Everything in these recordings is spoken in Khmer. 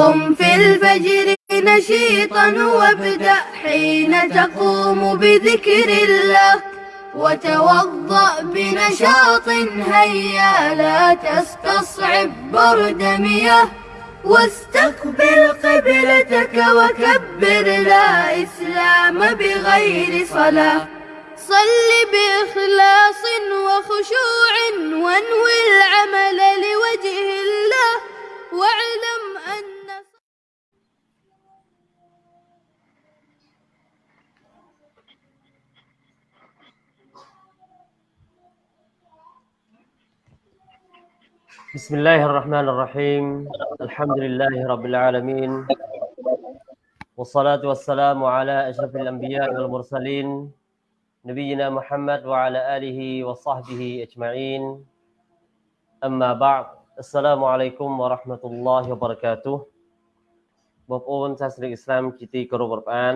قم في الفجر نشيطا وابدأ حين تقوم بذكر الله. وتوضأ بنشاط هيا لا تستصعب برد مياه. واستقبل قبلتك وكبر لا إسلام بغير صلاة. صل بإخلاص وخشوع وانوي العمل لوجه الله. واعلم أن بسم الله الرحمن الرحيم الحمد لله رب العالمين والصلاة والسلام على أشرف الأنبياء والمرسلين نبينا محمد وعلى آله وصحبه أجمعين أما بعد السلام عليكم ورحمة الله وبركاته បងប្អូនសាសនិកអ៊ីស្លាមជាទីគោរពរាប់អាន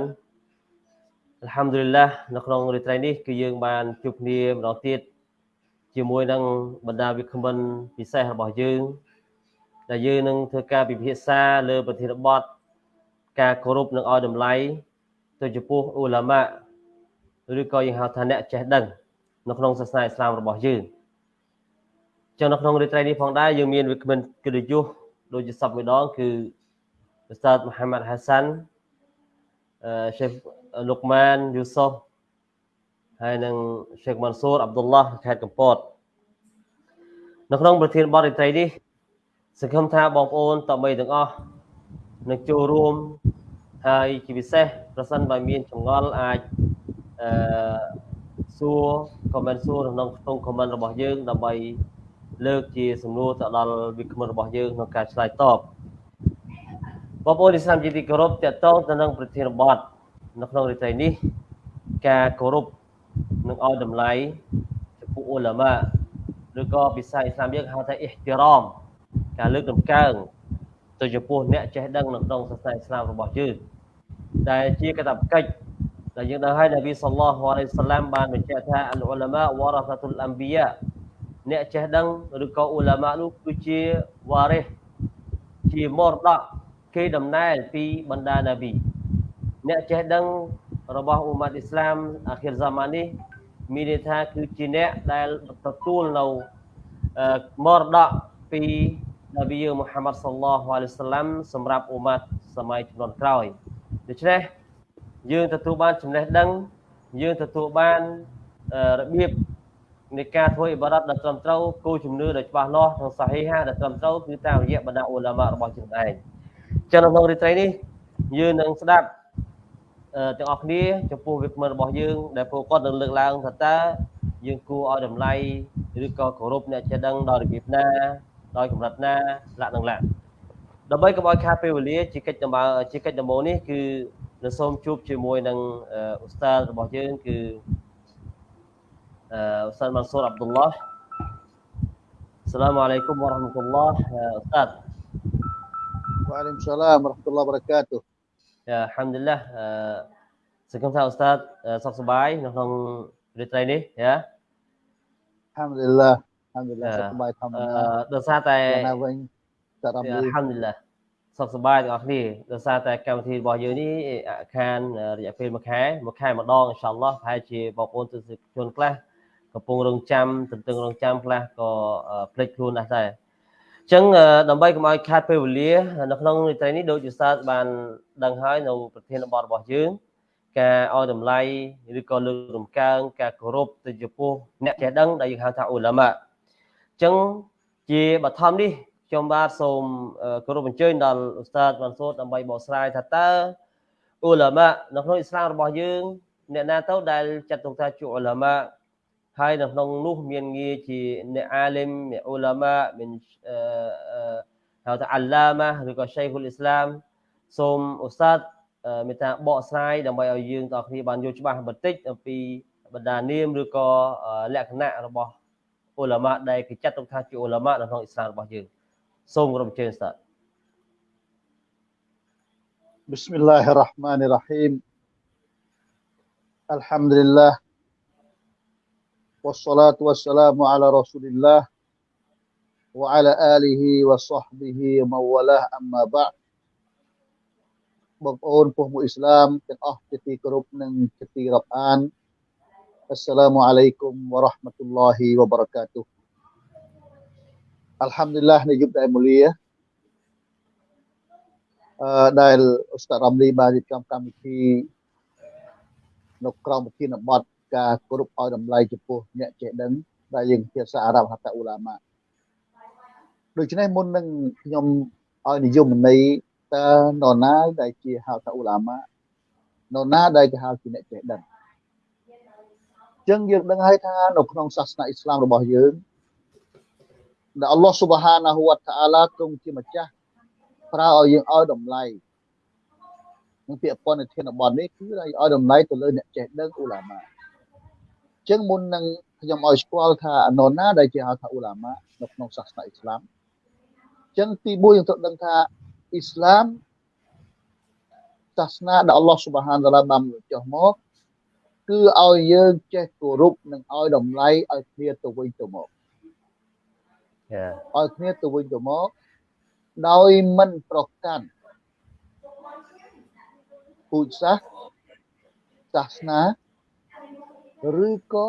អัลហាំឌុលីឡានៅក្នុងរាត្រីនេះគឺយើងបានជួបគ្នាម្ដងទៀត ជាមួយនឹងបណ្ដាវិក្កាមិនពិសេសរបស់យើងដែលយើងនឹងធ្វើការពិភាក្សាលើប្រធានបទការគោរពនិងឲ្យតម្លៃទៅចំពោះអ៊ូឡាម៉ាឬក៏យើងហៅថាអ្នកចេះដឹងនៅក្នុងសាសនាអ៊ីស្លាមរបស់យើងចឹងនៅក្នុងរាត្រីនេះផងដែរយើងមានវិក្កាមិនកិត្តិយសដូចជាសពមួយដងគឺឧស្សាហ៍មហាម៉ាត់ហាសាន់អឺសេខលុកម៉ានយូសុហ្វ ហើយនឹងសេខម៉ាន់ស៊ូរអាប់ឌុលឡោះខេត្តកំពតនៅក្នុងប្រធានបទរាត្រីនេះសង្ឃឹមថាបងប្អូនតបីទាំងអស់នឹងចូលរួមហើយជាពិសេសប្រសិនបើមានចម្ងល់អាចអឺសួរ comment សួរក្នុងក្នុង comment របស់យើង ដើម្បី លើកជាសំណួរទៅដល់វិក្កាមរបស់យើងក្នុងការឆ្លើយតបបងប្អូនឥស្លាមជាទីគោរពតកតងទៅនឹងប្រធានបទនៅក្នុងរាត្រីនេះ ការគោរព និងឲ្យតម្លៃចំពោះអ៊ូឡាម៉ាឬក៏ភាសាអ៊ីស្លាមយើងហៅថាអ៊ីហ្ទីរ៉មការលើកតម្កើងទៅចំពោះអ្នកចេះដឹងនៅក្នុងសាសនាអ៊ីស្លាមរបស់យើងដែលជាកាតព្វកិច្ចដែលយើងដឹងហើយនប៊ីសល្លោះអាឡៃសាឡាមបានបញ្ជាក់ថាអ៊ូឡាម៉ាវ៉ារ៉ាសាតុលអម្បិយាអ្នកចេះដឹងឬក៏អ៊ូឡាម៉ានោះគឺជាវ៉ារិសជាមរតកគេដំណែលពីបណ្ដានប៊ីអ្នកចេះដឹង របស់អ៊ុម៉ាត់អ៊ីស្លាមអាខិរហ្សាម៉ាននេះមានន័យថាគឺជាអ្នកដែលទទួលនៅមរតកពីនប៊ីយើងមូហាម៉ាត់សល្លោះអាឡៃសាឡាំសម្រាប់អ៊ុម៉ាត់សម័យជំនាន់ក្រោយដូច្នេះយើងទទួលបានចំណេះដឹងយើងទទួលបានរបៀបនៃការធ្វើអ៊ីបារ៉ាត់ដ៏ត្រឹមត្រូវគោលជំនឿដ៏ច្បាស់លាស់និងសាហីហាដ៏ត្រឹមត្រូវគឺតាមរយៈបណ្ដាអ៊ូឡាម៉ារបស់យើងឯងចឹងនៅក្នុងរាត្រីនេះយើងនឹងស្ដាប់ ទាំងអស់គ្នាចំពោះវាគ្មិនរបស់យើង ដែលពួកគាត់នឹងលើកឡើងថាតើយើងគួរឲ្យតម្លៃឬក៏គោរពអ្នកចេះដឹងដោយរបៀបណាដោយកម្រិតណាលក្ខនឹងលក្ខដើម្បីកុំឲ្យខាតពេលវេលាជាកិច្ចដំណើរជាកិច្ចដំណោនេះគឺនឹងសូមជួបជាមួយនឹងអ៊ូស្តាតរបស់យើងគឺអ៊ូស្តាតម៉ាន់ស៊ូរអាប់ឌុលឡោះសាឡាមអាឡៃគុំវ៉ារ៉ាហ្មា ហាំឌុលឡាសង្ឃឹមថាអ៊ូស្តាតសុខសប្បាយនៅក្នុងរាត្រីនេះយ៉ា Alhamdulillah. Alhamdulillah សុខសប្បាយធម្មតាដោយសារតែណាវិញតារ៉ាំអាហាំឌុលឡាសុខសប្បាយទាំងអស់គ្នាដោយសារតែកម្មវិធីរបស់យើងនេះខានរយៈពេល1ខែ1ខែម្ដងអ៊ីនសាអល់ឡោះប្រហែលជាបងប្អូនទស្សនិកជនខ្លះកំពុងរងចាំទន្ទឹងរងចាំខ្លះក៏ភ្លេចខ្លួនដែរដែរអញ្ចឹងដើម្បីកុំឲ្យខាតពេលវេលានៅក្នុងនីតិនេះដូចជាសាស្ត្របានដឹងហើយនៅប្រធានបទរបស់យើង ការឲ្យតម្លៃឬក៏លើករំកើងការគោរពទៅចំពោះអ្នកចេះដឹងដែលយើងហៅថាអ៊ូឡាម៉ាអញ្ចឹងជាបឋមនេះខ្ញុំបាទសូមគោរពអញ្ជើញដល់ឧស្សាហ៍វ៉ាន់សូតដើម្បីបកស្រាយថាតើអ៊ូឡាម៉ានៅក្នុងអ៊ីស្លាមរបស់យើង អ្នកណាទៅដែលចាត់ទុកថាជាអ៊ូឡាម៉ា ហើយនៅក្នុងនោះមានងារជាអ្នកអាលីមអ្នកអ៊ូឡាម៉ាមានហៅថាអាឡាម៉ាឬក៏ឆៃហ៊ុលអ៊ីស្លាមសូមឧស្សាហ៍មេត្តាបកស្រាយដើម្បីឲ្យយើងទាំងគ្នាបានយល់ច្បាស់បន្តិចអំពីបណ្ដានាមឬក៏លក្ខណៈរបស់អ៊ូឡាម៉ាដែលគេចាត់ទុកថាជាអ៊ូឡាម៉ានៅក្នុងអ៊ីស្លាមរបស់យើងសូមគោរពអញ្ជើញស្តា بسم الله الرحمن الرحيم الحمد لله wassalatu wassalamu ala rasulillah wa ala alihi wa sahbihi mawalah amma ba' Bapun puhmu Islam dan ah kiti kerup neng kiti rab'an Assalamualaikum warahmatullahi wabarakatuh Alhamdulillah ni jumpa mulia. Dail Ustaz Ramli bahagian kami kami Nukram ki nabat ការគោរពឲ្យតម្លៃចំពោះអ្នកចេះដឹងដែលយើងភាសាអារ៉ាប់ហៅថាអ៊ូឡាម៉ាដូច្នេះមុននឹងខ្ញុំឲ្យនិយមន័យតើនរណាដែលជាហៅថាអ៊ូឡាម៉ានរណាដែលគេហៅជាអ្នកចេះដឹងអញ្ចឹងយើងដឹងហើយថានៅក្នុងសាសនាអ៊ីស្លាមរបស់យើងដែលអល់ឡោះស៊ុបហានាហ៊ូវតាអាឡាទ្រង់ជាម្ចាស់ប្រើឲ្យយើងឲ្យតម្លៃនឹងពាក្យពន្ធធានបទនេះគឺឲ្យឲ្យតម្លៃទៅលើអ្នកចេះដឹងអ៊ូឡាម៉ាអញ្ចឹងមុននឹងខ្ញុំឲ្យស្គាល់ថានរណាដែលជាហៅថាអ៊ូឡាម៉ានៅក្នុងសាសនាអ៊ីស្លាមអញ្ចឹងទី1យើងត្រូវដឹងថាអ៊ីស្លាមសាសនាដែលអល់ឡោះស៊ុបហានតាឡាបានចុះមកគឺឲ្យយើងចេះគោរពនិងឲ្យតម្លៃឲ្យគ្នាទៅវិញទៅមកចាឲ្យគ្នាទៅវិញទៅមកដោយមិនប្រកាន់ពូជសាសសាសនា ឬក៏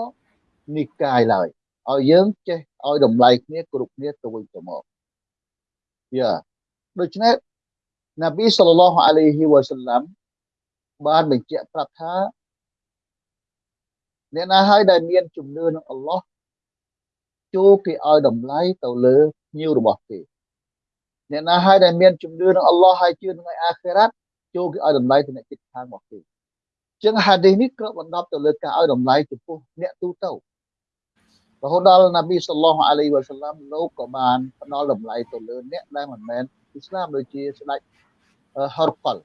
និកាយឡើយឲ្យយើងចេះឲ្យតម្លៃគ្នាគ្រប់គ្នាទៅវិញទៅមកយ៉ាដូច្នេះនប៊ីសល្លឡោះអាឡៃហ៊ីវ៉ាសាឡាំបានបញ្ជាក់ប្រាប់ថាអ្នកណាហើយដែលមានជំនឿនឹងអល់ឡោះចូលគេឲ្យតម្លៃទៅលើញៀវរបស់គេអ្នកណាហើយដែលមានជំនឿនឹងអល់ឡោះហើយជឿនឹងអាខិរ៉ាត់ចូលគេឲ្យតម្លៃទៅអ្នកជិតខាងរបស់គេ ចឹងហាឌីសនេះគ្របបណ្ដប់ទៅលើការឲ្យតម្លៃចំពោះអ្នកទូទៅរហូតដល់នប៊ីសល្លោះអាឡៃវ៉ាសាឡាំលោកក៏បានផ្ដល់តម្លៃទៅលើអ្នកដែលមិនមែនអ៊ីស្លាមដូចជាស្ដេចហរកល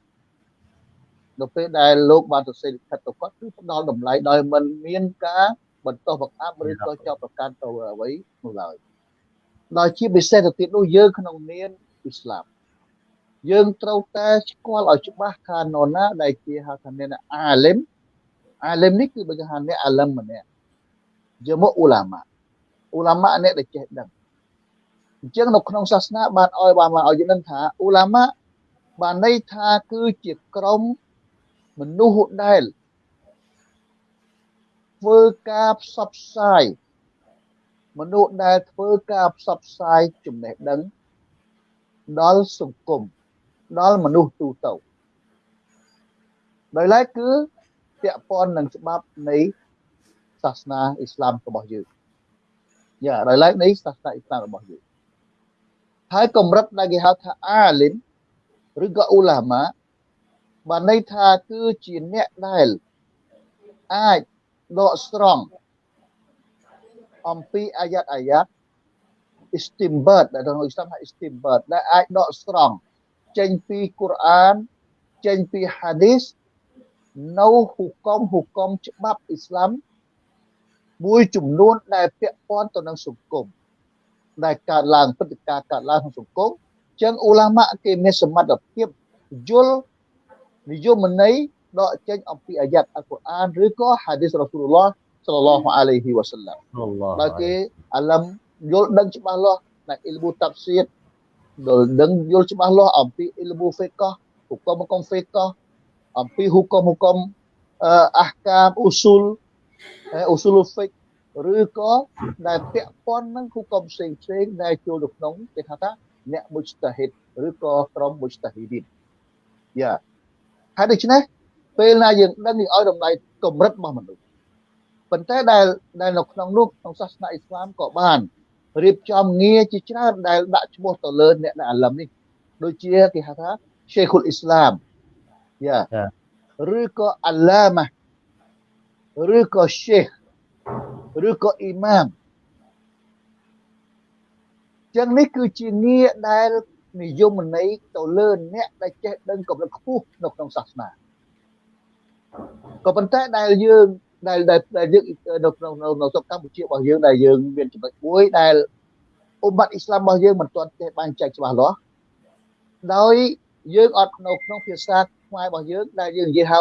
នៅពេលដែលលោកបានសរសេរលិខិតទៅគាត់គឺផ្ដល់តម្លៃដោយមិនមានការបន្តបង្អាប់ឬក៏ចោទប្រកាន់ទៅអ្វីនោះឡើយដល់ជាពិសេសទៅទៀតនោះយើងក្នុងនាមអ៊ីស្លាម យើងត្រូវតែស្គាល់ឲ្យច្បាស់ថានរណាដែលជាហៅថាអ្នកអាលឹមអាលឹមនេះគឺបើគេហៅអ្នកអាលឹមម្នាក់យកមកអ៊ូឡាម៉ាអ៊ូឡាម៉ាអ្នកដែលចេះដឹងអញ្ចឹងនៅក្នុងសាសនាបានឲ្យបានឲ្យយើងដឹងថាអ៊ូឡាម៉ាបានន័យថាគឺជាក្រុមមនុស្សដែលធ្វើការផ្សព្វផ្សាយមនុស្សដែលធ្វើការផ្សព្វផ្សាយចំណេះដឹងដល់សង្គម ដល់មនុស្សទូទៅដោយឡែកគឺពាក់ព័ន្ធនឹងច្បាប់នៃសាសនាអ៊ីស្លាមរបស់យើងយ៉ាដោយឡែកនៃសាសនាអ៊ីស្លាមរបស់យើងហើយកម្រិតដែលគេហៅថាអាលីមឬក៏អ៊ូឡាម៉ាបានន័យថាគឺជាអ្នកដែលអាចដកស្រង់អំពីអាយ៉ាត់អាយ៉ាត់ istimbat ដែលក្នុងអ៊ីស្លាមហៅ istimbat ដែលអាចដកស្រង់ ចេញពីកូរ៉ានចេញពីហាឌីសនៅហុកមហុកមច្បាប់អ៊ីស្លាមមួយចំនួនដែលពាក់ព័ន្ធទៅនឹងសង្គមដែលកើតឡើងព្រឹត្តិការណ៍កើតឡើងក្នុងសង្គមចឹងអ៊ូឡាម៉ាគេមានសមត្ថភាពយល់និយមន័យដកចេញអំពីអាយ៉ាត់អល់កុរអានឬក៏ហាឌីសរ៉ាស៊ូលឡោះសល្លឡោះអាឡៃហ៊ីវ៉ាសាឡាមដល់គេអាឡឹមយល់ដឹងច្បាស់លាស់នៅអ៊ីលប៊ូតាប់សៀត ដល់ដឹងយល់ច្បាស់លាស់អំពីអ៊ីលប៊ូហ្វេកោហុកមហុកមហ្វេកោអំពីហុកមហុកមអះកាមអ៊ូស៊ូលអ៊ូស៊ូលហ្វិកឬក៏ដែលពាក់ព័ន្ធនឹងហុកមផ្សេងផ្សេងដែលចូលទៅក្នុងគេថាថាអ្នកមុជតាហិតឬក៏ក្រុមមុជតាហ៊ីឌីនយ៉ាហើយដូច្នេះពេលណាយើងដឹងយើងឲ្យតម្លៃកម្រិតរបស់មនុស្សប៉ុន្តែដែលដែលនៅក្នុងនោះក្នុងសាសនាអ៊ីស្លាមក៏បាន រៀបចំងារជាច្រើនដែលដាក់ឈ្មោះទៅលើអ្នកដែលអាឡឹមនេះដូចជាគេហៅថា Sheikhul Islam យ៉ាឬក៏អាឡាម៉ាឬក៏ Sheikh ឬក៏អ៊ីម៉ាមចឹងនេះគឺជាងារដែលនិយមន័យទៅលើអ្នកដែលចេះដឹងកម្រិតខ្ពស់នៅក្នុងសាសនាក៏ប៉ុន្តែដែលយើង ដែលដែលយើងនៅក្នុងនៅស្រុកកម្ពុជារបស់យើងដែលយើងមានចំណុចមួយដែលអ៊ុម៉ាត់អ៊ីស្លាមរបស់យើងមិនទាន់ចេះបានចែកច្បាស់លាស់ដោយយើងអត់នៅក្នុងភាសាខ្មែររបស់យើងដែលយើងនិយាយហៅ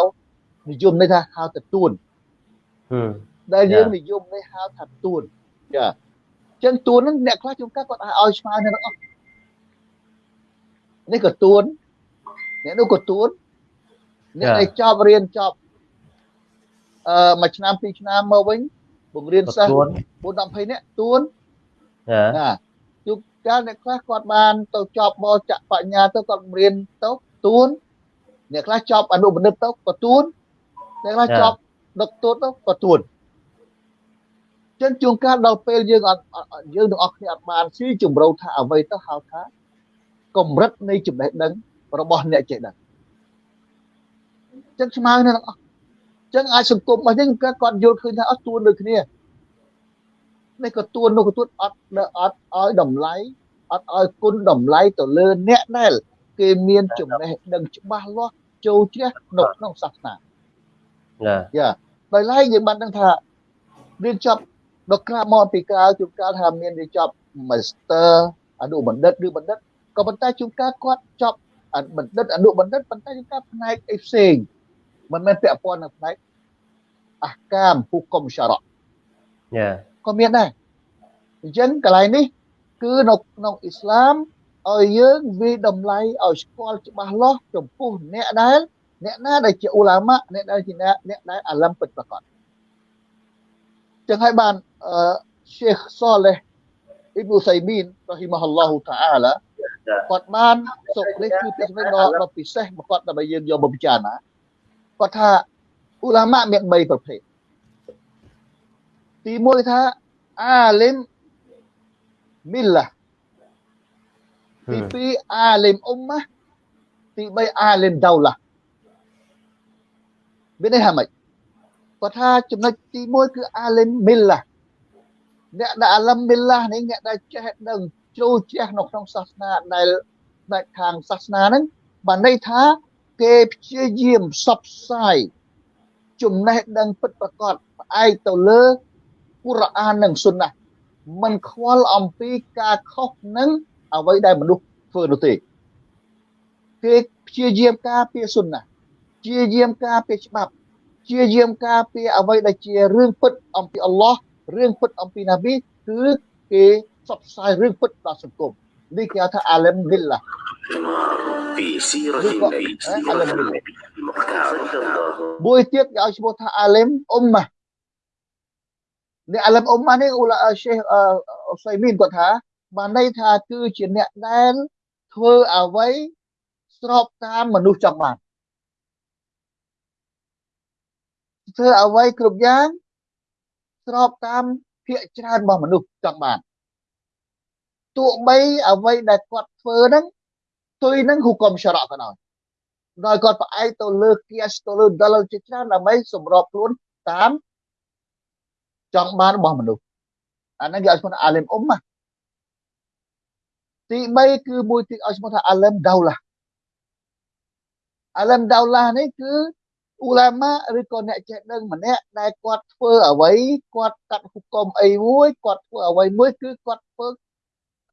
និយមន័យថាហៅទៅទួនដែលយើងនិយមន័យហៅថាទួនចាចឹងទួនហ្នឹងអ្នកខ្លះជួនកាលគាត់ឲ្យឆ្លើយនៅអស់នេះក៏ទួនអ្នកនោះក៏ទួនអ្នកដែលចប់រៀនចប់អឺ មួយឆ្នាំពីរឆ្នាំមកវិញបង្រៀនសិស្ស4 10នាក់ទួនណាជួបកាលអ្នកខ្លះគាត់បានទៅចប់បចៈបញ្ញាទៅគាត់បង្រៀនទៅទួនអ្នកខ្លះចប់អនុបណ្ឌិតទៅក៏ទួនអ្នកខ្លះចប់ដឹកទួតទៅក៏ទួនចឹងជួនកាលដល់ពេលយើងអត់យើងទាំងអស់គ្នាអត់បានស៊ីជំរៅថាអ្វីទៅហៅថាកម្រិតនៃចំណេះដឹងរបស់អ្នកចេះដឹងចឹងស្មើនឹងអស់ ចឹងអាចសង្គមរបស់យើងគាត់យល់ឃើញថាអត់ទួនដូចគ្នានេះក៏ទួននោះក៏ទួនអត់អត់ឲ្យតម្លៃអត់ឲ្យគុណតម្លៃទៅលើអ្នកដែលគេមានចំណេះដឹងច្បាស់លាស់ចូលជ្រះនៅក្នុងសាសនាណាយ៉ាដោយឡែកយើងបានដឹងថារៀនចប់ដល់ក្រៅមកពីក្រៅជួនកាលថាមានរៀនចប់ Master អនុបណ្ឌិតឬបណ្ឌិតក៏ប៉ុន្តែជួនកាលគាត់ចប់បណ្ឌិតអនុបណ្ឌិតប៉ុន្តែជួនកាលផ្នែកអីផ្សេង មិនមែនពាក់ព័ន្ធនឹងផ្នែកអះកាមហុកុំសារៈយ៉ាក៏មានដែរអញ្ចឹងកន្លែងនេះ គឺនៅក្នុងអ៊ីស្លាមឲ្យយើងវិតម្លៃឲ្យស្គាល់ច្បាស់លាស់ចំពោះអ្នកដែលអ្នកណាដែលជាអ៊ូឡាម៉ាអ្នកដែលជាអ្នកដែលអាឡាំពិតប្រាកដចឹងហើយបានអឺ Sheikh Saleh Ibn Saimin រ៉ហ៊ីម៉ាហ៊ុលឡោះតាអាឡាគាត់បានសុខនេះគឺពាក្យសម្ដីដ៏ដ៏ពិសេសមកគាត់ដើម្បីយើងយកមកពិចារណា គាត់ថាអ៊ូឡាម៉ាមាន3ប្រភេទទី1ថាអាលឹមមីឡាទី2អាលឹមអ៊ុំម៉ាទី3អាលឹមដោឡាមានន័យថាម៉េចគាត់ថាចំណុចទី1គឺអាលឹមមីឡាអ្នកដែលអាលឹមមីឡានេះអ្នកដែលចេះដឹងជ្រៅជ្រះនៅក្នុងសាសនាដែលដែលខាងសាសនាហ្នឹងបានន័យថា គេព្យាយាមផ្សព្វផ្សាយចំណេះដឹងពិតប្រាកដផ្អែកទៅលើកូរ៉ាននិងស៊ុនណាมันខ្វល់អំពីការខុសនឹងអ្វីដែលមនុស្សធ្វើនោះទេគេព្យាយាមការពារស៊ុនណាព្យាយាមការពារច្បាប់ព្យាយាមការពារអ្វីដែលជារឿងពិតអំពីអល់ឡោះរឿងពិតអំពីណាប៊ីគឺគេផ្សព្វផ្សាយរឿងពិតដល់សង្គម នេះគេហៅថាអាឡឹមលិលឡា في سيرة النبي سيرة النبي المختار មួយទៀតគេឲ្យឈ្មោះថាអាឡឹមអ៊ុំម៉ាអ្នកអាឡឹមអ៊ុំម៉ានេះអ៊ូឡាឆេះអ៊ូសៃមីនគាត់ថាបានន័យថាគឺជាអ្នកដែលធ្វើអ្វីស្របតាមមនុស្សចង់បានធ្វើអ្វីគ្រប់យ៉ាងស្របតាមភាកច្រើនរបស់មនុស្សចង់បាន ទោះបីអ្វីដែលគាត់ធ្វើហ្នឹងទុយនឹងហុកុំសារៈក៏ដោយដោយគាត់ផ្អែកទៅលើគៀសទៅលើដលជាច្រើនដើម្បីសម្របខ្លួនតាមចង់បានរបស់មនុស្សអាហ្នឹងគេឲ្យឈ្មោះអាលឹមអ៊ុំណាទី3គឺមួយទៀតឲ្យឈ្មោះថាអាលឹមដោឡាអាលឹមដោឡានេះគឺអ៊ូឡាម៉ាឬក៏អ្នកចេះដឹងម្នាក់ដែលគាត់ធ្វើអ្វីគាត់កាត់ហុកុំអីមួយគាត់ធ្វើអ្វីមួយគឺគាត់ធ្វើ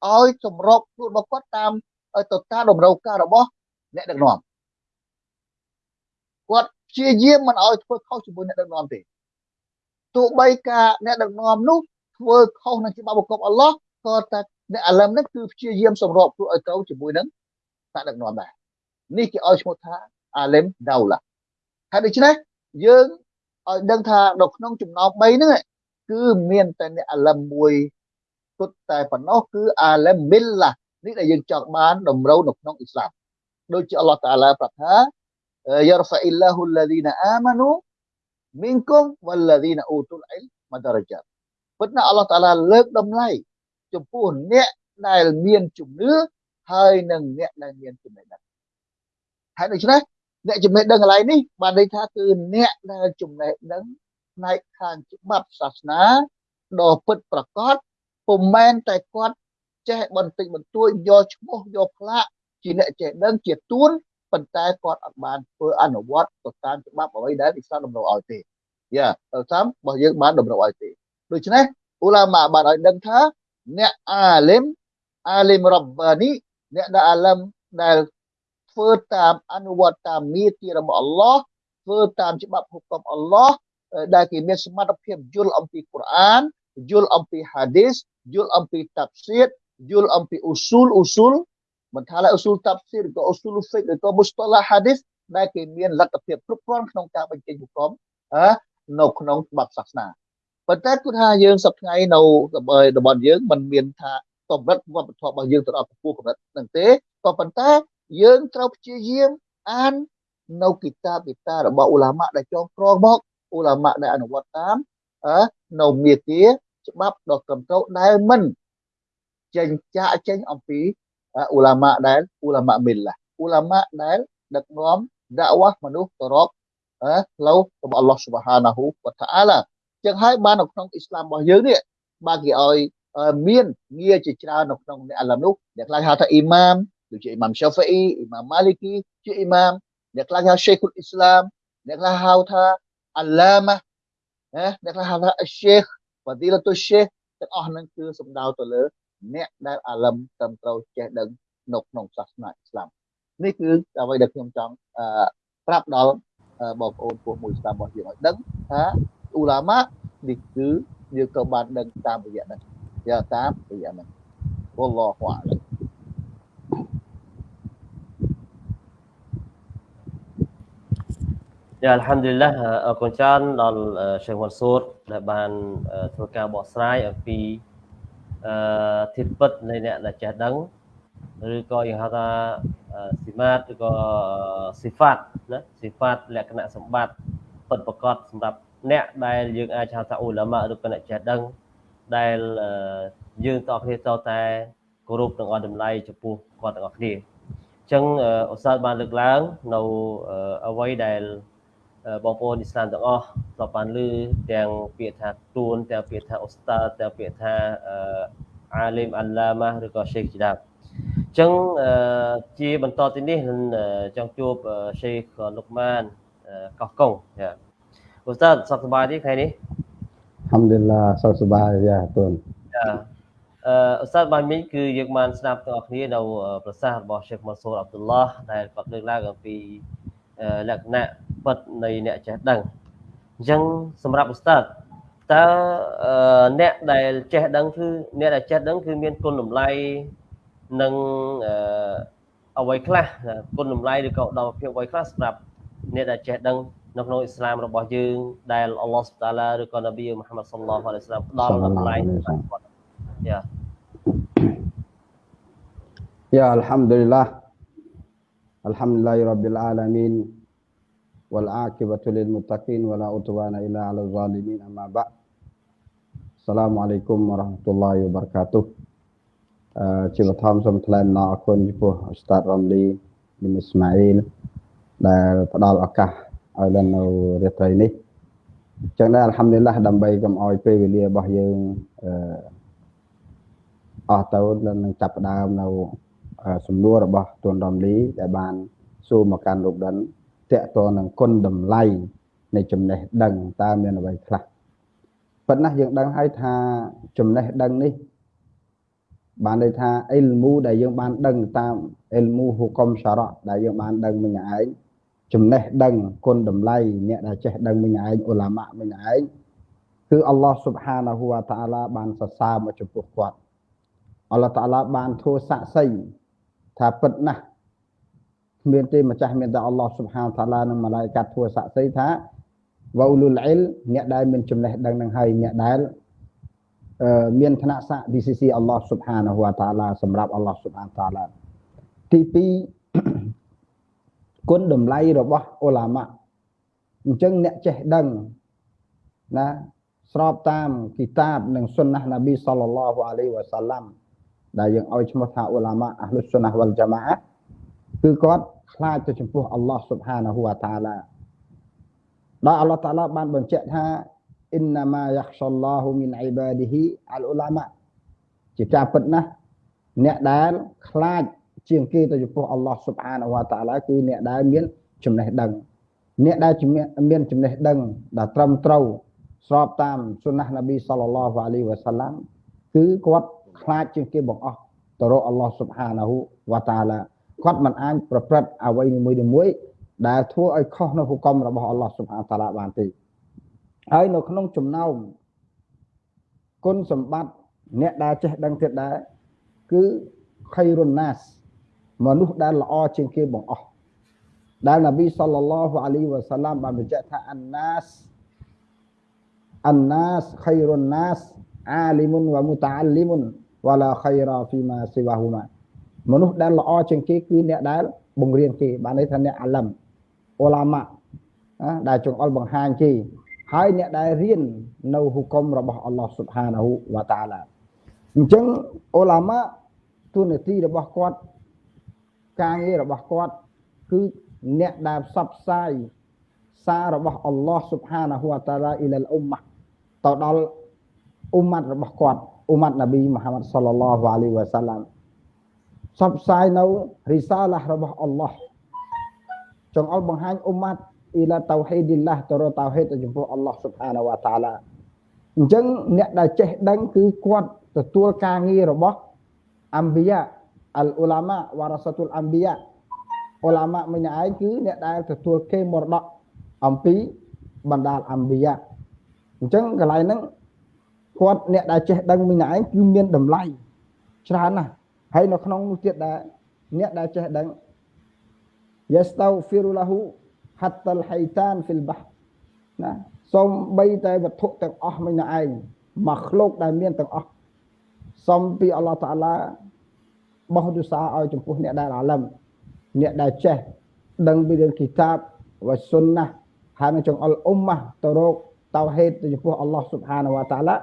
ឲ្យសម្របខ្លួនរបស់គាត់តាមទៅតាមតម្រូវការរបស់អ្នកដឹកនាំគាត់ព្យាយាមមិនឲ្យធ្វើខុសជាមួយអ្នកដឹកនាំទេទោះបីការអ្នកដឹកនាំនោះធ្វើខុសនឹងច្បាប់បង្គាប់អល់ឡោះក៏តែអ្នកអាឡឹមនេះគឺព្យាយាមសម្របខ្លួនឲ្យត្រូវជាមួយនឹងអ្នកដឹកនាំដែរនេះគេឲ្យឈ្មោះថាអាឡឹមដោឡាហើយដូច្នេះយើងឲ្យដឹងថានៅក្នុងចំណោម3ហ្នឹងគឺមានតែអ្នកអាឡឹមមួយ គត់តែប៉ុណ្ណោះគឺអាឡឹមមីលឡានេះដែលយើងចង់បានតម្រូវនៅក្នុងអ៊ីស្លាមដូចជាអល់ឡោះតាឡាប្រាប់ថាយរហ្វាអ៊ីឡាហ៊ុលឡាឌីនអាម៉ានូមីនគុំវលឡាឌីនអ៊ូទុលអ៊ីលម៉ាដារជាពិតណាអល់ឡោះតាឡាលើកតម្លៃចំពោះអ្នកដែលមានជំនឿហើយនិងអ្នកដែលមានចំណេះដឹងហើយដូច្នេះអ្នកចំណេះដឹងកន្លែងនេះបានន័យថាគឺអ្នកដែលចំណេះដឹងផ្នែកខាងច្បាប់សាសនាដ៏ពិតប្រាកដ ពុំមែនតែគាត់ចេះបន្តិចបន្តួចយកឈ្មោះយកផ្លាកជាអ្នកចេះដឹងជាទួនប៉ុន្តែគាត់អត់បានធ្វើអនុវត្តទៅតាមច្បាប់អ្វីដែលអ៊ីស្លាមតម្រូវឲ្យទេយ៉ាទៅតាមរបស់យើងបានតម្រូវឲ្យទេដូច្នេះអ៊ូឡាម៉ាបានឲ្យដឹងថាអ្នកអាលឹមអាលឹមរ៉ាបានីអ្នកដែលអាលឹមដែលធ្វើតាមអនុវត្តតាមនីតិរបស់អល់ឡោះធ្វើតាមច្បាប់ហុគមអល់ឡោះដែលគេមានសមត្ថភាពយល់អំពីកូរ៉ានយល់អំពីហាឌីស យល់អំពីតាប់សៀតយល់អំពីអ៊ូស៊ូលអ៊ូស៊ូលមិនថាឡើយអ៊ូស៊ូលតាប់សៀតក៏អ៊ូស៊ូលហ្វិកក៏មុស្តឡាហាឌីសដែលគេមានលទ្ធភាពគ្រប់គ្រាន់ក្នុងការបញ្ចេញហុគមនៅក្នុងច្បាប់សាសនាប៉ុន្តែគឺថាយើងសប្តាហ៍នៅរបស់យើងมันមានថាកម្រិតវប្បធម៌របស់យើងទៅដល់កម្ពស់កម្រិតហ្នឹងទេក៏ប៉ុន្តែយើងត្រូវព្យាយាមអាននៅគិតាបវិតារបស់អ៊ូឡាម៉ាដែលចងក្រងមកអ៊ូឡាម៉ាដែលអនុវត្តតាមនៅមេគា ច្បាប់ដ៏ត្រឹមត្រូវដែលមិនចេញចាក់ចេញអំពីអ៊ូឡាម៉ាដែលអ៊ូឡាម៉ាមីឡាអ៊ូឡាម៉ាដែលដឹកនាំដាក់វ៉ាស់មនុស្សទៅរកផ្លូវរបស់អល់ឡោះស៊ុបហានាហ៊ូវតាអាឡាចឹងហើយបាននៅក្នុងអ៊ីស្លាមរបស់យើងនេះបានគេឲ្យមានងារជាច្រើននៅក្នុងអ្នកអាឡាមនោះអ្នកខ្លះហៅថាអ៊ីម៉ាមដូចជាអ៊ីម៉ាមសាហ្វីអ៊ីអ៊ីម៉ាមម៉ាលីគីជាអ៊ីម៉ាមអ្នកខ្លះហៅឆេខុលអ៊ីស្លាមអ្នកខ្លះហៅថាអាឡាម៉ាណាអ្នកខ្លះហៅថាឆេខ វ៉ាឌីឡាតុឆេខទាំងអស់ហ្នឹងគឺសំដៅទៅលើអ្នកដែលអាឡឹមត្រឹមត្រូវចេះដឹងនៅក្នុងសាសនាអ៊ីស្លាមនេះគឺអ្វីដែលខ្ញុំចង់ប្រាប់ដល់បងប្អូនពួកមួយស្ដាប់របស់យើងឲ្យដឹងថាអ៊ូឡាម៉ានេះគឺយើងក៏បានដឹងតាមរយៈហ្នឹងយកតាមរយៈហ្នឹងវល់ឡោះ អាឡៃ Ya Alhamdulillah អរគុណច្រើនដល់សេងវ៉ាន់ស៊ូតដែលបានធ្វើការបកស្រាយអំពីអឺធិបិតនៃអ្នកដែលចេះដឹងឬក៏យើងហៅថាស៊ីម៉ាតឬក៏ស៊ីហ្វាតណាស៊ីហ្វាតលក្ខណៈសម្បត្តិពិតប្រកបសម្រាប់អ្នកដែលយើងអាចហៅថាអ៊ូឡាម៉ាឬក៏អ្នកចេះដឹងដែលយើងតគ្នាតតែគោរពនិងអរតម្លៃចំពោះគាត់ទាំងអស់គ្នាអញ្ចឹងអូស្តាតបានលើកឡើងនៅអ្វីដែល បងប្អូនអ៊ីស្លាមទាំងអស់ធ្លាប់បានឮទាំងពាក្យថាទួនទាំងពាក្យថាអូស្តាទាំងពាក្យថាអាលីមអាឡាម៉ាឬក៏ Sheikh ជាដើមអញ្ចឹងជាបន្តទៅនេះនឹងចង់ជួប Sheikh លុកម៉ានកោះកុងចាអូស្តាសុខសប្បាយទេថ្ងៃនេះ Alhamdulillah សុខសប្បាយយ៉ាទួនចាអឺអូស្តាបានមិញគឺយើងបានស្ដាប់ទាំងអស់គ្នានៅប្រសាសន៍របស់ Sheikh Mansur Abdullah ដែលគាត់លើកឡើងអំពី លក្ខណៈពិតនៃអ្នកចេះដឹងអញ្ចឹងសម្រាប់ឧស្តាតតើអ្នកដែលចេះដឹងគឺអ្នកដែលចេះដឹងគឺមានគុណតម្លៃនិងអ្វីខ្លះគុណតម្លៃឬក៏ឧត្តមភាពអ្វីខ្លះសម្រាប់អ្នកដែលចេះដឹងនៅក្នុងអ៊ីស្លាមរបស់យើងដែលអល់ឡោះសុបតាឡាឬក៏នប៊ីមូហាម៉ាត់សល្លោះអាឡៃហ៊ីវសាឡាមផ្ដល់តម្លៃគាត់យ៉ាយ៉ាអល់ហាំឌុលឡា الحمد لله رب العالمين والعاقبة للمتقين ولا عتبان إلا على الظالمين أما بعد السلام عليكم ورحمة الله وبركاته جيب تام سمت لنا أكون جبو أستاذ رملي من إسماعيل دار فضال أكا أولاً ريتريني جنال الحمد لله دم بيكم أوي في ولي بحيين أهتاون لنن تابدام نو សំណួររបស់ទួនរំលីដែលបានសួរមកកាន់លោកដិនតកតនឹងគុណតម្លៃនៃចំណេះដឹងតើមានអ្វីខ្លះប៉ុន្តែយើងដឹងហើយថាចំណេះដឹងនេះ បានន័យថាអ៊ីលមូដែលយើងបានដឹងតាមអ៊ីលមូហុកុមសារៈដែលយើងបានដឹងមិញឯងចំណេះដឹងគុណតម្លៃអ្នកដែលចេះដឹងមិញឯងអ៊ូឡាម៉ាមិញឯងគឺអល់ឡោះស៊ុបហានាហ៊ូវតាអាឡាបានសរសើរមកចំពោះគាត់អល់ឡោះតាអាឡាបានធ្វើសាក់សី ថាពិតណាស់មានទេម្ចាស់មានតែអល់ឡោះស៊ុបហានតាឡានិងម៉ាឡៃកាត់ធ្វើសាក់សីថាវ៉ូលុលអ៊ីលអ្នកដែលមានចំណេះដឹងនឹងហើយអ្នកដែលមានឋានៈស័ក្តិ DCC អល់ឡោះស៊ុបហានហូវតាឡាសម្រាប់អល់ឡោះស៊ុបហានតាឡាទី2គុណតម្លៃរបស់អ៊ូឡាម៉ាអញ្ចឹងអ្នកចេះដឹងណាស្របតាមគីតាបនិងសុ nnah ណាប៊ីសល្លឡោះអាឡៃវ៉ាសាឡាំ ដែលយើងឲ្យឈ្មោះថាអ៊ូឡាម៉ាអះលុសុណាវលជាម៉ាគឺគាត់ខ្លាចទៅចំពោះអល់ឡោះស៊ុបហានាហ៊ូវតាឡាដោយអល់ឡោះតាឡាបានបញ្ជាក់ថាអ៊ីនណាម៉ាយ៉ាខ្សឡោហ៊ូមីនអ៊ីបាឌីហ៊ីអលអ៊ូឡាម៉ាជាការពិតណាស់អ្នកដែលខ្លាចជាងគេទៅចំពោះអល់ឡោះស៊ុបហានាហ៊ូវតាឡាគឺអ្នកដែលមានចំណេះដឹងអ្នកដែលមានចំណេះដឹងដែលត្រឹមត្រូវស្របតាមសុណានប៊ីសល្លឡោះអាឡៃវ៉ាសាឡាំគឺគាត់ ខ្លាចជាងគេបង្អស់ទៅរកអល់ឡោះស៊ុបហានាហ៊ូវតាឡាគាត់មិនអាចប្រព្រឹត្តអ្វីមួយមួយដែលធ្វើឲ្យខុសនៅហុគមរបស់អល់ឡោះស៊ុបហានតាឡាបានទេហើយនៅក្នុងចំណោមគុណសម្បត្តិអ្នកដែលចេះដឹងទៀតដែរគឺខៃរុនណាសមនុស្សដែលល្អជាងគេបង្អស់ដែលនប៊ីសល្លឡោះអាឡៃវ៉ាសាឡាមបានបញ្ជាក់ថាអានណាសអានណាសខៃរុនណាសអាលីមុនវ៉ាមុតាអាលីមុន វ៉ាឡាខៃរ៉ាហ្វីម៉ាស៊ីវ៉ាហ៊ូម៉ាមនុស្សដែលល្អជាងគេគឺអ្នកដែលបង្រៀនគេបានន័យថាអ្នកអាឡឹមអូឡាម៉ាដែលចង្អុលបង្ហាញគេហើយអ្នកដែលរៀននៅហុគមរបស់អល់ឡោះស៊ុបហានាហ៊ូវតាឡាអញ្ចឹងអូឡាម៉ាទូនាទីរបស់គាត់ការងាររបស់គាត់គឺអ្នកដែលផ្សព្វផ្សាយសាររបស់អល់ឡោះស៊ុបហានាហ៊ូវតាឡាអ៊ីលអ៊ុម៉ាទៅដល់អ៊ុម៉ាត់របស់គាត់ អ៊ុម៉ាត់នប៊ីមូហាម៉ាត់សល្លឡោះអាឡៃវ៉ាសាឡាមផ្សព្វផ្សាយនៅរីសាឡារបស់អល់ឡោះចង្អុលបង្ហាញអ៊ុម៉ាត់អ៊ីឡាតៅហេឌីឡាទៅរកតៅហេដទៅចំពោះអល់ឡោះស៊ុបហានវតាឡាអញ្ចឹងអ្នកដែលចេះដឹងគឺគាត់ទទួលការងាររបស់អម្បិយាអលអ៊ូឡាម៉ាវ៉ារ៉ាសាតុលអម្បិយាអ៊ូឡាម៉ាមិញឯងគឺអ្នកដែលទទួលគេមរតកអំពីបណ្ដាលអម្បិយាអញ្ចឹងកន្លែងហ្នឹង គាត់អ្នកដែលចេះដឹងមិញឯងគឺមានតម្លៃច្រើនណាស់ហើយនៅក្នុងនោះទៀតដែលអ្នកដែលចេះដឹង yastaghfiru lahu hatta al-haytan fil bahr ណាសូមបីតែវត្ថុទាំងអស់មិនឯងមកឃ្លោកដែលមានទាំងអស់សូមពីអល់ឡោះតាឡាបោះទុសាឲ្យចំពោះអ្នកដែលអាឡឹមអ្នកដែលចេះដឹងពីរឿងគីតាបវ៉ាសុនណាហើយនឹងចង្អុលអ៊ុំម៉ាទៅរកតៅហេតទៅចំពោះអល់ឡោះស៊ុបហានវតាឡា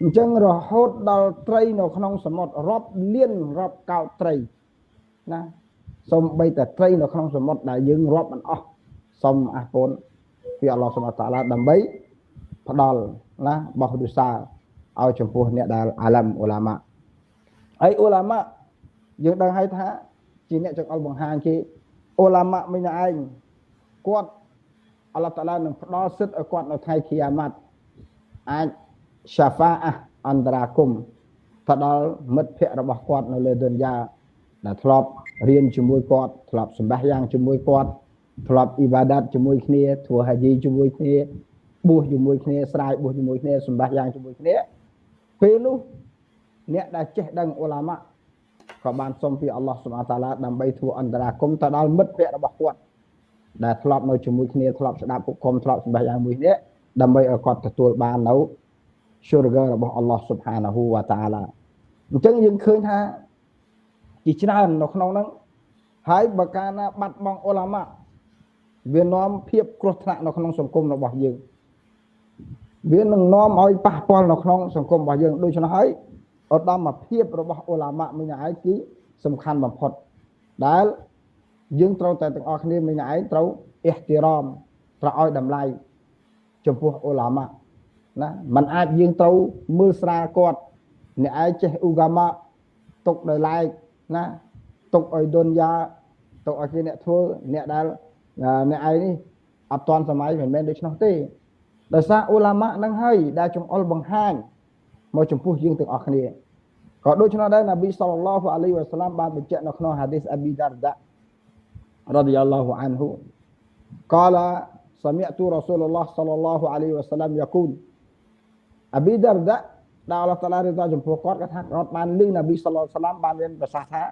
អញ្ចឹងរហូតដល់ត្រីនៅក្នុងសមុទ្ររាប់លានរាប់កោតត្រីណាសូមបីតែត្រីនៅក្នុងសមុទ្រដែលយើងរាប់មិនអស់សូមអះពូនពីអល់ឡោះសុបតាឡាដើម្បីផ្ដល់ណាបោះទុសាឲ្យចំពោះអ្នកដែលអាឡឹមអ៊ូឡាម៉ាហើយអ៊ូឡាម៉ាយើងដឹងហើយថាជាអ្នកចង្អុលបង្ហាញគេអ៊ូឡាម៉ាមិញឯងគាត់អល់ឡោះតាឡានឹងផ្ដល់សិទ្ធឲ្យគាត់នៅថ្ងៃគីយ៉ាម៉ាត់អាច សាហ្វាអះអន្តរាគមទៅដល់មិត្តភ័ក្តិរបស់គាត់នៅលើឌុនយ៉ាដែលធ្លាប់រៀនជាមួយគាត់ធ្លាប់សម្បះយ៉ាងជាមួយគាត់ធ្លាប់អ៊ីបាដាតជាមួយគ្នាធ្វើហាជីជាមួយគ្នាបួសជាមួយគ្នាស្រាយបួសជាមួយគ្នាសម្បះយ៉ាងជាមួយគ្នាពេលនោះអ្នកដែលចេះដឹងអ៊ូឡាម៉ាក៏បានសុំពីអល់ឡោះសុបហាតាឡាដើម្បីធ្វើអន្តរាគមទៅដល់មិត្តភ័ក្តិរបស់គាត់ដែលធ្លាប់នៅជាមួយគ្នាធ្លាប់ស្ដាប់ពុកគុំធ្លាប់សម្បះយ៉ាងមួយនេះដើម្បីឲ្យគាត់ទទួលបាននៅ syurga របស់អល់ឡោះសុបហានាហ៊ូវតាឡាអញ្ចឹងយើងឃើញថាជាច្រើននៅក្នុងហ្នឹងហើយបើកាលណាបាត់បង់អ៊ុលាម៉ាវានាំភាពគ្រោះថ្នាក់នៅក្នុងសង្គមរបស់យើងវានឹងនាំឲ្យប៉ះពាល់នៅក្នុងសង្គមរបស់យើងដូច្នេះហើយឧត្តមភាពរបស់អ៊ុលាម៉ាមិញឯងគឺសំខាន់បំផុតដែលយើងត្រូវតែទាំងអស់គ្នាមិញឯងត្រូវអ៊ីទីរ៉មត្រូវឲ្យតម្លៃចំពោះអ៊ុលាម៉ា ណាมันអាចយើងត្រូវមើលស្រាលគាត់អ្នកឯងចេះអ៊ូហ្កាម៉ាទុកដោយឡែកណាទុកឲ្យដុនយ៉ាទុកឲ្យគេអ្នកធ្វើអ្នកដែលអ្នកឯងនេះអត់ទាន់សម័យមិនមែនដូច្នោះទេដោយសារអ៊ូឡាម៉ានឹងហើយដែលចង្អុលបង្ហាញមកចំពោះយើងទាំងអស់គ្នាក៏ដូច្នោះដែរនប៊ីសល្លឡោះអាឡៃវ៉ាសាឡាមបានបញ្ជាក់នៅក្នុងហាឌីសអប៊ីដារដារ៉ាឌីយ៉ាឡោះអានហ៊ូ قال سمعت رسول الله صلى الله عليه وسلم يقول អប៊ីដារដាដែលអល់ឡោះតាឡារៀបតចំពោះគាត់គាត់ថាគាត់បានលឺនប៊ីសល្លឡោះសាឡាមបានមានប្រសាសន៍ថា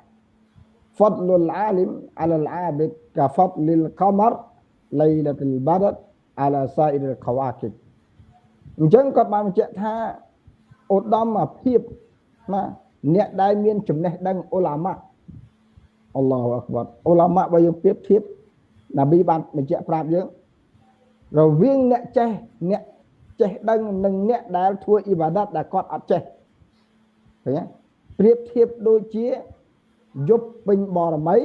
ហ្វាត់លុលអាលីមអាឡាលអាបិកកាហ្វាត់លីលកមរលៃឡាតុលបាដអាឡាសាអ៊ីរកវ៉ាគិបអញ្ចឹងគាត់បានបញ្ជាក់ថាឧត្តមភាពណាអ្នកដែលមានចំណេះដឹងអ៊ុឡាម៉ាអល់ឡោះអក្បតអ៊ុឡាម៉ាបើយើងប្រៀបធៀបនប៊ីបានបញ្ជាក់ប្រាប់យើងរវាងអ្នកចេះអ្នក ចេះដឹងនឹងអ្នកដែលធ្វើអ៊ីបាដាតដែលគាត់អត់ចេះឃើញទេប្រៀបធៀបដូចជាយប់ពេញបរមី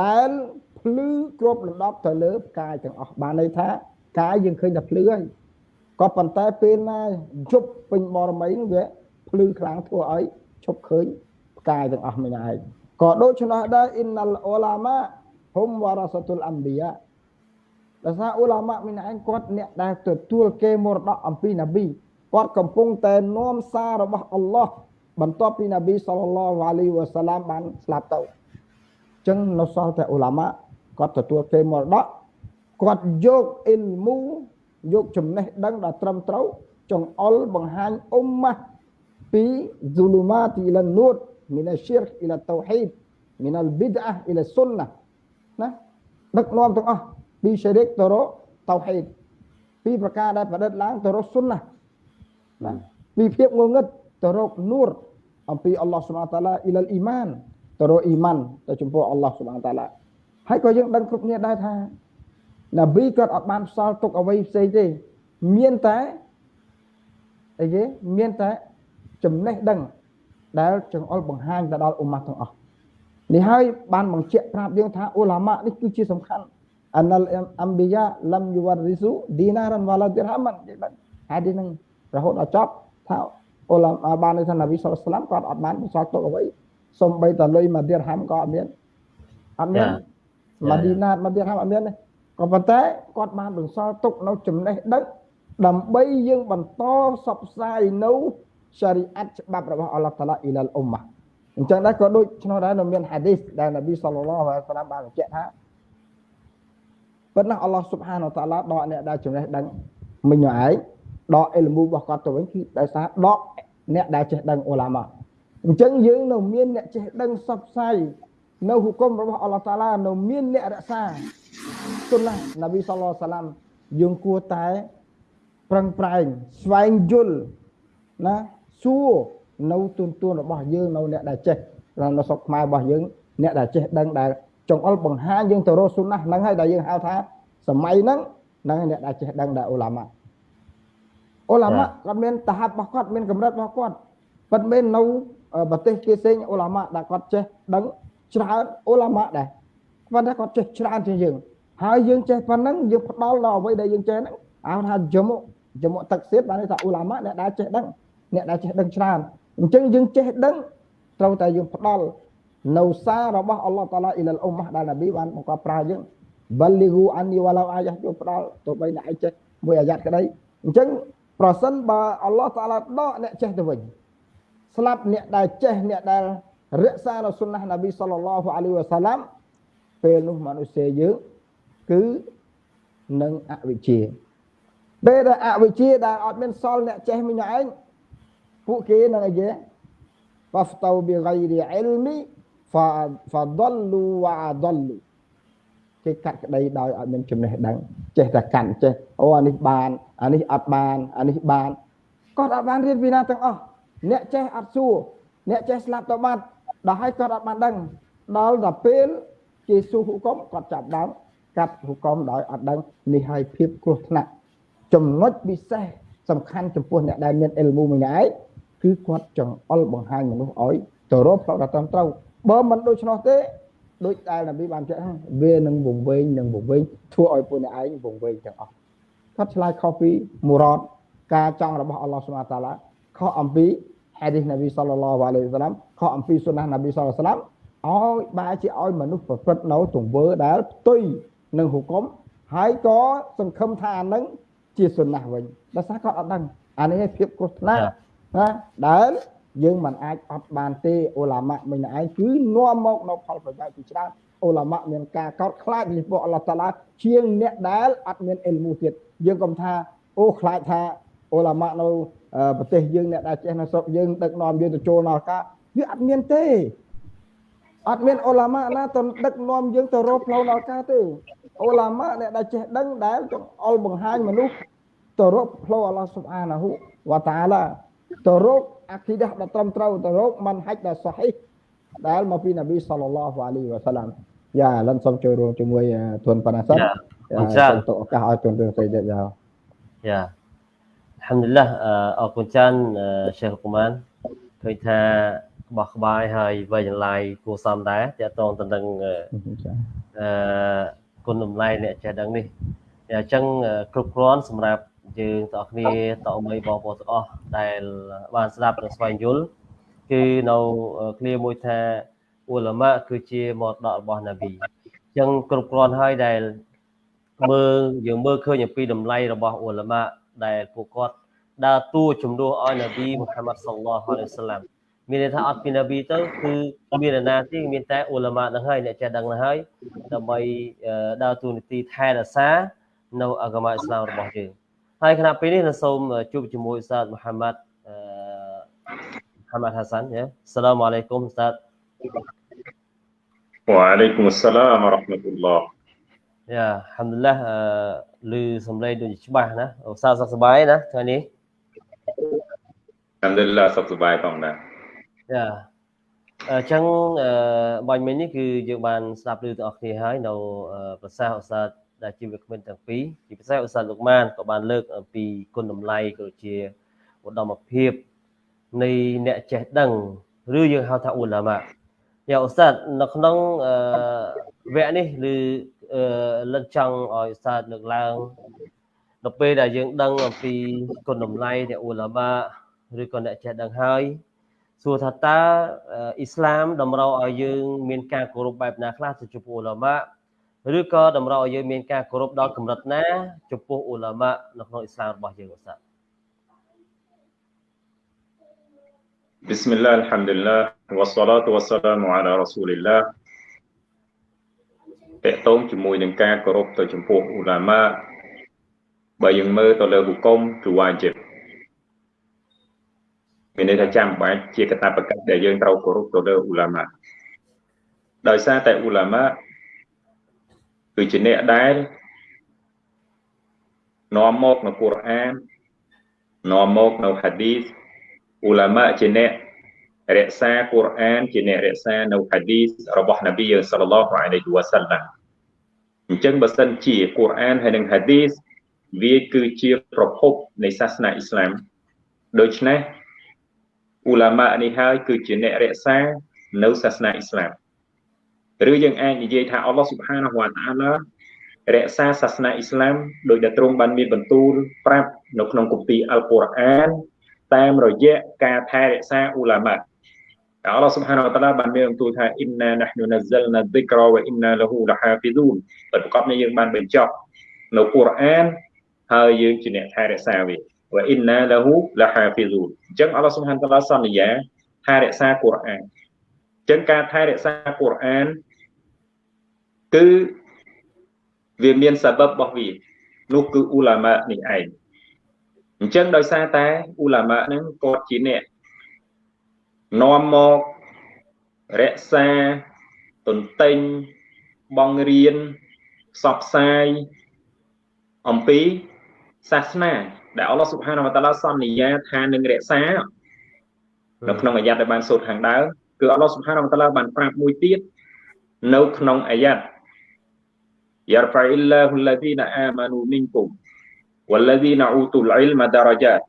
ដែលភ្លឺគ្របដណ្ដប់ទៅលើផ្កាយទាំងអស់បានន័យថាកាយយើងឃើញតែភ្លឺហើយក៏ប៉ុន្តែពេលណាយប់ពេញបរមីនោះវាភ្លឺខ្លាំងធ្វើឲ្យឈប់ឃើញផ្កាយទាំងអស់មិនឯងក៏ដូច្នោះដែរអ៊ីនណលអ៊ូឡាម៉ាហុំវ៉ារ៉ាសាតុលអម្បិយា ដោយសារអ៊ូឡាម៉ាមីនឯងគាត់អ្នកដែលទទួលគេមរតកអំពីនប៊ីគាត់កំពុងតែនាំសាររបស់អល់ឡោះបន្ទាប់ពីនប៊ីសល្លឡោះអាលីវ៉ាសាឡាមបានស្លាប់ទៅអញ្ចឹងនៅសល់តែអ៊ូឡាម៉ាគាត់ទទួលគេមរតកគាត់យកអ៊ីលមូយកចំណេះដឹងដល់ត្រឹមត្រូវចង្អុលបង្ហាញអ៊ុមម៉ាពី zulumat ila nur min ash-shirk ila tauhid min al-bid'ah ila sunnah ណាដឹកនាំទាំងអស់ ពីសេរីកទៅរកតោហេតពីប្រការដែលប្រឌិតឡើងទៅរកសុនណាណាពីភាពងងឹតទៅរកនូរអំពីអល់ឡោះសុបហានតាឡាអ៊ីលលអ៊ីម៉ានទៅរកអ៊ីម៉ានទៅចំពោះអល់ឡោះសុបហានតាឡាហើយក៏យើងដឹងគ្រប់គ្នាដែរថានប៊ីគាត់អត់បានផ្សល់ទុកអ្វីផ្សេងទេមានតែអីគេមានតែចំណេះដឹងដែលចង្អុលបង្ហាញទៅដល់អ៊ុម៉ាត់ទាំងអស់នេះហើយបានបញ្ជាក់ប្រាប់យើងថាអ៊ូឡាម៉ានេះគឺជាសំខាន់ អនលអំបិយាលំយវរិសុឌីណារ៉ាន់វ៉ាឡាឌីរហាមិនគេបានហើយនេះនឹងរហូតដល់ចប់ថាអ៊ូឡាម៉ាបានន័យថានប៊ីសុលឡាមគាត់អត់បានបន្សល់ទុកអ្វីសំបីតលុយមកឌីរហាំក៏អត់មានអត់មានម៉ាឌីណាម៉ាឌីរហាំអត់មានទេក៏ប៉ុន្តែគាត់បានបន្សល់ទុកនៅចំណេះដឹងដើម្បីយើងបន្តសបផ្សាយនៅសារីអាត់ច្បាប់របស់អល់ឡោះតាឡាអ៊ីឡាលអ៊ុម៉ាអញ្ចឹងដែរក៏ដូចឆ្នោះដែរនៅមានហាឌីសដែលនប៊ីសល្លឡោះអាឡៃហ៊ីវសឡាមបានបញ្ជាក់ថា ប៉ុន្តែអល់ឡោះស៊ុបហានតាឡាដកអ្នកដែលចំណេះដឹងមិញឯងដកអ៊ីលមូរបស់គាត់ទៅវិញគឺដោយសារដកអ្នកដែលចេះដឹងអ៊ូឡាម៉ាអញ្ចឹងយើងនៅមានអ្នកចេះដឹងសបផ្សាយនៅហុគមរបស់អល់ឡោះតាឡានៅមានអ្នករក្សាសុណានប៊ីសល្លឡោះសាឡាមយើងគួរតែប្រឹងប្រែងស្វែងយល់ណាសួរនៅទុនទួនរបស់យើងនៅអ្នកដែលចេះនៅស្រុកខ្មែររបស់យើងអ្នកដែលចេះដឹងដែល ចង្អុលបង្ហាញយើងទៅរកសុណាហ្នឹងហើយដែលយើងហៅថាសម័យហ្នឹងហ្នឹងអ្នកដែលចេះដឹងដែលអ៊ូឡាម៉ាអ៊ូឡាម៉ាគាត់មានតហាប់របស់គាត់មានកម្រិតរបស់គាត់ប៉ុន្តែនៅប្រទេសគេផ្សេងអ៊ូឡាម៉ាដែលគាត់ចេះដឹងច្រើនអ៊ូឡាម៉ាដែរប៉ុន្តែគាត់ចេះច្រើនជាងយើងហើយយើងចេះប៉ុណ្ណឹងយើងផ្ដល់ដល់អ្វីដែលយើងចេះហ្នឹងហៅថាយមុយមុទឹកសៀតបានន័យថាអ៊ូឡាម៉ាអ្នកដែលចេះដឹងអ្នកដែលចេះដឹងច្រើនអញ្ចឹងយើងចេះដឹងត្រូវតែយើងផ្ដល់ នៅសាររបស់អល់ឡោះតាឡាអ៊ីលអ៊ុម៉ាដែលនប៊ីបានបង្កប់ប្រើយើងបលលីហ៊ូអានីវ៉ាឡោអាយ៉ាយកផ្ដល់ទៅបីអ្នកឯងចេះមួយអាយ៉ាត់ក្តីអញ្ចឹងប្រសិនបើអល់ឡោះតាឡាដកអ្នកចេះទៅវិញស្លាប់អ្នកដែលចេះអ្នកដែលរក្សានៅសុនណះនប៊ីសល្លឡោះអាឡៃវ៉ាសាឡាំពេលនោះមនុស្សយើងគឺនឹងអវិជ្ជាពេលដែលអវិជ្ជាដែលអត់មានសល់អ្នកចេះមិញឯងពួកគេនឹងអីគេបហ្តៅបិហ្គៃរីអ៊ីលមី ហ្វាដលូវ៉ាដលូគេកាត់ក្តីដោយអត់មានចំណេះដឹងចេះតែកាន់ចេះអូអានេះបានអានេះអត់បានអានេះបានគាត់អត់បានរៀនពីណាទាំងអស់អ្នកចេះអត់សួរអ្នកចេះស្លាប់ទៅបាត់ដល់ហើយគាត់អត់បានដឹងដល់ដល់ពេលគេស៊ូហុកុំគាត់ចាប់ដើមកាត់ហុកុំដោយអត់ដឹងនេះហើយភាពគ្រោះថ្នាក់ចំណុចពិសេសសំខាន់ចំពោះអ្នកដែលមានអិលមូម្នាក់ឯងគឺគាត់ចង្អុលបង្ហាញមនុស្សឲ្យទៅរកផ្លូវដ៏ត្រឹមត្រូវ បើមិនដូច្នោះទេដូចដែលនប៊ីបានចែកហ្នឹងវានឹងវង្វេងនឹងវង្វេងធ្វើឲ្យពួកអ្នកឯងវង្វេងទាំងអស់គាត់ឆ្លើយខុសពីមូរ៉តការចង់របស់អល់ឡោះស៊ុបហានតាឡាខុសអំពីហាឌីសនប៊ីសល្លឡោះអាឡៃហ៊ីវសឡាមខុសអំពីសុណានប៊ីសល្លឡោះសាឡាមឲ្យបែរជាឲ្យមនុស្សប្រព្រឹត្តនៅទង្វើដែលផ្ទុយនឹងហុគមហើយក៏សង្ឃឹមថាអានឹងជាសុណាវិញដោយសារគាត់អត់ដឹងអានេះភាពគ្រោះថ្នាក់ណាដែល យើងមិនអាចអត់បានទេអ៊ូឡាម៉ាមិញឯងគឺនាំមកនៅផលប្រយោជន៍ជាច្រើនអ៊ូឡាម៉ាមានការកោតខ្លាចពីពួកអល់ឡោះតាឡាជាងអ្នកដែលអត់មានអ៊ីលមូទៀតយើងកុំថាអូខ្លាចថាអ៊ូឡាម៉ានៅប្រទេសយើងអ្នកដែលចេះនៅស្រុកយើងដឹកនាំយើងទៅចូលដល់ការវាអត់មានទេអត់មានអ៊ូឡាម៉ាណាទៅដឹកនាំយើងទៅរកផ្លូវដល់ការទេអ៊ូឡាម៉ាអ្នកដែលចេះដឹងដែលចង្អុលបង្ហាញមនុស្សទៅរកផ្លូវអល់ឡោះស៊ុបហានាហ៊ូវតាអាឡាទៅរកអាគីដាដ៏ត្រឹមត្រូវទៅរកមិនហាច់ដ៏សុហីដែលមកពីនប៊ីសល្លឡោះអាឡៃវ៉ាសាឡាមយ៉ាលិនសូមចូលរួមជាមួយទុនប៉ាណាសិនសូមទៅឱកាសឲ្យទុនរឿងស្អីទៀតយ៉ាយ៉ាអัลฮัมឌុលឡាអរគុណច្រើនឆេខកូម៉ានឃើញថាបោះក្បាយហើយវិយឡាយគួសមដែរតកតងទៅនឹងអឺគុណតម្លៃអ្នកចេះដឹងនេះអញ្ចឹងគ្រប់គ្រាន់សម្រាប់ យើងទាំងអស់គ្នាតអមីបងប្អូនទាំងអស់ដែលបានស្ដាប់និងស្វែងយល់គឺនៅឃ្លាមួយថាអ៊ូឡាម៉ាគឺជាមរតករបស់ណាប៊ីអញ្ចឹងគ្រប់គ្រាន់ហើយដែលមើលយើងមើលឃើញអំពីតម្លៃរបស់អ៊ូឡាម៉ាដែលពួកគាត់ដើរតួជំនួសឲ្យណាប៊ីមូហាម៉ាត់សល្លោះអាឡៃហ៊ីវសាឡាមមានន័យថាអត់ពីណាប៊ីទៅគឺមាននរណាទេមានតែអ៊ូឡាម៉ានឹងហើយអ្នកចេះដឹងនឹងហើយដើម្បីដើរតួនាទីថែរក្សានៅអាកាម៉ាអ៊ីស្លាមរបស់យើង ហើយគណៈពេលនេះសូមជួបជាមួយសាស្ត្រមូហាម៉ាត់អឺមូហាម៉ាត់ហាសាន់យ៉ាសឡាមអាឡៃគុំសាស្ត្រវ៉ាអាឡៃគុំសឡាមរ៉ាហ្មាតុលឡោះយ៉ាហាំឌុលឡាឮសំឡេងដូចច្បាស់ណាឧស្សាហ៍សុខសប្បាយណាថ្ងៃនេះហាំឌុលឡាសុខសប្បាយផងដែរយ៉ាអញ្ចឹងបាញ់មិញនេះគឺយើងបានស្ដាប់ឮទាំងអស់គ្នាហើយនៅប្រសាសន៍ឧស្សាហ៍ ដែលជាវិក្កាមទាំងពីរជាពិសេសឧស្សាហ៍លោកម៉ានក៏បានលើកអំពីគុណតម្លៃក៏ជាឧត្តមភាពនៃអ្នកចេះដឹងឬយើងហៅថាអ៊ូឡាម៉ាយ៉ាឧស្សាហ៍នៅក្នុងវគ្គនេះឬលឹកចង់ឲ្យឧស្សាហ៍លើកឡើងនៅពេលដែលយើងដឹងអំពីគុណតម្លៃអ្នកអ៊ូឡាម៉ាឬក៏អ្នកចេះដឹងហើយសួរថាតើអ៊ីស្លាមតម្រូវឲ្យយើងមានការគោរពបែបណាខ្លះទៅចំពោះអ៊ូឡាម៉ា ឬក៏តម្រូវឲ្យយើងមានការគោរពដល់កម្រិតណាចំពោះអ៊ូឡាម៉ានៅក្នុងអ៊ីស្លាមរបស់យើងឧស្សាហ៍ بسم الله الحمد لله والصلاة والسلام على رسول الله តកតងជាមួយនឹងការគោរពទៅចំពោះអ៊ូឡាម៉ាបើយើងមើលទៅលើហុគមគឺវាជីបមានន័យថាចាំបាច់ជាកតាបកិច្ចដែលយើងត្រូវគោរពទៅលើអ៊ូឡាម៉ាដោយសារតែអ៊ូឡាម៉ា គឺជាអ្នកដែលនាំមកនៅកូរ៉ាននាំមកនៅហាឌីសអ៊ូឡាម៉ាជាអ្នករក្សាកូរ៉ានជាអ្នករក្សានៅហាឌីសរបស់នប៊ីសល្លឡោះអាឡៃហ៊ីវ៉ាសាឡាំអញ្ចឹងបើសិនជាកូរ៉ានហើយនិងហាឌីសវាគឺជាប្រភពនៃសាសនាអ៊ីស្លាមដូច្នេះអ៊ូឡាម៉ានេះហើយគឺជាអ្នករក្សានៅសាសនាអ៊ីស្លាម ឬយើងអាចនិយាយថាអល់ឡោះស៊ុបហានវតាអាឡារក្សាសាសនាអ៊ីស្លាមដោយដែលទ្រង់បានមានបន្ទូលប្រាប់នៅក្នុងគម្ពីរអល់កុរអានតាមរយៈការថែរក្សាអ៊ូឡាម៉ាអល់ឡោះស៊ុបហានវតាឡាបានមានបន្ទូលថាអ៊ីនណាណាហ្នូណាហ្សិលណាឌីក្រវអ៊ីនណាលហ៊ូលហាហ្វីឌូនប្រកបនេះយើងបានបញ្ចប់នៅកូរ៉ានហើយយើងជាអ្នកថែរក្សាវាវ៉ាអ៊ីនណាលហ៊ូលហាហ្វីឌូនអញ្ចឹងអល់ឡោះស៊ុបហានវតាឡាសន្យាថែរក្សាកូរ៉ានអញ្ចឹងការថែរក្សាកូរ៉ានគឺវាមានសាបបរបស់វានោះគឺអ៊ូឡាម៉ានេះឯងអញ្ចឹងដោយសារតែអ៊ូឡាម៉ាហ្នឹងគាត់ជាអ្នកនាំមករក្សាទន្ទិញបងរៀនផ្សព្វផ្សាយអំពីសាសនា ដែលអល់ឡោះស៊ុបហានវតាឡាសន្យាថានឹងរក្សានៅក្នុងអាយ៉ាតដែលបានសូត្រខាងដើម គឺអល់ឡោះសុបហានវតាឡាបានប្រាប់មួយទៀតនៅក្នុងអាយ៉ាត់យ៉ារហ្វាអ៊ីលឡាហ៊ុលឡាឌីណាអាម៉ានូមីនគុមវលឡាឌីណាអ៊ូទូលអ៊ីលមដារ៉ាជាត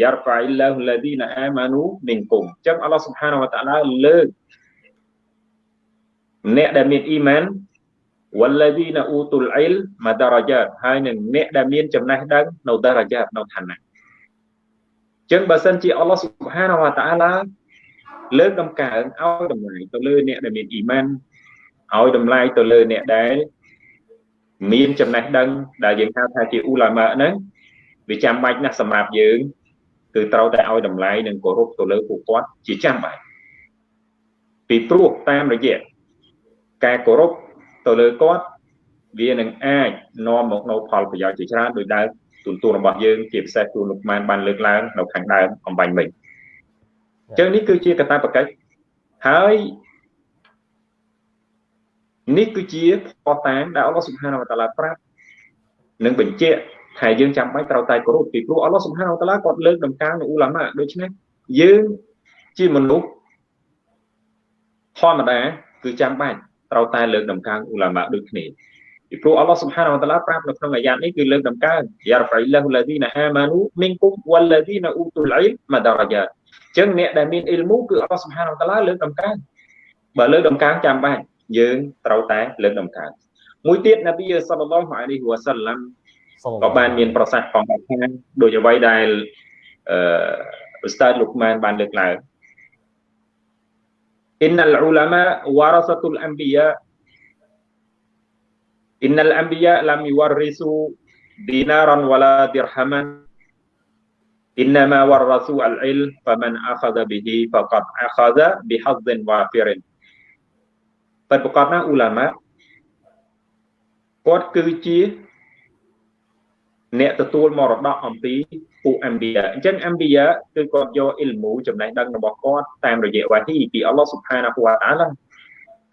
យ៉ារហ្វាអ៊ីលឡាហ៊ុលឡាឌីណាអាម៉ានូមីនគុមអញ្ចឹងអល់ឡោះសុបហានវតាឡាលើកអ្នកដែលមានអ៊ីម៉ានវលឡាឌីណាអ៊ូទូលអ៊ីលមដារ៉ាជាតហើយនឹងអ្នកដែលមានចំណេះដឹងនៅដារ៉ាជាតនៅឋានៈចឹងបើសិនជាអល់ឡោះសុបហានវតាឡា លើកដំកើងឲ្យតម្លៃទៅលើអ្នកដែលមានអ៊ីម៉ានឲ្យតម្លៃទៅលើអ្នកដែលមានចំណេះដឹងដែលយើងហៅថាជាអ៊ូឡាម៉ាហ្នឹងវាចាំបាច់ណាស់សម្រាប់យើងគឺត្រូវតែឲ្យតម្លៃនិងគោរពទៅលើពួកគាត់ជាចាំបាច់ពីព្រោះតាមរយៈការគោរពទៅលើគាត់វានឹងអាចនាំមកនៅផលប្រយោជន៍ជាច្រើនដោយដែលទូនទូរបស់យើងជាពិសេសទូនលោកម៉ានបានលើកឡើងនៅខាងដើមអំបញ្ញមិញអញ្ចឹងនេះគឺជាកតាបកិច្ចហើយនេះគឺជាផតតាមដែលអល់ឡោះសុបហានវតាឡាប្រាប់និងបញ្ជាក់ថាយើងចាំបាច់ត្រូវតែគោរពពីព្រោះអល់ឡោះសុបហានវតាឡាគាត់លើកដំកើងនៅអ៊ូឡាម៉ាដូច្នេះយើងជាមនុស្សធម្មតាគឺចាំបាច់ត្រូវតែលើកដំកើងអ៊ូឡាម៉ាដូចគ្នាពីព្រោះអល់ឡោះសុបហានវតាឡាប្រាប់នៅក្នុងអាយ៉ាតនេះគឺលើកដំកើងយ៉ារហ្វៃឡាហ៊ូឡាឌីណាអាម៉ានូមីនគុំវ៉ាឡាឌីណាអ៊ូទូលអ៊ីលម៉ាដារ៉ាយ៉ាអញ្ចឹងអ្នកដែលមានអ៊ីលមូគឺអល់ឡោះសុបហានវតាឡាលើកដំកើងបើលើកដំកើងចាំបាច់យើងត្រូវតែលើកដំកើងមួយទៀតនប៊ីសល្លឡោះអាឡៃហ៊ីវ៉ាសាឡាំក៏បានមានប្រសាសន៍ផងថាដូចអ្វីដែលអឺឧស្តាតលោកម៉ានបានលើកឡើង إن العلماء ورثة الأنبياء إن الأنبياء لم يورثوا دينارا ولا درهما innama warasu al-ilm faman akhadha bihi faqad akhadha bihadzin wafirin ពិតប្រកបណាអ៊ូឡាម៉ាគាត់គឺជាអ្នកទទួលមរតកអំពីពួកអម្បិយាអញ្ចឹងអម្បិយាគឺគាត់យកអ៊ីលមូចំណេះដឹងរបស់គាត់តាមរយៈវ៉ាហ៊ីពីអល់ឡោះស៊ុបហានាហ៊ូវតាឡា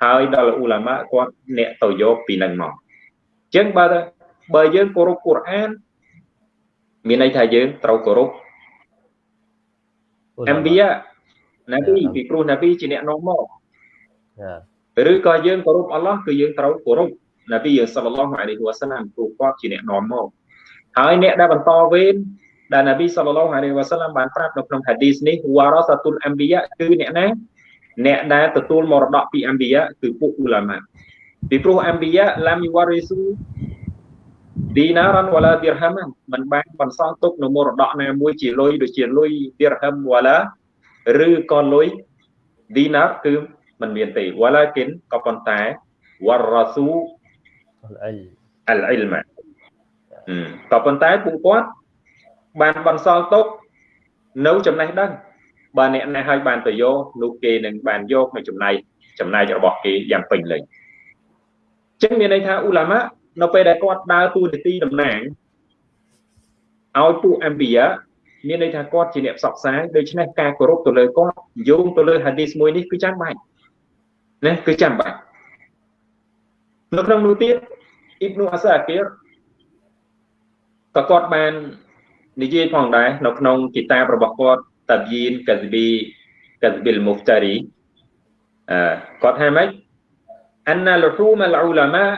ហើយដល់អ៊ូឡាម៉ាគាត់អ្នកទៅយកពីនឹងមកអញ្ចឹងបើបើយើងគោរពកូរ៉ានមានន័យថាយើងត្រូវគោរព អម្បិយាណាប៊ីពីព្រោះណាប៊ីជាអ្នកនាំមកឬក៏យើងគោរពអល់ឡោះគឺយើងត្រូវគោរពណាប៊ីសល្លឡោះអាឡៃហ៊ីវ៉ាសាឡាមព្រោះគាត់ជាអ្នកនាំមកហើយអ្នកដែលបន្តវេនដែលណាប៊ីសល្លឡោះអាឡៃហ៊ីវ៉ាសាឡាមបានប្រាប់នៅក្នុងហាឌីសនេះវ៉ារ៉ាសាតុលអម្បិយាគឺអ្នកណាអ្នកដែលទទួលមរតកពីអម្បិយាគឺពួកឧឡាម៉ាពីព្រោះអម្បិយាឡាមយវ៉ារីស៊ូ ឌីណារ៉ាន់វ៉ាឡាឌីរហាមមិនបានបន្សល់ទុកនៅមរតកណាមួយជាលុយដូចជាលុយឌីរហាមវ៉ាឡាឬក៏លុយឌីណារគឺมันមានទេវ៉ាឡាគិនក៏ប៉ុន្តែវ៉ារ៉ាស៊ូអលអលអ៊ីលម៉ាក៏ប៉ុន្តែពួកគាត់បានបន្សល់ទុកនៅចំណេះដឹងបើអ្នកណាឲ្យបានទៅយកនោះគេនឹងបានយកនៅចំណែកចំណែករបស់គេយ៉ាងពេញលេញអញ្ចឹងមានន័យថាអ៊ូឡាម៉ា នៅពេលដែលគាត់ដើរតួនាទីតំណាងឲ្យពួកអម្បិយាមានន័យថាគាត់ជាអ្នកផ្សព្វផ្សាយដូច្នេះការគោរពទៅលើគាត់យោងទៅលើហាឌីសមួយនេះគឺចាំបាច់ណាគឺចាំបាច់នៅក្នុងនោះទៀតអ៊ីបនូអាសាគីរក៏គាត់បាននិយាយផងដែរនៅក្នុងគីតាបរបស់គាត់តាបយីនកាហ្ប៊ីកាហ្ប៊ីលមុហ្តារីអឺគាត់ថាម៉េច أن لحوم العلماء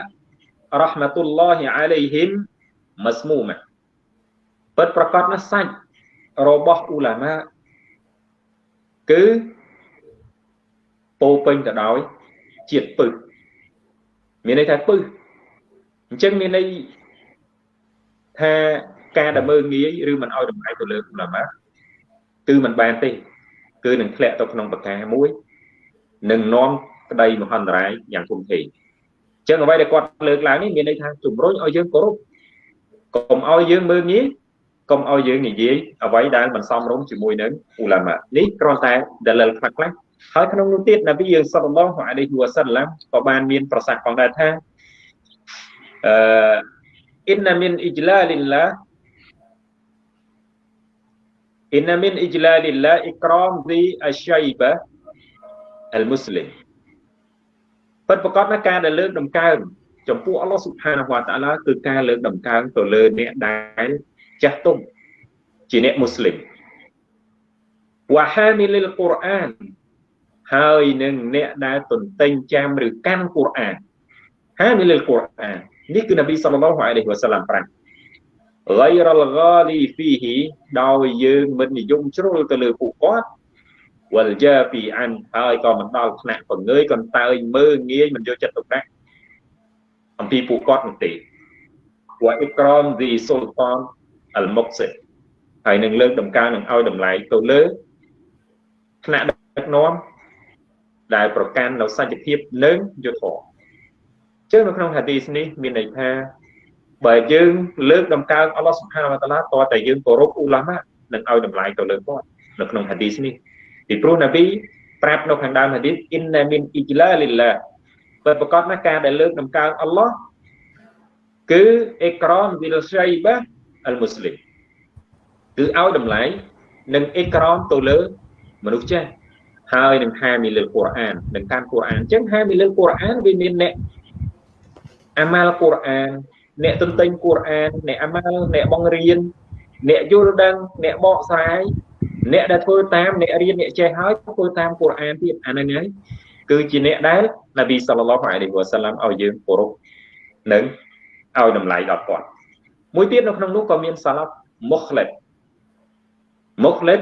រ៉ហ្មាតុលឡោះអាឡៃហ៊ីមមាស្មូម៉ាពិតប្រកបណាស់សាច់របស់អ៊ូឡាម៉ាគឺពោពេញទៅដោយជាតិពឹសមានន័យថាពឹសអញ្ចឹងមានន័យថាការដែលមើងងាយឬមិនអោយតម្លៃទៅលើអ៊ូឡាម៉ាគឺមិនបានទេ គឺនឹងធ្លាក់ទៅក្នុងប្រការមួយនឹងនាំក្តីមហន្តរាយយ៉ាងធំធេង ចឹងអ្វីដែលគាត់លើកឡើងនេះមានន័យថាជំរុញឲ្យយើងគោរពកុំឲ្យយើងមើងងាយកុំឲ្យយើងនិយាយអ្វីដែលមិនសមរម្យជាមួយនឹងអ៊ូឡាម៉ានេះគ្រាន់តែដលិលខ្លះខ្លះហើយក្នុងនោះទៀតនប៊ីយើងសល្លឡោះអាឡៃហ៊ីវ៉ាសាឡាំក៏បានមានប្រសាសន៍ផងដែរថាអឺអ៊ីនណាមីនអ៊ីជ្លាលីឡាអ៊ីនណាមីនអ៊ីជ្លាលីឡាអ៊ីក្រមឌីអឆៃបាអលមូស្លីម ពិតប្រកបណាស់ការដែលលើកដំកើងចំពោះអល់ឡោះស៊ុបហានវតាឡាគឺការលើកដំកើងទៅលើអ្នកដែលចាស់ទុំជាអ្នកមូស្លីមវ៉ាហាមីលលកូរ៉ានហើយនឹងអ្នកដែលទន្ទិញចាំឬកាន់កូរ៉ានហាមីលលកូរ៉ាននេះគឺនប៊ីសល្លឡោះអាឡៃហ៊ីវ៉ាសាឡាំប្រាប់ غير الغالي فيه ដោយយើងមិននិយមជ្រុលទៅលើពួកគាត់ វលជាពីអានហើយក៏មិនដល់ថ្នាក់បង្ងើយកន្តើយមើងងាយមិនយកចិត្តទុកដាក់អំពីពួកគាត់នោះទេវ៉ាអ៊ីក្រមឌីស៊ុលតានអលមុកសិហើយនឹងលើកដំកើងនឹងឲ្យតម្លៃទៅលើថ្នាក់ដឹកនាំដែលប្រកាន់នៅសច្ចភាពនិងយុត្តិធម៌ចឹងនៅក្នុងហាឌីសនេះមានន័យថាបើយើងលើកដំកើងអល់ឡោះសុបហានវតាឡាតើតែយើងគោរពអ៊ូឡាម៉ានឹងឲ្យតម្លៃទៅលើគាត់នៅក្នុងហាឌីសនេះ ពីព្រោះនប៊ីប្រាប់នៅខាងដើមហាឌីសអ៊ីនណាមីនអ៊ីជ្លាលីឡាបើប្រកាសណាការដែលលើកដំកើងអល់ឡោះគឺអេក្រមវិលសៃបាអលមូស្លីមគឺឲ្យតម្លៃនិងអេក្រមទៅលើមនុស្សចាស់ហើយនឹងហាមីលើកូរ៉ាននឹងកាន់កូរ៉ានអញ្ចឹងហាមីលើកូរ៉ានវាមានអ្នកអាម៉ាល់កូរ៉ានអ្នកទន្ទិញកូរ៉ានអ្នកអាម៉ាល់អ្នកបង្រៀនអ្នកយល់ដឹងអ្នកបកស្រាយ អ្នកដែលធ្វើតាមអ្នករៀនអ្នកចេះហើយធ្វើតាមកូរ៉ានទៀតអាហ្នឹងហើយគឺជាអ្នកដែលនប៊ីសល្លឡោះអាឡៃហ៊ីវ៉ាសាឡាំឲ្យយើងគោរពនិងឲ្យតម្លៃដល់គាត់មួយទៀតនៅក្នុងនោះក៏មានសាឡាប់មុខលិតមុខលិត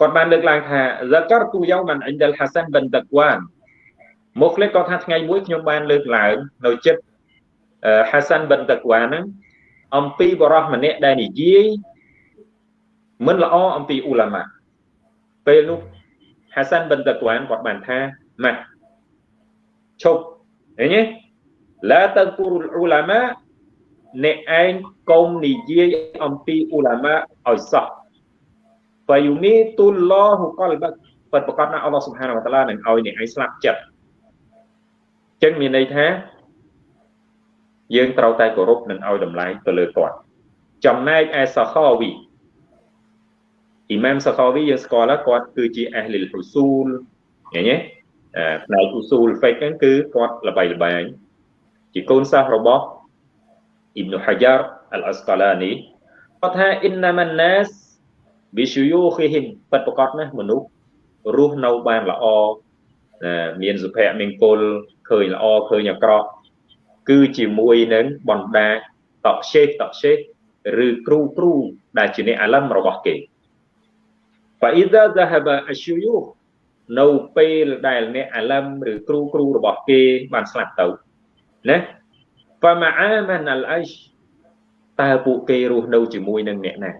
គាត់បានលើកឡើងថា zakartu yawman 'inda al-Hasan bin Takwan មុខលិតគាត់ថាថ្ងៃមួយខ្ញុំបានលើកឡើងនៅចិត្ត Hasan bin Takwan ហ្នឹងអំពីបរោះម្នាក់ដែលនិយាយ មិនល្អអំពីអ៊ូឡាម៉ាពេលនោះ Hasan bin Takwan គាត់បានថាម៉ាក់ឈប់ឃើញទេឡាតគូរុលអ៊ូឡាម៉ាអ្នកឯងកុំនិយាយអំពីអ៊ូឡាម៉ាឲ្យសោះហ្វាយូមីទុលឡោហ៊ូកលបពិតប្រកបណាអល់ឡោះសុបហានវតាឡានឹងឲ្យអ្នកឯងស្លាប់ចិត្តចឹងមានន័យថាយើងត្រូវតែគោរពនិងឲ្យតម្លៃទៅលើគាត់ចំណែកឯសាខាវី អ៊ីម៉ាមសាខាវីយើងស្គាល់ហើយគាត់គឺជាអះលីលហ៊ូស៊ូលឃើញទេផ្នែកហ៊ូស៊ូលហ្វិកហ្នឹងគឺគាត់ល្បីល្បាញជាកូនសិស្សរបស់អ៊ីប៊ុហាយ៉ារអលអស្កាឡានីគាត់ថាអ៊ីនណាម៉ាណាសប៊ីឈូយូឃីហ៊ីមពិតប្រកបណាស់មនុស្សរស់នៅបានល្អមានសុភមង្គលឃើញល្អឃើញអាក្រក់គឺជាមួយនឹងបណ្ដាតកសេះតកសេះឬគ្រូគ្រូដែលជាអ្នកអាឡឹមរបស់គេ ហ្វាអ៊ីដាហ្សាហាបាអស្យូនៅពេលដែលអ្នកអាឡឹមឬគ្រូគ្រូរបស់គេបានស្លាប់ទៅណាហ្វាម៉ាអាម៉ាណាលអ៊ីសតើពួកគេរស់នៅជាមួយនឹងអ្នកណា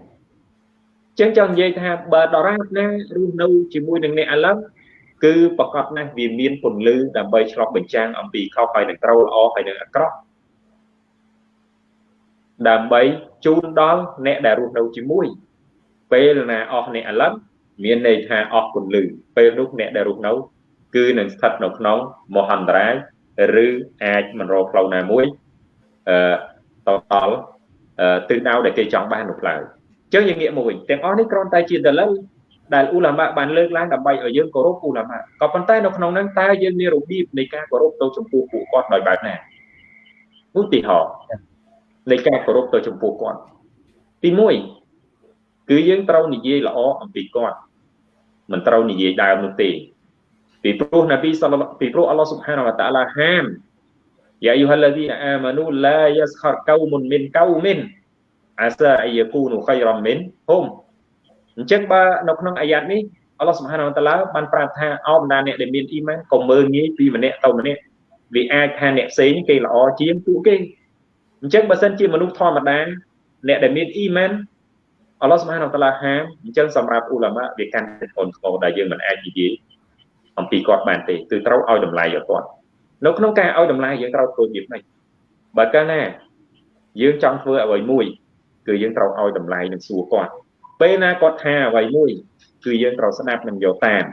ចឹងចង់និយាយថាបើដរាបណារស់នៅជាមួយនឹងអ្នកអាឡឹមគឺប្រកបណាស់វាមានពន្លឺដើម្បីឆ្លុះបញ្ចាំងអំពីខុសហើយនឹងត្រូវល្អហើយនឹងអាក្រក់ដើម្បីជូនដល់អ្នកដែលរស់នៅជាមួយពេលណាអស់អ្នកអាឡឹម មានន័យថាអស់ពន្លឺពេលនោះអ្នកដែលរស់នៅ គឺនឹងស្ថិតនៅក្នុងមហន្តរាយឬអាចមិនរកផ្លូវណាមួយអឺតដល់ទិសដៅដែលគេចង់បាននោះឡើយអញ្ចឹងយើងងាកមកវិញទាំងអស់នេះគ្រាន់តែជាដលិលដែលអ៊ូឡាម៉ាបានលើកឡើងដើម្បីឲ្យយើងគោរពអ៊ូឡាម៉ាក៏ប៉ុន្តែនៅក្នុងហ្នឹងតើយើងមានរបៀបនៃការគោរពទៅចំពោះពួកគាត់ដោយបែបណាឧទាហរណ៍នៃការគោរពទៅចំពោះគាត់ទី1គឺយើងត្រូវនិយាយល្អអំពីគាត់ មិនត្រូវនិយាយដើមនោះទេពីព្រោះនប៊ីសល្លពីព្រោះអល់ឡោះស៊ុបហានវតាឡាហាមយ៉ាអ៊ីហាល់ឡាឌីនអាម៉ានូឡាយ៉ាស្ខរកៅមុនមិនកៅមិនអាសាអយគូនូខៃរ៉ាមិនហុំអញ្ចឹងបើនៅក្នុងអាយ៉ាតនេះអល់ឡោះសុបហានវតាឡាបានប្រាប់ថាអោបណ្ដាអ្នកដែលមានអ៊ីម៉ានកុំមើលងាយពីម្នាក់ទៅម្នាក់វាអាចថាអ្នកផ្សេងគេល្អជាងពួកគេអញ្ចឹងបើសិនជាមនុស្សធម្មតាអ្នកដែលមានអ៊ីម៉ាន អល់ឡោះសុបហានវតាឡាហាមអញ្ចឹងសម្រាប់អ៊ូឡាម៉ាវាកាន់តែធ្ងន់ធ្ងរដែលយើងមិនអាចនិយាយអំពីគាត់បានទេគឺត្រូវឲ្យតម្លៃឲ្យគាត់នៅក្នុងការឲ្យតម្លៃយើងត្រូវធ្វើយ៉ាងម៉េចបើកាលណាយើងចង់ធ្វើអ្វីមួយគឺយើងត្រូវឲ្យតម្លៃនឹងសួរគាត់ពេលណាគាត់ថាអ្វីមួយគឺយើងត្រូវស្ដាប់និងយកតាម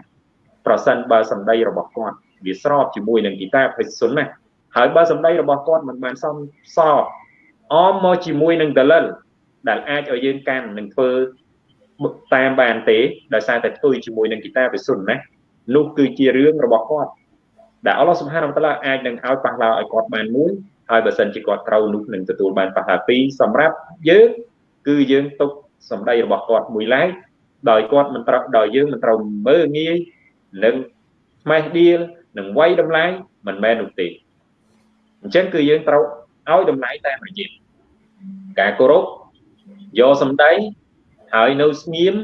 ប្រសិនបើសម្ដីរបស់គាត់វាស្របជាមួយនឹងគីតាបិសុនណាហើយបើសម្ដីរបស់គាត់មិនបានសមសបអមមកជាមួយនឹងដលិល ដែលអាចឲ្យយើងកាន់នឹងធ្វើតាមបានទេដោយសារតែផ្ទុយជាមួយនឹងគីតាបិសុនណានោះគឺជារឿងរបស់គាត់ដែលអល់ឡោះសុបហានវតាឡាអាចនឹងឲ្យប៉ះឡោឲ្យគាត់បានមួយហើយបើសិនជាគាត់ត្រូវនោះនឹងទទួលបានប៉ះឡោពីរសម្រាប់យើងគឺយើងទុកសម្ដីរបស់គាត់មួយឡែកដោយគាត់មិនត្រូវដោយយើងមិនត្រូវមើលងាយនឹងផ្មេះដៀលនឹងវាយតម្លៃមិនមែននោះទេអញ្ចឹងគឺយើងត្រូវឲ្យតម្លៃតាមរយៈការគោរព យកសម្ដីហើយនៅស្ងៀម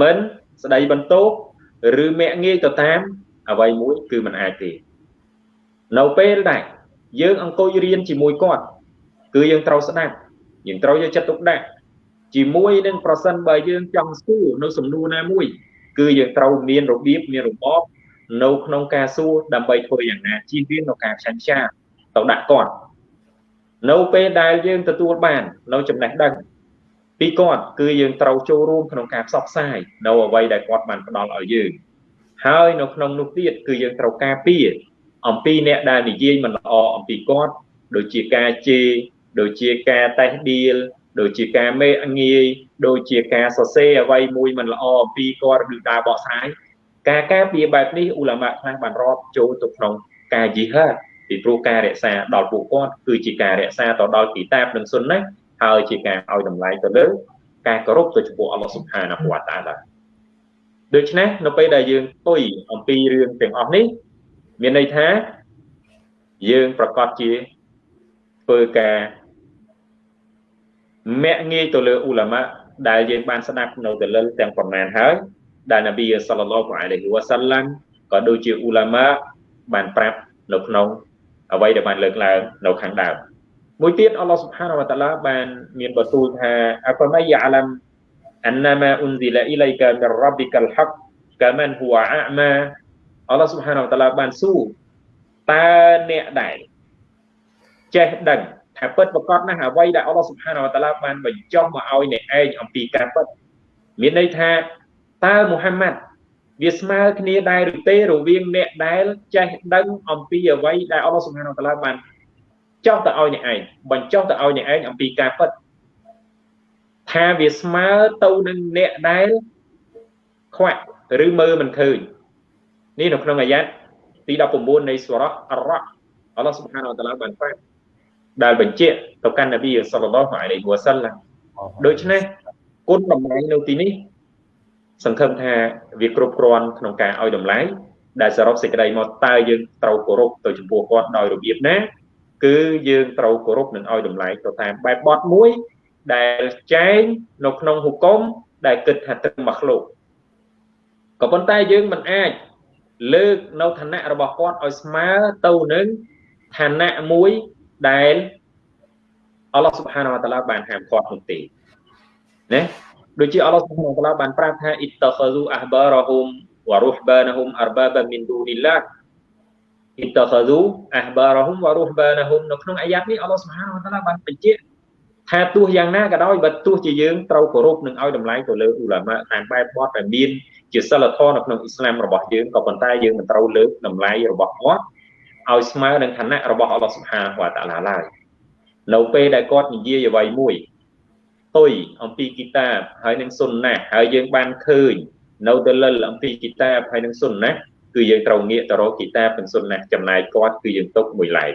មិនស្ដីបន្ទោសឬមាក់ងាយទៅតាមអ្វីមួយគឺមិនអាចទេនៅពេលដែលយើងអង្គុយរៀនជាមួយគាត់គឺយើងត្រូវស្ដាប់យើងត្រូវយកចិត្តទុកដាក់ជាមួយនឹងប្រសិនបើយើងចង់សួរនៅសំណួរណាមួយ គឺយើងត្រូវមានរបៀបមានរបបនៅក្នុងការសួរដើម្បីធ្វើយ៉ាងណាជៀសវាងនៅការខ្ចាញ់ខ្ចាទៅដាក់គាត់នៅពេលដែលយើងទទួលបាននៅចំណេះដឹង ពីគាត់គឺយើងត្រូវចូលរួមក្នុងការផ្សព្វផ្សាយនៅអ្វីដែលគាត់បានផ្ដល់ឲ្យយើងហើយនៅក្នុងនោះទៀតគឺយើងត្រូវការពារអំពីអ្នកដែលនិយាយមិនល្អអំពីគាត់ដូចជាការជេរដូចជាការតេះដៀលដូចជាការមេអងាយដូចជាការសរសេរអ្វីមួយមិនល្អអំពីគាត់ឬការបកស្រាយការការពារបែបនេះអ៊ូឡាម៉ាខ្លះបានរាប់ចូលទៅក្នុងការយីហាតពីព្រោះការរក្សាដល់ពួកគាត់គឺជាការរក្សាទៅដល់គីតាបនិងសុនណា ហើយជាការឲ្យតម្លៃទៅលើការគោរពទៅចំពោះអល់ឡោះស៊ុបហានាហ៊ូវតាឡាដូច្នេះនៅពេលដែលយើងទុយអំពីរឿងទាំងអស់នេះ មានន័យថាយើងប្រកាសជាធ្វើការមាក់ងាយទៅលើអ៊ូឡាម៉ាដែលយើងបានស្ដាប់នៅដលិលទាំងប៉ុន្មានហើយដែលនប៊ីសល្លឡោះអាឡៃហ៊ីវ៉ាសាឡាំក៏ដូចជាអ៊ូឡាម៉ាបានប្រាប់នៅក្នុងអ្វីដែលបានលើកឡើងនៅខាងដើម មួយទៀតអល់ឡោះសុបហានវតាឡាបានមានបន្ទូលថាអហ្វម៉ៃយ៉ាឡាំអនម៉ាអ៊ុនស៊ីឡាអ៊ីឡៃកាមីរ៉ាប៊ីកាល់ហកកាមិនហ៊ូអាម៉ាអល់ឡោះសុបហានវតាឡាបានសួរតើអ្នកដែលចេះដឹងថាពិតប្រកបណាស់អ្វីដែលអល់ឡោះសុបហានវតាឡាបានបញ្ចុះមកឲ្យអ្នកឯងអំពីការពិតមានន័យថាតើមូហាម៉ាត់វាស្មើគ្នាដែរឬទេរវាងអ្នកដែលចេះដឹងអំពីអ្វីដែលអល់ឡោះសុបហានវតាឡាបាន ចុះទៅឲ្យអ្នកឯងបញ្ចុះទៅឲ្យអ្នកឯងអំពីការពិតថាវាស្មើទៅនឹងអ្នកដែលខ្វាក់ឬមើលមិនឃើញនេះនៅក្នុងអាយ៉ាតទី19នៃសូរ៉ាអរ៉ាអល់ឡោះសុបហានវតាឡាបានប្រាប់ដែលបញ្ជាក់ទៅកាន់នប៊ីសល្លឡោះអាឡៃហ៊ីវ៉ាសាឡាំដូច្នេះគុណតម្លៃនៅទីនេះសង្ឃឹមថាវាគ្រប់គ្រាន់ក្នុងការឲ្យតម្លៃដែលសរុបសេចក្តីមកតើយើងត្រូវគោរពទៅចំពោះគាត់ដោយរបៀបណា គឺយើងត្រូវគោរពនិងឲ្យតម្លៃទៅតាមបែបបទមួយ ដែលចែងនៅក្នុងហុគមដែលគិតថាទឹកមកឃ្លោកក៏ប៉ុន្តែយើងមិនអាចលើកនៅឋានៈរបស់គាត់ឲ្យស្មើទៅនឹងឋានៈមួយដែលអល់ឡោះសុបហានវតាឡាបានហាមឃាត់នោះទេណាដូចជាអល់ឡោះសុបហានវតាឡាបានប្រាប់ថាអ៊ីតខស៊ូអះបារហុមវរុហបានហុមអរបាបមីនឌូនីឡា អ៊ីតខស៊ូអះបារហុមវរុហបានហុមនៅក្នុងអាយ៉ាត់នេះអល់ឡោះសុបហានវតាឡាបានបញ្ជាក់ថាទោះយ៉ាងណាក៏ដោយបើទោះជាយើងត្រូវគោរពនិងឲ្យតម្លៃទៅលើអ៊ូឡាម៉ាតាមបែបបទដែលមានជាសិលធម៌នៅក្នុងអ៊ីស្លាមរបស់យើងក៏ប៉ុន្តែយើងមិនត្រូវលើកតម្លៃរបស់គាត់ឲ្យស្មើនឹងឋានៈរបស់អល់ឡោះសុបហានវតាឡាឡើយនៅពេលដែលគាត់និយាយអ្វីមួយទុយអំពីគីតាបហើយនឹងសុនណាហើយយើងបានឃើញនៅដលិលអំពីគីតាបហើយនឹងសុនណា គឺយើងត្រូវងាកទៅរកគីតាបនិងសុនណាចំណាយគាត់គឺយើងទុកមួយឡែក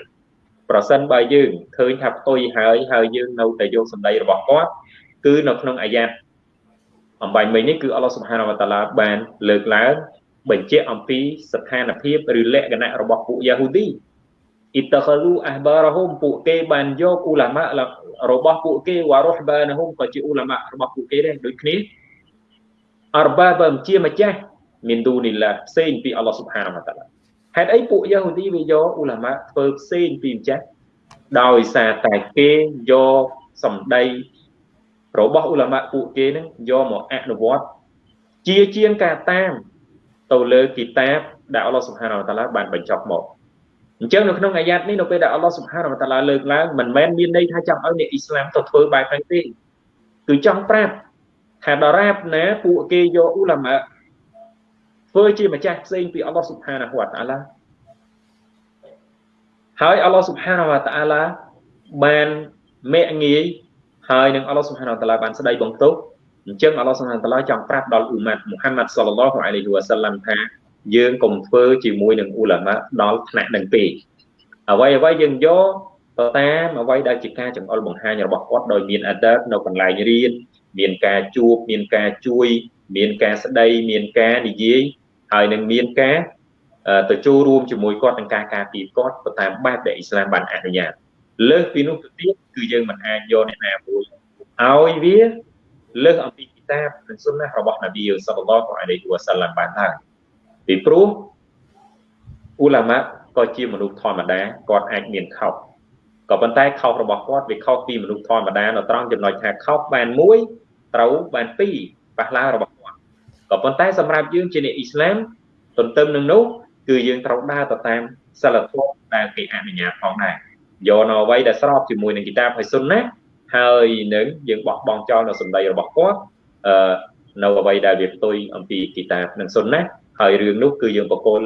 ប្រសិនបើយើងឃើញថាផ្ទុយហើយហើយយើងនៅតែយកសម្ដីរបស់គាត់គឺនៅក្នុងអាយ៉ាតអំបញ្ញមិញនេះគឺអល់ឡោះសុបហានវតាឡាបានលើកឡើងបញ្ជាក់អំពីស្ថានភាពឬលក្ខណៈរបស់ពួកយ៉ាហ៊ូឌីអ៊ីតខលូអះបារហុមពួកគេបានយកអ៊ូឡាម៉ារបស់ពួកគេវ៉ារុហបានហុមក៏ជាអ៊ូឡាម៉ារបស់ពួកគេដែរដូចគ្នាអរបាបើជាម្ចាស់ មានឌូនីឡាផ្សេងពីអល់ឡោះសុបហានវតាឡាហេតុអីពួកយ៉ាហ៊ូឌីវាយកអ៊ូឡាម៉ាធ្វើផ្សេងពីម្ចាស់ដោយសារតែគេយកសម្ដីរបស់អ៊ូឡាម៉ាពួកគេនឹងយកមកអនុវត្តជាជាងការតាមទៅលើគីតាបដែលអល់ឡោះសុបហានវតាឡាបានបញ្ចប់មកអញ្ចឹងនៅក្នុងអាយ៉ាតនេះនៅពេលដែលអល់ឡោះសុបហានវតាឡាលើកឡើងមិនមែនមានន័យថាចង់ឲ្យអ្នកអ៊ីស្លាមទៅធ្វើបែបហ្នឹងទេគឺចង់ប្រាប់ថាដរាបណាពួកគេយកអ៊ូឡាម៉ា ធ្វើជាម្ចាស់ផ្សេងពីអល់ឡោះសុបហានវតាឡាហើយអល់ឡោះសុបហានវតាឡាបានមេងាយហើយនឹងអល់ឡោះសុបហានវតាឡាបានស្ដីបង្ទោសអញ្ចឹងអល់ឡោះសុបហានវតាឡាចង់ប្រាប់ដល់អ៊ូម៉ាត់មូហាម៉ាត់សល្លឡោះអាឡៃហ៊ីវ៉ាសាឡាំថាយើងកុំធ្វើជាមួយនឹងអ៊ូឡាម៉ាដល់ថ្នាក់នឹងពេកអ្វីអ្វីយើងយកទៅតាមអ្វីដែលជាការចង្អុលបង្ហាញរបស់គាត់ដោយមានអដបនៅកន្លែងរៀនមានការជួបមានការជួយ មានការស្ដីមានការនិយាយ ហើយនឹងមានការទៅចូលរួមជាមួយគាត់ក្នុងការការពារគាត់ទៅតាមបែបដែលអ៊ីស្លាមបានអនុញ្ញាតលើសពីនោះទៅទៀតគឺយើងមិនអាចយកអ្នកណាមួយឲ្យវាលើសអំពីគីតាបនិងសុនណារបស់នប៊ីសល្លឡោះអាឡៃហ៊ីវ៉ាសាឡាំបានហើយពីព្រោះអ៊ូឡាម៉ាក៏ជាមនុស្សធម្មតាគាត់អាចមានខុសក៏ប៉ុន្តែខុសរបស់គាត់វាខុសពីមនុស្សធម្មតានៅត្រង់ចំណុចថាខុសបានមួយត្រូវបានពីរប៉ះឡារបស់គាត់ ក៏ប៉ុន្តែសម្រាប់យើងជាអ្នកអ៊ីស្លាមទន្ទឹមនឹងនោះគឺយើងត្រូវដើរទៅតាមសិលធម៌ដែលគេអនុញ្ញាតផងដែរយកនៅអ្វីដែលស្របជាមួយនឹងគីតាបហើយសុនណាហើយនឹងយើងបោះបង់ចោលនៅសម្ដីរបស់គាត់អឺនៅអ្វីដែលវាផ្ទុយអំពីគីតាបនិងសុនណាហើយរឿងនោះគឺយើងបកគល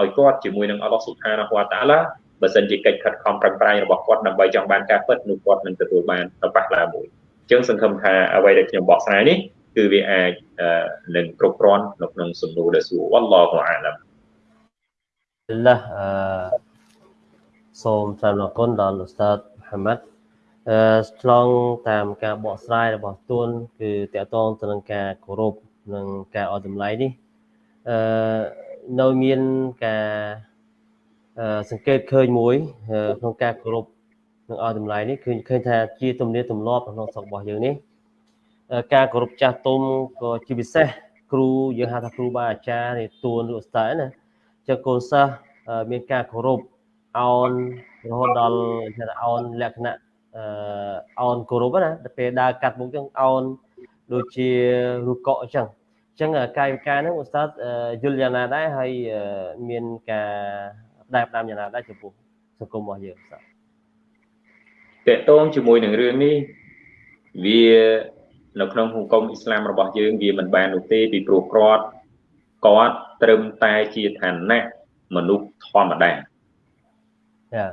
ឲ្យគាត់ជាមួយនឹងអល់ឡោះស៊ុបហានាហ៊ូវតាឡាបើសិនជាកិច្ចខិតខំប្រឹងប្រែងរបស់គាត់ដើម្បីចង់បានការពិតនោះគាត់នឹងទទួលបានទៅប៉ះឡាមួយអញ្ចឹងសង្ឃឹមថាអ្វីដែលខ្ញុំបកស្រាយនេះ គឺវាអាចនឹងគ្រប់គ្រាន់នៅក្នុងសំណួរដែលសួរវ៉ាឡោះអាឡាំឡាអឺសូមថ្លែងអរគុណដល់ឧស្សាហ៍មហាម៉ាត់អឺឆ្លងតាមការបកស្រាយរបស់ទួនគឺតកតងទៅនឹងការគោរពនិងការអត់តម្លៃនេះអឺនៅមានការសង្កេតឃើញមួយក្នុងការគោរពនឹងឲ្យតម្លៃនេះគឺឃើញថាជាទំនៀមទម្លាប់ក្នុងស្រុករបស់យើងនេះ ការគោរពចាស់ទុំក៏ជាពិសេសគ្រូយើងហៅថាគ្រូបាអាចារ្យនេះទួនឬឧស្សាហ៍ណាចឹងកូនសិស្សមានការគោរពអោនរហូតដល់ថាអោនលក្ខណៈអោនគោរពណាដល់ពេលដើរកាត់មុខចឹងអោនដូចជារូបកក់អញ្ចឹងចឹងកាយវិការហ្នឹងឧស្សាហ៍យល់យ៉ាងណាដែរហើយមានការផ្ដែផ្ដាំយ៉ាងណាដែរចំពោះសង្គមរបស់យើងសាតកតងជាមួយនឹងរឿងនេះវា នៅក្នុងហុគមអ៊ីស្លាមរបស់យើងវាមិនបាននោះទេពីព្រោះគាត់គាត់ត្រឹមតែជាឋានៈមនុស្សធម្មតាចា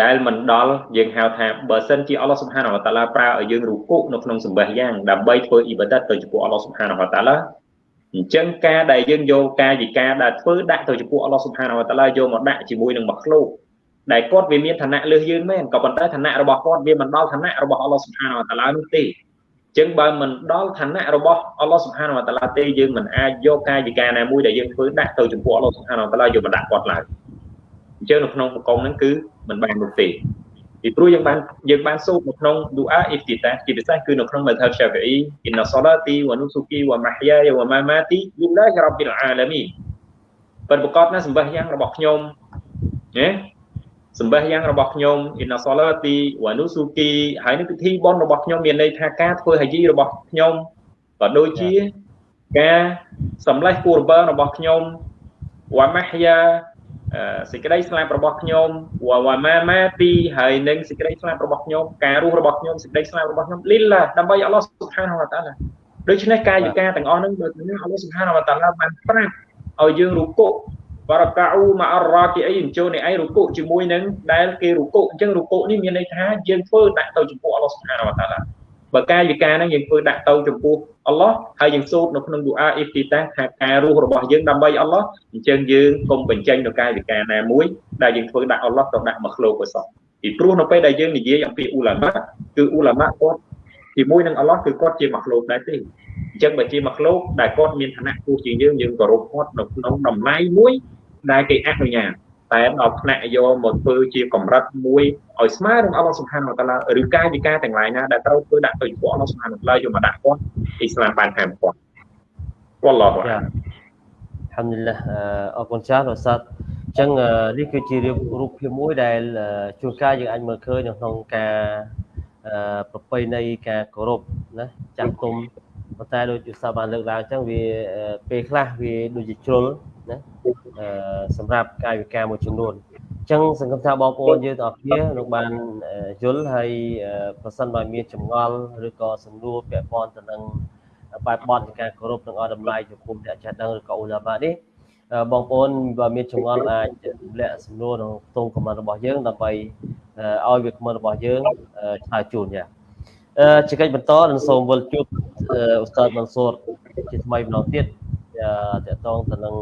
ដែលមិនដល់យើងហៅថាបើសិនជាអល់ឡោះសុបហានវតាឡាប្រើឲ្យយើងរុគូនៅក្នុងសម្បះយ៉ាងដើម្បីធ្វើអ៊ីបាដិតទៅចំពោះអល់ឡោះសុបហានវតាឡាអញ្ចឹងការដែលយើងយកកាយវិការដែលធ្វើដាក់ទៅចំពោះអល់ឡោះសុបហានវតាឡាយកមកដាក់ជាមួយនឹងមកឃ្លោក ដែលគាត់វាមានឋានៈលើសយើងមែនក៏ប៉ុន្តែឋានៈរបស់គាត់វាមិនដល់ឋានៈរបស់អល់ឡោះសុបហានវតាឡានោះទេអញ្ចឹងបើមិនដល់ឋានៈរបស់អល់ឡោះសុបហានវតាឡាទេយើងមិនអាចយកកាយវិការណាមួយដែលយើងធ្វើដាក់ទៅចំពោះអល់ឡោះសុបហានវតាឡាយកមកដាក់គាត់ឡើយអញ្ចឹងនៅក្នុងបកុំហ្នឹងគឺមិនបាននោះទេពីព្រោះយើងបានយើងបានសូត្រនៅក្នុងឌូអាអ៊ីហ្ទីតាជាពិសេសគឺនៅក្នុងមធ្យម Syafi'i អ៊ីនសាឡាទីវ៉ានូស៊ូគីវ៉ាម៉ាហ្យាយវ៉ាម៉ាម៉ាទីលិលឡាហ៊ីរ៉ាប៊ីលអាឡាមីនប៉ុន្តែប្រកបណាសម្បះយ៉ាងរបស់ខ្ញុំណា សម្បះយ៉ាងរបស់ខ្ញុំអ៊ីនសាឡាទីវ៉ានូស៊ូគីហើយនឹងពិធីបុណ្យរបស់ខ្ញុំមានន័យថាការធ្វើហាជីរបស់ខ្ញុំក៏ដូចជាការសម្លេះគូរបើរបស់ខ្ញុំវ៉ាម៉ាហ្យាសេចក្តីស្លាប់របស់ខ្ញុំវ៉ាម៉ាម៉ាទីហើយនឹងសេចក្តីស្លាប់របស់ខ្ញុំការរស់របស់ខ្ញុំសេចក្តីស្លាប់របស់ខ្ញុំលីឡាដើម្បីអល់ឡោះសុបហានវតាឡាដូច្នេះកាយវិការទាំងអស់ហ្នឹងបើទៅនេះអល់ឡោះសុបហានវតាឡាបានប្រាប់ឲ្យយើងរុកុ បរកាអ៊ូម៉ាអររ៉ាគីអីអញ្ជើញឯងរុកុជាមួយនឹងដែលគេរុកុអញ្ចឹងរុកុនេះមានន័យថាយើងធ្វើដាក់ទៅចំពោះអល់ឡោះសុបហានវតាឡាបើកាយវិការហ្នឹងយើងធ្វើដាក់ទៅចំពោះអល់ឡោះហើយយើងសូត្រនៅក្នុងឌូអាអ៊ីហ្ទីតាថាការរស់របស់យើងដើម្បីអល់ឡោះអញ្ចឹងយើងកុំបញ្ចេញនៅកាយវិការណាមួយដែលយើងធ្វើដាក់អល់ឡោះទៅដាក់មកឃ្លោកឲ្យសោះពីព្រោះនៅពេលដែលយើងនិយាយអំពីអ៊ូឡាម៉ាគឺអ៊ូឡាម៉ាគាត់ជាមួយនឹងអល់ឡោះគឺគាត់ជាមកឃ្លោកដែរទេអញ្ចឹងបើជាមកឃ្លោកដែលគាត់មានឋានៈខ្ពស់ជាងយើងយើងគោរពគាត់នៅក្នុងតម្លៃមួយ ដែលគេអនុញ្ញាតតែដល់ផ្នែកយកមកធ្វើជាកម្រិតមួយឲ្យស្មើនឹងអល់ឡោះសុបហានវតាឡាឬកាយវិការទាំងឡាយណាដែលត្រូវធ្វើដាក់ទៅចំពោះអល់ឡោះសុបហានវតាឡាយកមកដាក់គាត់អ៊ីស្លាមបានហាមគាត់វ៉ាឡោះអាហាំឌុលឡាអរគុណច្រើនឧស្សាហ៍អញ្ចឹងនេះគឺជារូបភាពមួយដែលជួនកាលយើងអាចមើលឃើញនៅក្នុងការប្រពៃណីការគោរពណាចាស់ទុំ ប៉ុន្តែដូចឧស្សាហ៍បានលើកឡើងអញ្ចឹងវាពេលខ្លះវាដូចជាជ្រុលណាសម្រាប់កាយវិការមួយចំនួនអញ្ចឹងសង្ឃឹមថាបងប្អូនយើងទាំងអស់គ្នានឹងបានយល់ហើយប្រសិនបើមានចម្ងល់ឬក៏សំណួរពាក់ព័ន្ធទៅនឹងបែបបទនៃការគោរពនិងឲ្យតម្លៃចំពោះអ្នកចេះដឹងឬក៏អ៊ូឡាម៉ានេះបងប្អូនបើមានចម្ងល់អាចទម្លាក់សំណួរក្នុងខ្ទង់ខមមិនរបស់យើងដើម្បីឲ្យវាខមមិនរបស់យើងឆ្លើយជូនយ៉ា ជាកិច្ចបន្តនឹងសូមវិលជួបអ៊ូស្តាតមនសូរជាថ្មីម្ដងទៀតតកតងទៅនឹង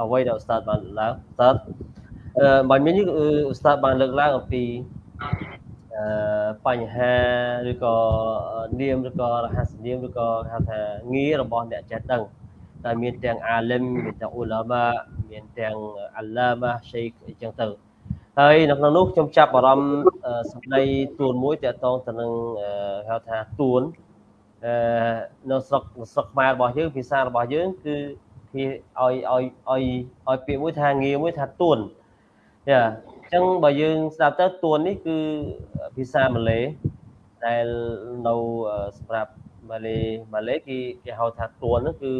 អ្វីដែលឧស្សាហ៍បានឡើងឧស្សាហ៍បើមាននេះឧស្សាហ៍បានលើកឡើងអំពីអឺបញ្ហាឬក៏នាមឬក៏រហស្សនាមឬក៏ហៅថាងាររបស់អ្នកចេះដឹងតែមានទាំងអាលឹមមានទាំងអ៊ូឡាម៉ាមានទាំងអាឡាម៉ាឆេកអញ្ចឹងទៅ ហើយនៅក្នុងនោះខ្ញុំចាប់អារម្មណ៍សម្ដីទួនមួយតកតងទៅនឹងហៅថាទួនអឺនៅស្រុកស្រុកខ្មែររបស់យើងភាសារបស់យើងគឺគេឲ្យឲ្យឲ្យឲ្យពាក្យមួយថាងារមួយថាទួនយ៉ាអញ្ចឹងបើយើងស្ដាប់ទៅទួននេះគឺភាសាម៉ាឡេដែលនៅសម្រាប់ម៉ាឡេម៉ាឡេគេគេហៅថាទួនហ្នឹងគឺ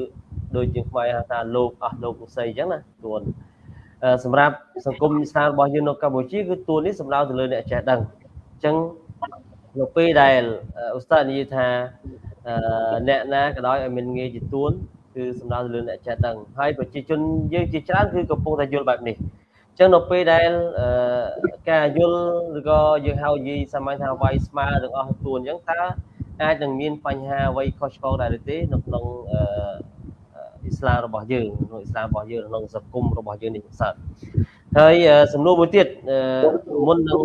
ដូចជាខ្មែរហៅថាលោកអស់លោកឧស័យអញ្ចឹងណាទួន សម្រាប់សង្គមឥស្លាមរបស់យើងនៅកម្ពុជាគឺទួននេះសំដៅទៅលើអ្នកចេះដឹងអញ្ចឹងនៅពេលដែលឧស្សាហ៍និយាយថាអ្នកណាក៏ដោយឲ្យមានងារជាទួនគឺសំដៅទៅលើអ្នកចេះដឹងហើយប្រជាជនយើងជាច្រើនគឺកំពុងតែយល់បែបនេះអញ្ចឹងនៅពេលដែលការយល់ឬក៏យើងហៅនិយាយសាមញ្ញថាវាយស្មើទាំងអស់ទួនអញ្ចឹងតើអាចនឹងមានបញ្ហាអ្វីខុសឆ្គងដែរឬទេនៅក្នុងអ៊ី ស្លាមរបស់យើងក្នុងអ៊ីស្លាមរបស់យើងក្នុងសង្គមរបស់យើងនេះសើហើយសំណួរមួយទៀតមុននឹង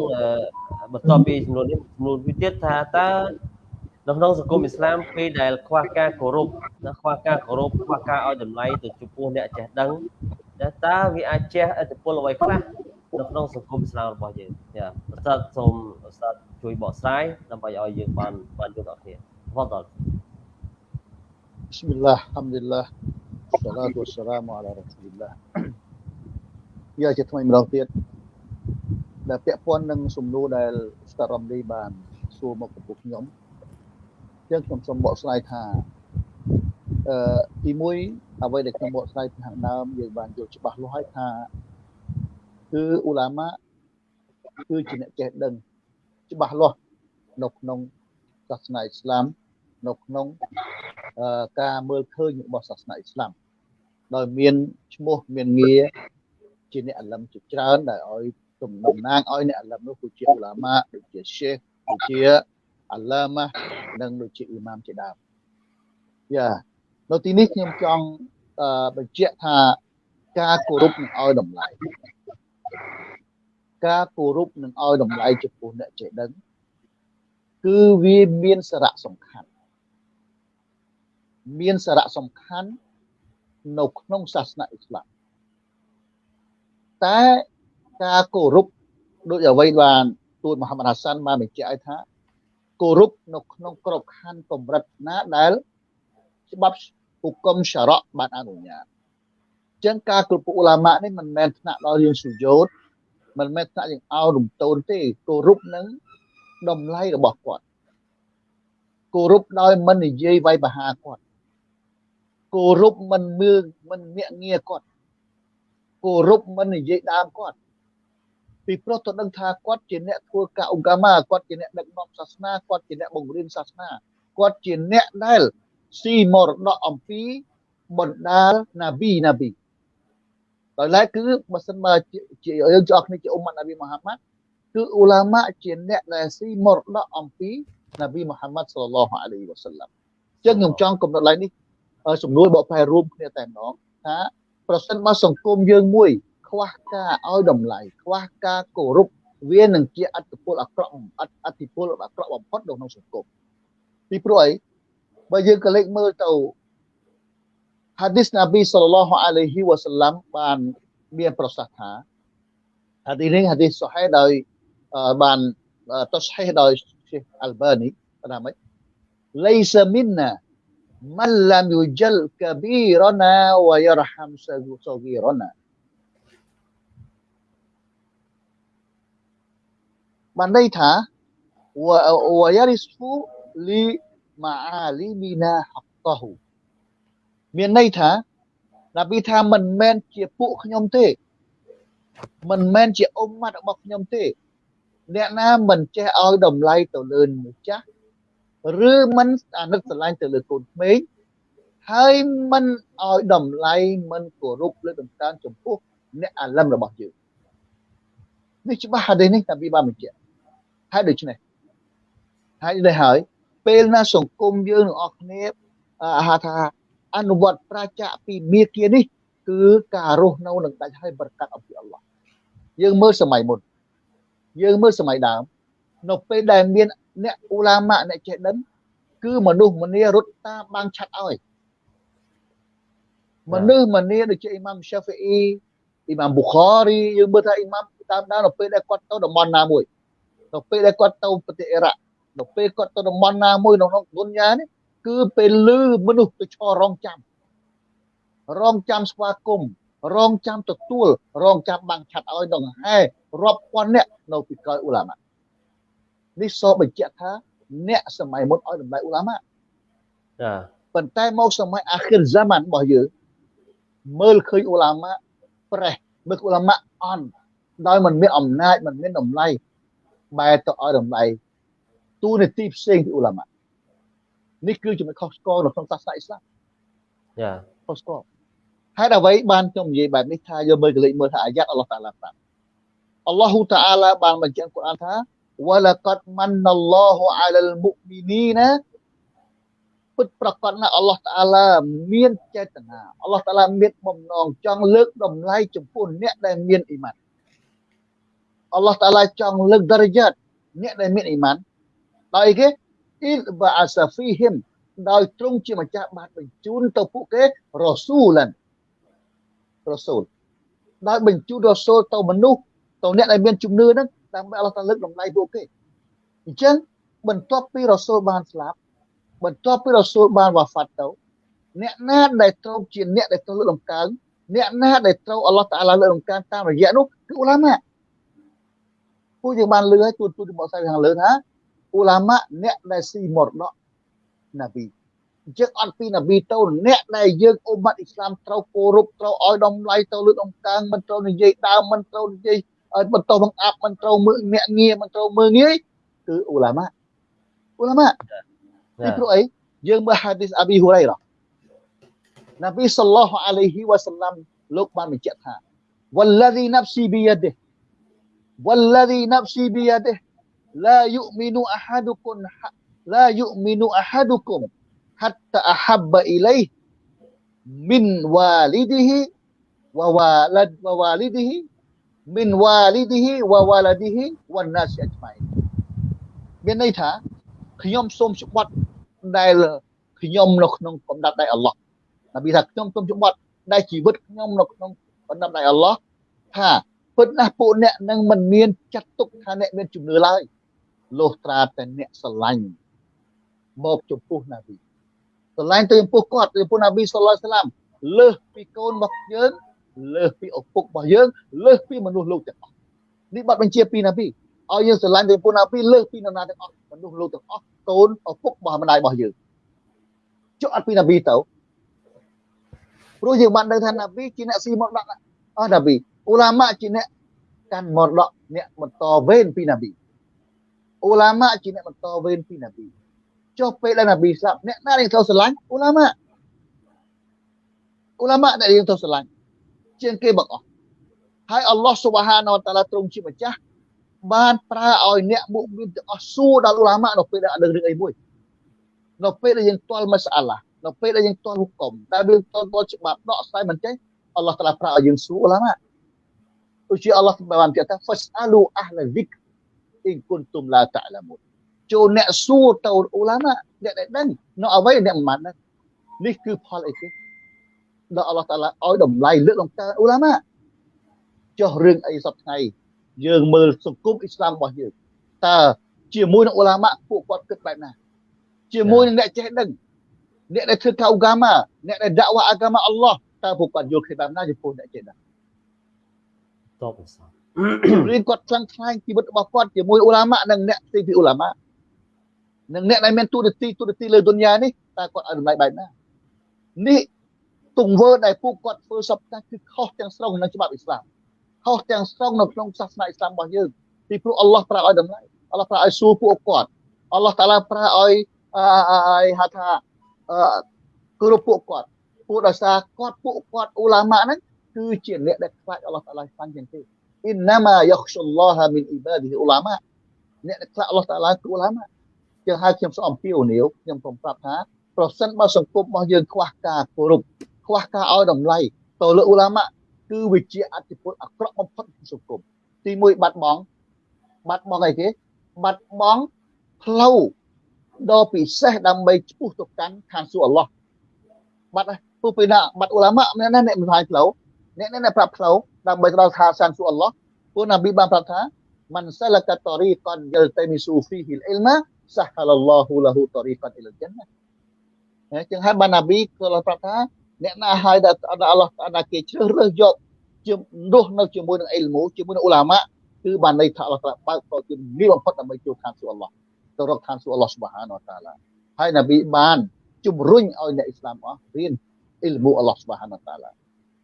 បន្ទាប់ពីសំណួរនេះសំណួរមួយទៀតថាតើនៅក្នុងសង្គមអ៊ីស្លាមពេលដែលខ្វះការគោរពនិងខ្វះការគោរពខ្វះការឲ្យតម្លៃទៅចំពោះអ្នកចេះដឹងតើវាអាចជះឥទ្ធិពលអ្វីខ្លះនៅក្នុងសង្គមអ៊ីស្លាមរបស់យើងចាប្រសិទ្ធសូមឧស្សាហ៍ជួយបកស្រាយដើម្បីឲ្យយើងបានបានយល់ដល់គ្នាបងត بسم الله الحمد لله والصلاة والسلام على رسول الله យកជាថ្មីម្ដងទៀតដែលពាក់ព័ន្ធនឹងសំណួរដែលស្តារំលីបានសួរមកចំពោះខ្ញុំចឹងខ្ញុំសូមបកស្រាយថាអឺទី1អ្វីដែលខ្ញុំបកស្រាយពីខាងដើមយើងបានយល់ច្បាស់លាស់ហើយថាគឺអ៊ូឡាម៉ាគឺជាអ្នកចេះដឹងច្បាស់លាស់នៅក្នុងសាសនាអ៊ីស្លាម នៅក្នុងការមើលឃើញរបស់សាសនាអ៊ីស្លាមដោយមានឈ្មោះមានងារជាអ្នកអលឹមជាច្រើនដែលឲ្យទំតំណាងឲ្យអ្នកអលឹមនោះគឺជាអ៊ូឡាម៉ាដូចជាឆេខដូចជាអាឡាម៉ានិងដូចជាអ៊ីម៉ាមជាដើមយ៉ានៅទីនេះខ្ញុំចង់បញ្ជាក់ថាការគោរពនឹងឲ្យតម្លៃការគោរពនិងឲ្យតម្លៃចំពោះអ្នកចេះដឹងគឺវាមានសារៈសំខាន់ មានសារៈសំខាន់នៅក្នុងសាសនាអ៊ីស្លាមតែការគោរពដូចអ្វីបានទូតមហាម៉ាត់ហាសានបានបញ្ជាក់ឲ្យថាគោរពនៅក្នុងក្របខ័ណ្ឌកម្រិតណាដែលច្បាប់ហុគមសារៈបានអនុញ្ញាតអញ្ចឹងការគ្រប់ឧឡាម៉ានេះមិនមែនថ្នាក់ដល់យើងសុយោតមិនមែនថ្នាក់យើងអោរំតូនទេគោរពនឹងតម្លៃរបស់គាត់គោរពដោយមិននិយាយវាយប្រហារគាត់ គោរពមិនមើលមិនញាក់ងាគាត់គោរពមិននិយាយដើមគាត់ពីព្រោះទៅដឹងថាគាត់ជាអ្នកធ្វើការអង្គកាមាគាត់ជាអ្នកដឹកនាំសាសនាគាត់ជាអ្នកបង្រៀនសាសនាគាត់ជាអ្នកដែលស៊ីមរតកអំពីបណ្ដាលណាប៊ីណាប៊ីដោយឡែកគឺបើសិនបើជាយើងចោះគ្នាជាអ៊ុម៉ាត់ណាប៊ីមូហាម៉ាត់គឺអ៊ូឡាម៉ាជាអ្នកដែលស៊ីមរតកអំពីណាប៊ីមូហាម៉ាត់សល្លឡោះអាឡៃហ៊ីវ៉ាសាឡាំអញ្ចឹងខ្ញុំចង់កំណត់ឡើងនេះ សំណួរបកប្រែរួមគ្នាតែម្ដងថាប្រសិនបើសង្គមយើងមួយ ខ្វះការឲ្យតម្លៃខ្វះការគោរពវានឹងជាអត្តពលអាក្រក់អត្តពលអាក្រក់បំផុតនៅក្នុងសង្គមពីព្រោះអីបើយើងក៏លេចមើលទៅហាឌីសណាប៊ីសល្លឡោះអាឡៃហ៊ីវ៉ាសាឡាំបានមានប្រសាសន៍ថាហាឌីសនេះហាឌីសសុហេដោយបានតស្ហេដោយ Syekh Albani ថាម៉េច Laisa minna man lam yujal kabirana wa yarham sagirana បានន័យថាវយារិស្ហ្វូលីម៉ាអាលីមីណាហកតហ៊ូមានន័យថាណាប៊ីថាមិនមែនជាពួកខ្ញុំទេ មិនមែនជាអ៊ុំម៉ាត់របស់ខ្ញុំទេ អ្នកណាមិនចេះឲ្យតម្លៃទៅលើម្ចាស់ ឬមិនអាណិតស្រឡាញ់ទៅលើកូនក្មេងហើយមិនឲ្យតម្លៃមិនគោរពលើតម្កើងចំពោះអ្នកអាលឹមរបស់យើងនេះច្បាស់ហាឌីសនេះតាប៊ីបានបញ្ជាក់ហើយដូច្នេះហើយនេះហើយពេលណាសង្គមយើងទាំងអស់គ្នាហៅថាអនុវត្តប្រជាពីមាគានេះគឺការរស់នៅនឹងដាច់ហើយប្រកាសអំពីអល់ឡោះយើងមើលសម័យមុនយើងមើលសម័យដើម នៅពេលដែលមានអ្នកអ៊ូឡាម៉ាអ្នកចេះដឹងគឺមនុស្សម្នារត់តាមបាំងឆាត់ឲ្យមនុស្សម្នាដូចជាអ៊ីម៉ាំសាហ្វីអ៊ីអ៊ីម៉ាំប៊ូខារីយើងមើលថាអ៊ីម៉ាំតាមដាននៅពេលដែលគាត់ទៅតំបន់ណាមួយនៅពេលដែលគាត់ទៅប្រទេសអ៊ីរ៉ាក់នៅពេលគាត់ទៅតំបន់ណាមួយនៅក្នុងទុនយ៉ានេះគឺពេលលឺមនុស្សទៅឈររងចាំរងចាំស្វាគមន៍រងចាំទទួលរងចាំបាំងឆាត់ឲ្យដង្ហែរាប់ពាន់អ្នកនៅពីក្រោយអ៊ូឡាម៉ា នេះសបញ្ជាក់ថាអ្នកសម័យមុនឲ្យតម្លៃអ៊ូឡាម៉ាចាប៉ុន្តែមកសម័យអាខិរហ្សាម៉ានរបស់យើងមើលឃើញអ៊ូឡាម៉ាប្រេះមើលអ៊ូឡាម៉ាអន់ដោយមិនមានអំណាចមិនមានតម្លៃបែរទៅឲ្យតម្លៃទូនាទីផ្សេងពីអ៊ូឡាម៉ានេះគឺចំណុចខុសឆ្គងនៅក្នុងសាសនាអ៊ីស្លាមចាខុសឆ្គងហេតុអ្វីបានខ្ញុំនិយាយបែបនេះថាយកមើលកលេចមើលថាអាយ៉ាត់អល់ឡោះតាឡាប្រាប់អល់ឡោះតាអាឡាបានបញ្ជាក់គុរអានថា វ៉ាឡាកាត់ម៉ាន់ណល់ឡោះអាលលមុមីនីណាពិតប្រកបណាស់អល់ឡោះតាអាឡាមានចេតនាអល់ឡោះតាអាឡាមានបំណងចង់លើកតម្លៃចំពោះអ្នកដែលមានអ៊ីម៉ានអល់ឡោះតាអាឡាចង់លើកដរយ៉ាតអ្នកដែលមានអ៊ីម៉ានដោយគេអ៊ីលបាអាសាហ្វីហ៊ីមដោយទ្រង់ជាម្ចាស់បានបញ្ជូនទៅពួកគេរ៉ូស៊ូលានរ៉ូស៊ូលដោយបញ្ជូនរ៉ូស៊ូលទៅមនុស្សទៅអ្នកដែលមានជំនឿហ្នឹង ដើម្បីអល់ឡោះតាលើកតម្លៃពួកគេអញ្ចឹងបន្ទាប់ពីរ៉ូស៊ូលបានស្លាប់បន្ទាប់ពីរ៉ូស៊ូលបានវ៉ាហ្វាត់ទៅអ្នកណាដែលត្រូវជាអ្នកដែលត្រូវលើកតម្កើងអ្នកណាដែលត្រូវអល់ឡោះតាអាឡាលើកតម្កើងតាមរយៈនោះគឺអ៊ូឡាម៉ាពួកយើងបានលឺហើយទូទូរបស់សាយខាងលើថាអ៊ូឡាម៉ាអ្នកដែលស៊ីមរតកណាប៊ីអញ្ចឹងអត់ពីណាប៊ីទៅអ្នកដែលយើងអ៊ុម៉ាត់អ៊ីស្លាមត្រូវគោរពត្រូវឲ្យតម្លៃទៅលើដំកើងមិនត្រូវនិយាយដើមមិនត្រូវនិយាយ ឲ្យបន្តបង្អាប់មិនត្រូវមើលញាក់ងារមិនត្រូវមើលងាយគឺអ៊ូឡាម៉ាអ៊ូឡាម៉ាពីព្រោះអីយើងមើលហាឌីសអាប៊ីហ៊ូរ៉ៃរ៉ាណាប៊ីសល្លោះអាឡៃហ៊ីវ៉ាសាឡាំលោកបានបញ្ជាក់ថា والذي نفسي بيده والذي نفسي بيده لا يؤمن أحدكم لا يؤمن أحدكم حتى أحب إليه من والده ووالد ووالده min walidihi wa waladihi wan nas ajmain មានន័យថាខ្ញុំសូមច្បាប់ដែលខ្ញុំនៅក្នុងកំណត់ដៃអល់ឡោះនប៊ីថាខ្ញុំសូមច្បាប់ដែលជីវិតខ្ញុំនៅក្នុងកំណត់ដៃអល់ឡោះថាពិតណាស់ពួកអ្នកនឹងមិនមានចាត់ទុកថាអ្នកមានជំនឿឡើយលុះត្រាតែអ្នកស្រឡាញ់មកចំពោះណាប៊ីស្រឡាញ់ទៅចំពោះគាត់ចំពោះណាប៊ីសល្លាស្លាមលើសពីកូនរបស់យើង លើសពីឪពុករបស់យើងលើសពីមនុស្សលោកទាំងអស់នេះបាត់បញ្ជាពីណាប៊ីឲ្យយើងស្រឡាញ់ទៅចំពោះណាប៊ីលើសពីនរណាទាំងអស់មនុស្សលោកទាំងអស់កូនឪពុករបស់ម្ដាយរបស់យើងចុះអត់ពីណាប៊ីទៅព្រោះយើងបានដឹងថាណាប៊ីជាអ្នកស៊ីមកដាក់អស់ណាប៊ីអ៊ូឡាម៉ាជាអ្នកកាន់មរតកអ្នកបន្តវេនពីណាប៊ីអ៊ូឡាម៉ាជាអ្នកបន្តវេនពីណាប៊ីចុះពេលដែលណាប៊ីស្លាប់អ្នកណាដែលត្រូវស្រឡាញ់អ៊ូឡាម៉ាអ៊ូឡាម៉ាដែលយើងត្រូវស្រឡាញ់ ជាងគេបងអស់ហើយអល់ឡោះស៊ុបហានវតាឡាទ្រង់ជាម្ចាស់បានប្រើឲ្យអ្នកមុមីនទាំងអស់សួរដល់អ៊ូឡាម៉ានៅពេលដែលអត់ដឹងរឿងអីមួយនៅពេលដែលយើងទាល់មសាឡានៅពេលដែលយើងទាល់ហុកុំដែលយើងទាល់ទាល់ច្បាប់ដកស្រាយមិនចេះអល់ឡោះតាឡាប្រើឲ្យយើងសួរអ៊ូឡាម៉ាឧជាអល់ឡោះបានប្រាប់ថា fasalu ahla dhikr in kuntum la ta'lamun ចូលអ្នកសួរទៅអ៊ូឡាម៉ាអ្នកដែលដឹងនៅអ្វីអ្នកមិនបានដឹងនេះគឺផលអីគេ ដល់អល់ឡោះតាឡាឲ្យតម្លៃលើកតម្កើងអ៊ូឡាម៉ាចុះរឿងអីសពថ្ងៃយើងមើលសង្គមអ៊ីស្លាមរបស់យើងតើជាមួយនឹងអ៊ូឡាម៉ាពួកគាត់គិតបែបណាជាមួយនឹងអ្នកចេះដឹងអ្នកដែលធ្វើកៅហ្គាម៉ាអ្នកដែលដាក់វ៉ាអាហ្គាម៉ាអល់ឡោះតើពួកគាត់យល់គ្នាបែបណាចំពោះអ្នកចេះដឹងតបសារៀនគាត់ខ្លាំងខ្លាយជីវិតរបស់គាត់ជាមួយអ៊ូឡាម៉ានិងអ្នកផ្សេងពីអ៊ូឡាម៉ានិងអ្នកដែលមានទូរទស្សន៍ទូរទស្សន៍លើទុនយ៉ានេះតើគាត់ឲ្យតម្លៃបែបណានេះ ទង្វើដែលពួកគាត់ធ្វើសពតាគឺខុសទាំងស្រុងនឹងច្បាប់អ៊ីស្លាមខុសទាំងស្រុងនៅក្នុងសាសនាអ៊ីស្លាមរបស់យើងពីព្រោះអល់ឡោះប្រើឲ្យតម្លៃអល់ឡោះប្រើឲ្យសួរពួកគាត់អល់ឡោះតាឡាប្រើឲ្យឲ្យហៅថាគោរពពួកគាត់ពួកដោយសារគាត់ពួកគាត់អ៊ូឡាម៉ាហ្នឹងគឺជាអ្នកដែលខ្លាចអល់ឡោះតាឡាខ្លាំងជាងគេអ៊ីនណាម៉ាយខ្សុលឡោះមីនអ៊ីបាឌីអ៊ូឡាម៉ាអ្នកដែលខ្លាចអល់ឡោះតាឡាគឺអ៊ូឡាម៉ាចឹងហើយខ្ញុំសូមអំពាវនាវខ្ញុំសូមប្រាប់ថាប្រសិនបើសង្គមរបស់យើងខ្វះការគោរព ខ្វះការឲ្យតម្លៃទៅលើអ៊ូឡាម៉ាគឺវាជាអតិពលអាក្រក់បំផុតក្នុងសង្គមទី1បាត់បង់បាត់បង់អីគេបាត់បង់ផ្លូវដ៏ពិសេសដើម្បីឆ្ពោះទៅកាន់ខាងសួគ៌អល់ឡោះបាត់ហើយព្រោះពេលណាបាត់អ៊ូឡាម៉ាអ្នកណាអ្នកមិនហើយផ្លូវអ្នកណាប្រាប់ផ្លូវដើម្បីទៅដល់ខាងសានសួគ៌អល់ឡោះព្រោះណាប៊ីបានប្រាប់ថាមិនសលកតរីកនយលតមីស៊ូហ្វីហ៊ីលអ៊ីលម៉ាសហលឡោះលហ៊ូតរីកនអ៊ីលជណាហើយចឹងហើយបានណាប៊ីក៏ប្រាប់ថា អ្នកណាហើយដែលអល់ឡោះតាគេជ្រើសរើសយកជារស់នៅជាមួយនឹងអ៊ីលមូជាមួយនឹងអ៊ូឡាម៉ាគឺបានន័យថាអល់ឡោះតាបើកតជាងាយបំផុតដើម្បីចូលខាងសួគ៌អល់ឡោះទៅរកខាងសួគ៌អល់ឡោះស៊ុបហានវតាឡាហើយនប៊ីបានជំរុញឲ្យអ្នកអ៊ីស្លាមអស់រៀនអ៊ីលមូអល់ឡោះស៊ុបហានវតាឡា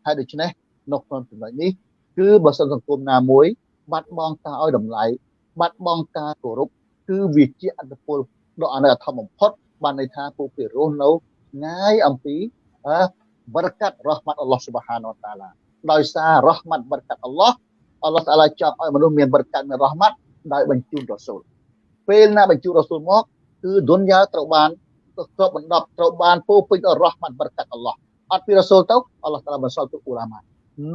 ហើយដូច្នេះនៅក្នុងចំណុចនេះគឺបើសិនសង្គមណាមួយ បាត់បង់ការឲ្យតម្លៃបាត់បង់ការគោរពគឺវាជាអត្តពលដ៏អនុធម្មបំផុតបានន័យថាពួកគេរស់នៅងាយអំពី បរកាត់រ៉ហ្មាត់អល់ឡោះស៊ុបហានវតាឡាដោយសាររ៉ហ្មាត់បរកាត់អល់ឡោះអល់ឡោះតាឡាចាប់ឲ្យមនុស្សមានបរកាត់មានរ៉ហ្មាត់ដោយបញ្ជូនរ៉ាស៊ូលពេលណាបញ្ជូនរ៉ាស៊ូលមកគឺឌុនយ៉ាត្រូវបានគ្របបណ្ដប់ត្រូវបានពោពេញដោយរ៉ហ្មាត់បរកាត់អល់ឡោះអត់ពីរ៉ាស៊ូលទៅអល់ឡោះតាឡាបន្សល់ទុកអ៊ូឡាម៉ា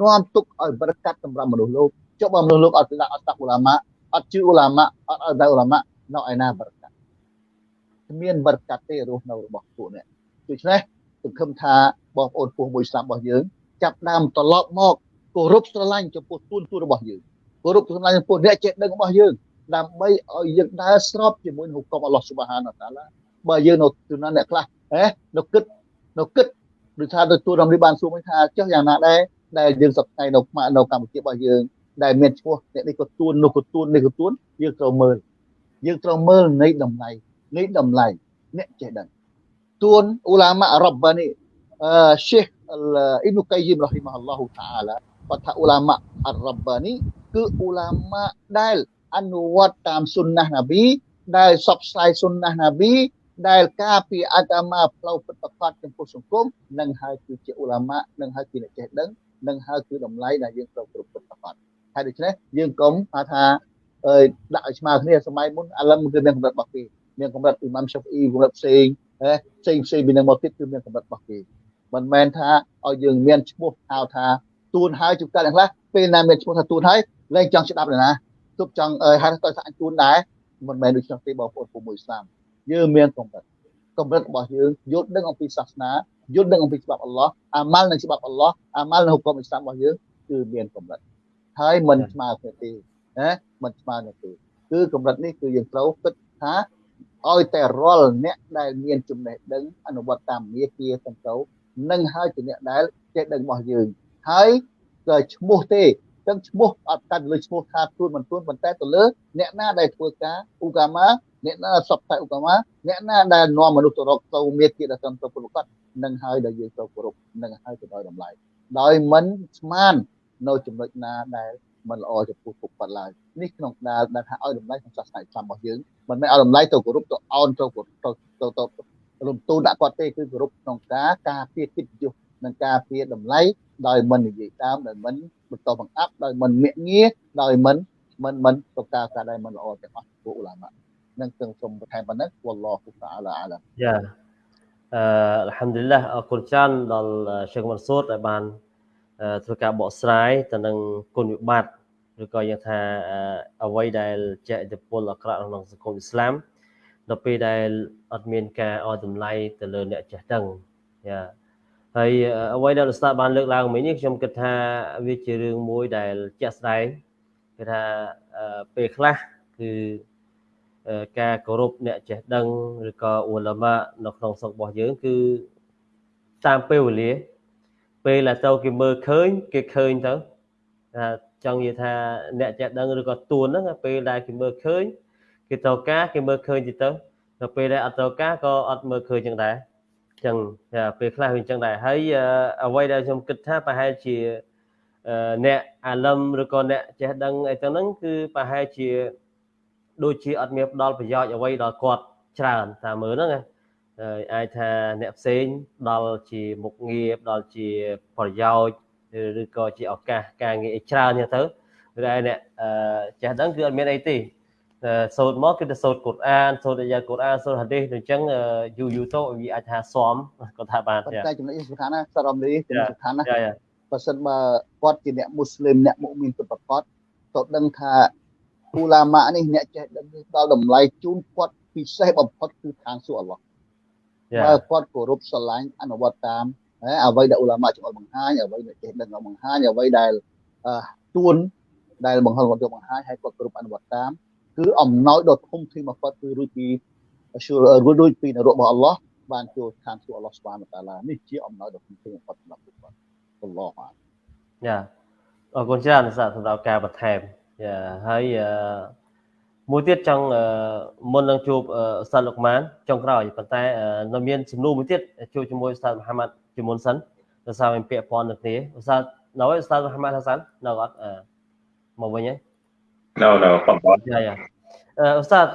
នាំទុកឲ្យបរកាត់សម្រាប់មនុស្សលោកចុះបើមនុស្សលោកអត់ដាក់អត់តាក់អ៊ូឡាម៉ាអត់ជឿអ៊ូឡាម៉ាអត់ឲ្យដាក់អ៊ូឡាម៉ានៅឯណាបរកាត់គ្មានបរកាត់ទេរស់នៅរបស់ពួកនេះដូច្នេះ សង្ឃឹមថាបងប្អូនពុះមួយស្លាប់របស់យើងចាប់ដើមត្រឡប់មកគោរពស្រឡាញ់ចំពោះទួនទួរបស់យើងគោរពស្រឡាញ់ចំពោះអ្នកចេះដឹងរបស់យើងដើម្បីឲ្យយើងដើរស្របជាមួយនឹងហុកមអល់ឡោះស៊ុបហានតាឡាបើយើងនៅទូណាអ្នកខ្លះហ៎នៅគិតនៅគិតដូចថាទៅទូរំលីបានសួរមិនថាចុះយ៉ាងណាដែរដែលយើងសប្តាហ៍នៅនៅកម្ពុជារបស់យើងដែលមានឈ្មោះអ្នកនេះក៏ទួននោះក៏ទួននេះក៏ទួនយើងត្រូវមើលយើងត្រូវមើលនៃតម្លៃនៃតម្លៃអ្នកចេះដឹង ទួនអ៊ូឡាម៉ារ៉ាប់បានីអឺ Sheikh Ibn Qayyim rahimahullah taala គាត់ថាអ៊ូឡាម៉ាអរ៉ាប់បានីគឺអ៊ូឡាម៉ាដែលអនុវត្តតាមសុនណះណាប៊ីដែលសបផ្សាយសុនណះណាប៊ីដែលការពីអត្តមាផ្លូវពិតប្រាកដចំពោះសង្គមនឹងហើយគឺជាអ៊ូឡាម៉ានឹងហើយគឺអ្នកចេះដឹងនឹងហើយគឺតម្លៃដែលយើងត្រូវគ្រប់ពិតប្រាកដហើយដូច្នេះយើងកុំថាអើយដាក់ឲ្យស្មើគ្នាសម័យមុនឥឡូវគឺមានកម្រិតរបស់គេមានកម្រិតអ៊ីម៉ាំឆាហ្វអ៊ីកម្រិតផ្សេង ផ្សេងផ្សេងពីនឹងមកទៀតគឺមានកម្រិតរបស់គេមិនមែនថាឲ្យយើងមានឈ្មោះហៅថាទួនហើយជួបកាលខ្លះពេលណាមានឈ្មោះថាទួនហើយលែងចង់ស្ដាប់ទេណាទប់ចង់អើហៅទៅថាអញទួនដែរមិនមែនដូចនោះទេបងប្អូនពុំមួយស្ដាប់យើងមានកម្រិតកម្រិតរបស់យើងយល់ដឹងអំពីសាសនាយល់ដឹងអំពីច្បាប់អល់ឡោះអាម៉ាល់នឹងច្បាប់អល់ឡោះអាម៉ាល់នឹងហុគមអ៊ីស្លាមរបស់យើងគឺមានកម្រិតហើយមិនស្មើគ្នាទេណាមិនស្មើគ្នាទេគឺកម្រិតនេះគឺយើងត្រូវគិតថា ឲ្យតែរាល់អ្នកដែលមានចំណេះដឹងអនុវត្តតាមមាគាទាំងទៅនឹងហើយជាអ្នកដែលចេះដឹងរបស់យើងហើយក៏ឈ្មោះទេទាំងឈ្មោះអត់កាត់លើឈ្មោះថាទួនមិនទួនប៉ុន្តែទៅលើអ្នកណាដែលធ្វើការឧកាមាអ្នកណាសពតែឧកាមាអ្នកណាដែលនាំមនុស្សទៅរកទៅមាគាដែលសំទៅប្រកបនឹងហើយដែលយើងត្រូវគោរពនឹងហើយទៅដោយតម្លៃដោយមិនស្មាននៅចំណុចណាដែល មិនល្អចំពោះពុកបាត់ឡើយនេះក្នុងដែលដែលថាឲ្យតម្លៃក្នុងសាសនាអ៊ីស្លាមរបស់យើងមិនមែនឲ្យតម្លៃទៅគោរពទៅអោនទៅទៅទៅទៅរំទូលដាក់គាត់ទេគឺគោរពក្នុងការការពារកិត្តិយសនិងការពារតម្លៃដោយមិននិយាយតាមដោយមិនបន្តបង្អាប់ដោយមិនមាក់ងាដោយមិនមិនមិនទៅការការដែលមិនល្អទាំងអស់ពួកឧឡាម៉ានឹងទាំងសូមបន្ថែមប៉ុណ្ណឹងវ៉ាឡោះតាអាឡាអាឡាយ៉ាអឺអល់ហាំឌុលឡាអរគុណច្រើនដល់ឈេខមនសូតដែលបាន ធ្វើការបកស្រាយទៅនឹងគុណវិបត្តិឬក៏យើងថាអ្វីដែលជាឥទ្ធិពលអាក្រក់ក្នុងសង្គមអ៊ីស្លាមដល់ពេលដែលអត់មានការឲ្យតម្លៃទៅលើអ្នកចេះដឹងយ៉ាហើយអ្វីដែលលោកស្តាបានលើកឡើងមិញនេះខ្ញុំគិតថាវាជារឿងមួយដែលជាក់ស្ដែងគឺថាពេលខ្លះគឺការគោរពអ្នកចេះដឹងឬក៏អ៊ូឡាម៉ានៅក្នុងស្រុករបស់យើងគឺតាមពេលវេលា ពេលដែលទៅគេមើលឃើញគេឃើញទៅថាចង់និយាយថាអ្នកចេះដឹងឬក៏ទួនហ្នឹងពេលដែលគេមើលឃើញគេត្រូវការគេមើលឃើញទៅទៅពេលដែលអត់ត្រូវការក៏អត់មើលឃើញចឹងដែរចឹងពេលខ្លះវាចឹងដែរហើយអ្វីដែលខ្ញុំគិតថាប្រហែលជាអ្នកអាលឹមឬក៏អ្នកចេះដឹងអីទាំងហ្នឹងគឺប្រហែលជាដូចជាអត់មានផ្ដល់ប្រយោជន៍អ្វីដល់គាត់ច្រើនតាមមើលហ្នឹង អាចថាអ្នកផ្សេងដល់ជាមុខងារដល់ជាប្រយោជន៍ឬក៏ជាឱកាសការងារច្រើនចឹងទៅឬឯអ្នកចេះដឹងគឺអត់មានអីទេសូត្រមកគឺទៅសូត្រកូរ៉ានសូត្រអាយ៉ាកូរ៉ានសូត្រហាឌីសអញ្ចឹងយូរយូរទៅវាអាចថាសមគាត់ថាបានតែចំណុចសំខាន់ណាសរំលីចំណុចសំខាន់ណាបើសិនបើគាត់ជាអ្នកមូស្លីមអ្នកមុមីនពិតប្រាកដទៅដឹងថាអ៊ូឡាម៉ានេះអ្នកចេះដឹងដល់តម្លៃជូនគាត់ពិសេសបំផុតគឺខាងសួរអល់ឡោះ បើគាត់គោរពស្រឡាញ់អនុវត្តតាមអ្វីដែលអ៊ូឡាម៉ាជួយបង្ហាញអ្វីដែលចេះដឹងបង្ហាញអ្វីដែលទួនដែលបង្ហោះគាត់យកបង្ហាញឲ្យគាត់គ្រប់អនុវត្តតាមគឺអំណោយដ៏ធំធេងបំផុតគឺរួចពីរួចពីនរករបស់អល់ឡោះបានចូលឋានសួគ៌អល់ឡោះស្វានតាឡានេះជាអំណោយដ៏ធំធេងបំផុតសម្រាប់ពួកគាត់អល់ឡោះបានយ៉ាអរគុណច្រើនសម្រាប់ការបន្ថែមយ៉ាហើយ មួយទៀតចង់មុននឹងជួបអ៊ូស្តាតលោកម៉ានចុងក្រោយប៉ុន្តែនៅមានសំណួរមួយទៀតជួបជាមួយអ៊ូស្តាតមហាម៉ាត់ជាមុនសិនដោយសារមានពាក្យព័ន្ធនឹងគ្នាអ៊ូស្តាតនៅអ៊ូស្តាតមហាម៉ាត់ហាសាននៅអត់មកវិញហើយ No no បងប្អូនយ៉ាយ៉ាអ៊ូស្តាត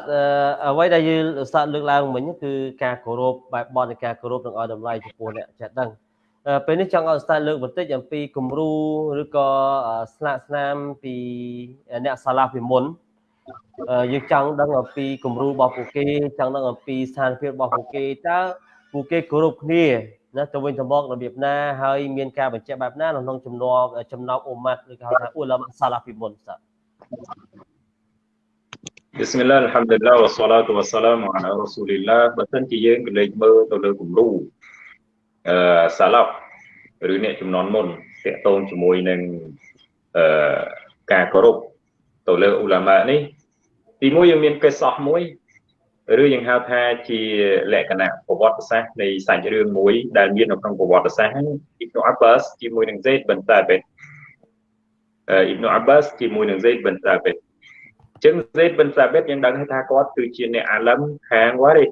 អ្វីដែលយើងអ៊ូស្តាតលើកឡើងមិញគឺការគោរពបែបបទនៃការគោរពនឹងឲ្យតម្លៃចំពោះអ្នកចេះដឹងពេលនេះចង់ឲ្យស្តាតលើកបន្តិចអំពីគំរូឬក៏ស្នាក់ស្នាមពីអ្នកសាឡាពីមុន យើងចង់ដឹងអំពីគំរូរបស់ពួកគេចង់ដឹងអំពីស្ថានភាពរបស់ពួកគេតើពួកគេគោរពគ្នាណាទៅវិញទៅមករបៀបណាហើយមានការបញ្ជាក់បែបណាក្នុងចំណោមចំណោមអ៊ុម៉ាត់ឬក៏ហៅថាអ៊ូឡាម៉ាសាឡាពីមុនស្តា بسم الله الحمد لله والصلاة والسلام على رسول الله បើសិនជាយើងក៏លេចមើលទៅលើគំរូអឺសាឡាប់ឬអ្នកចំនួនមុនតាក់ទងជាមួយនឹងអឺការគោរពទៅលើអ៊ូឡាម៉ានេះ ទីមួយយើងមានកិស្សោះមួយឬយើងហៅថាជាលក្ខណៈប្រវត្តិសាស្ត្រនៃសាច់រឿងមួយដែលមាននៅក្នុងប្រវត្តិសាស្ត្រអ៊ីប៊ូអាបាសជាមួយនឹងសេតបិនតាបេតអ៊ីប៊ូអាបាសជាមួយនឹងសេតបិនតាបេតចឹងសេតបិនសាបិតយើងដឹងថាគាត់គឺជាអ្នកអាឡឹមខាងវ៉ារេ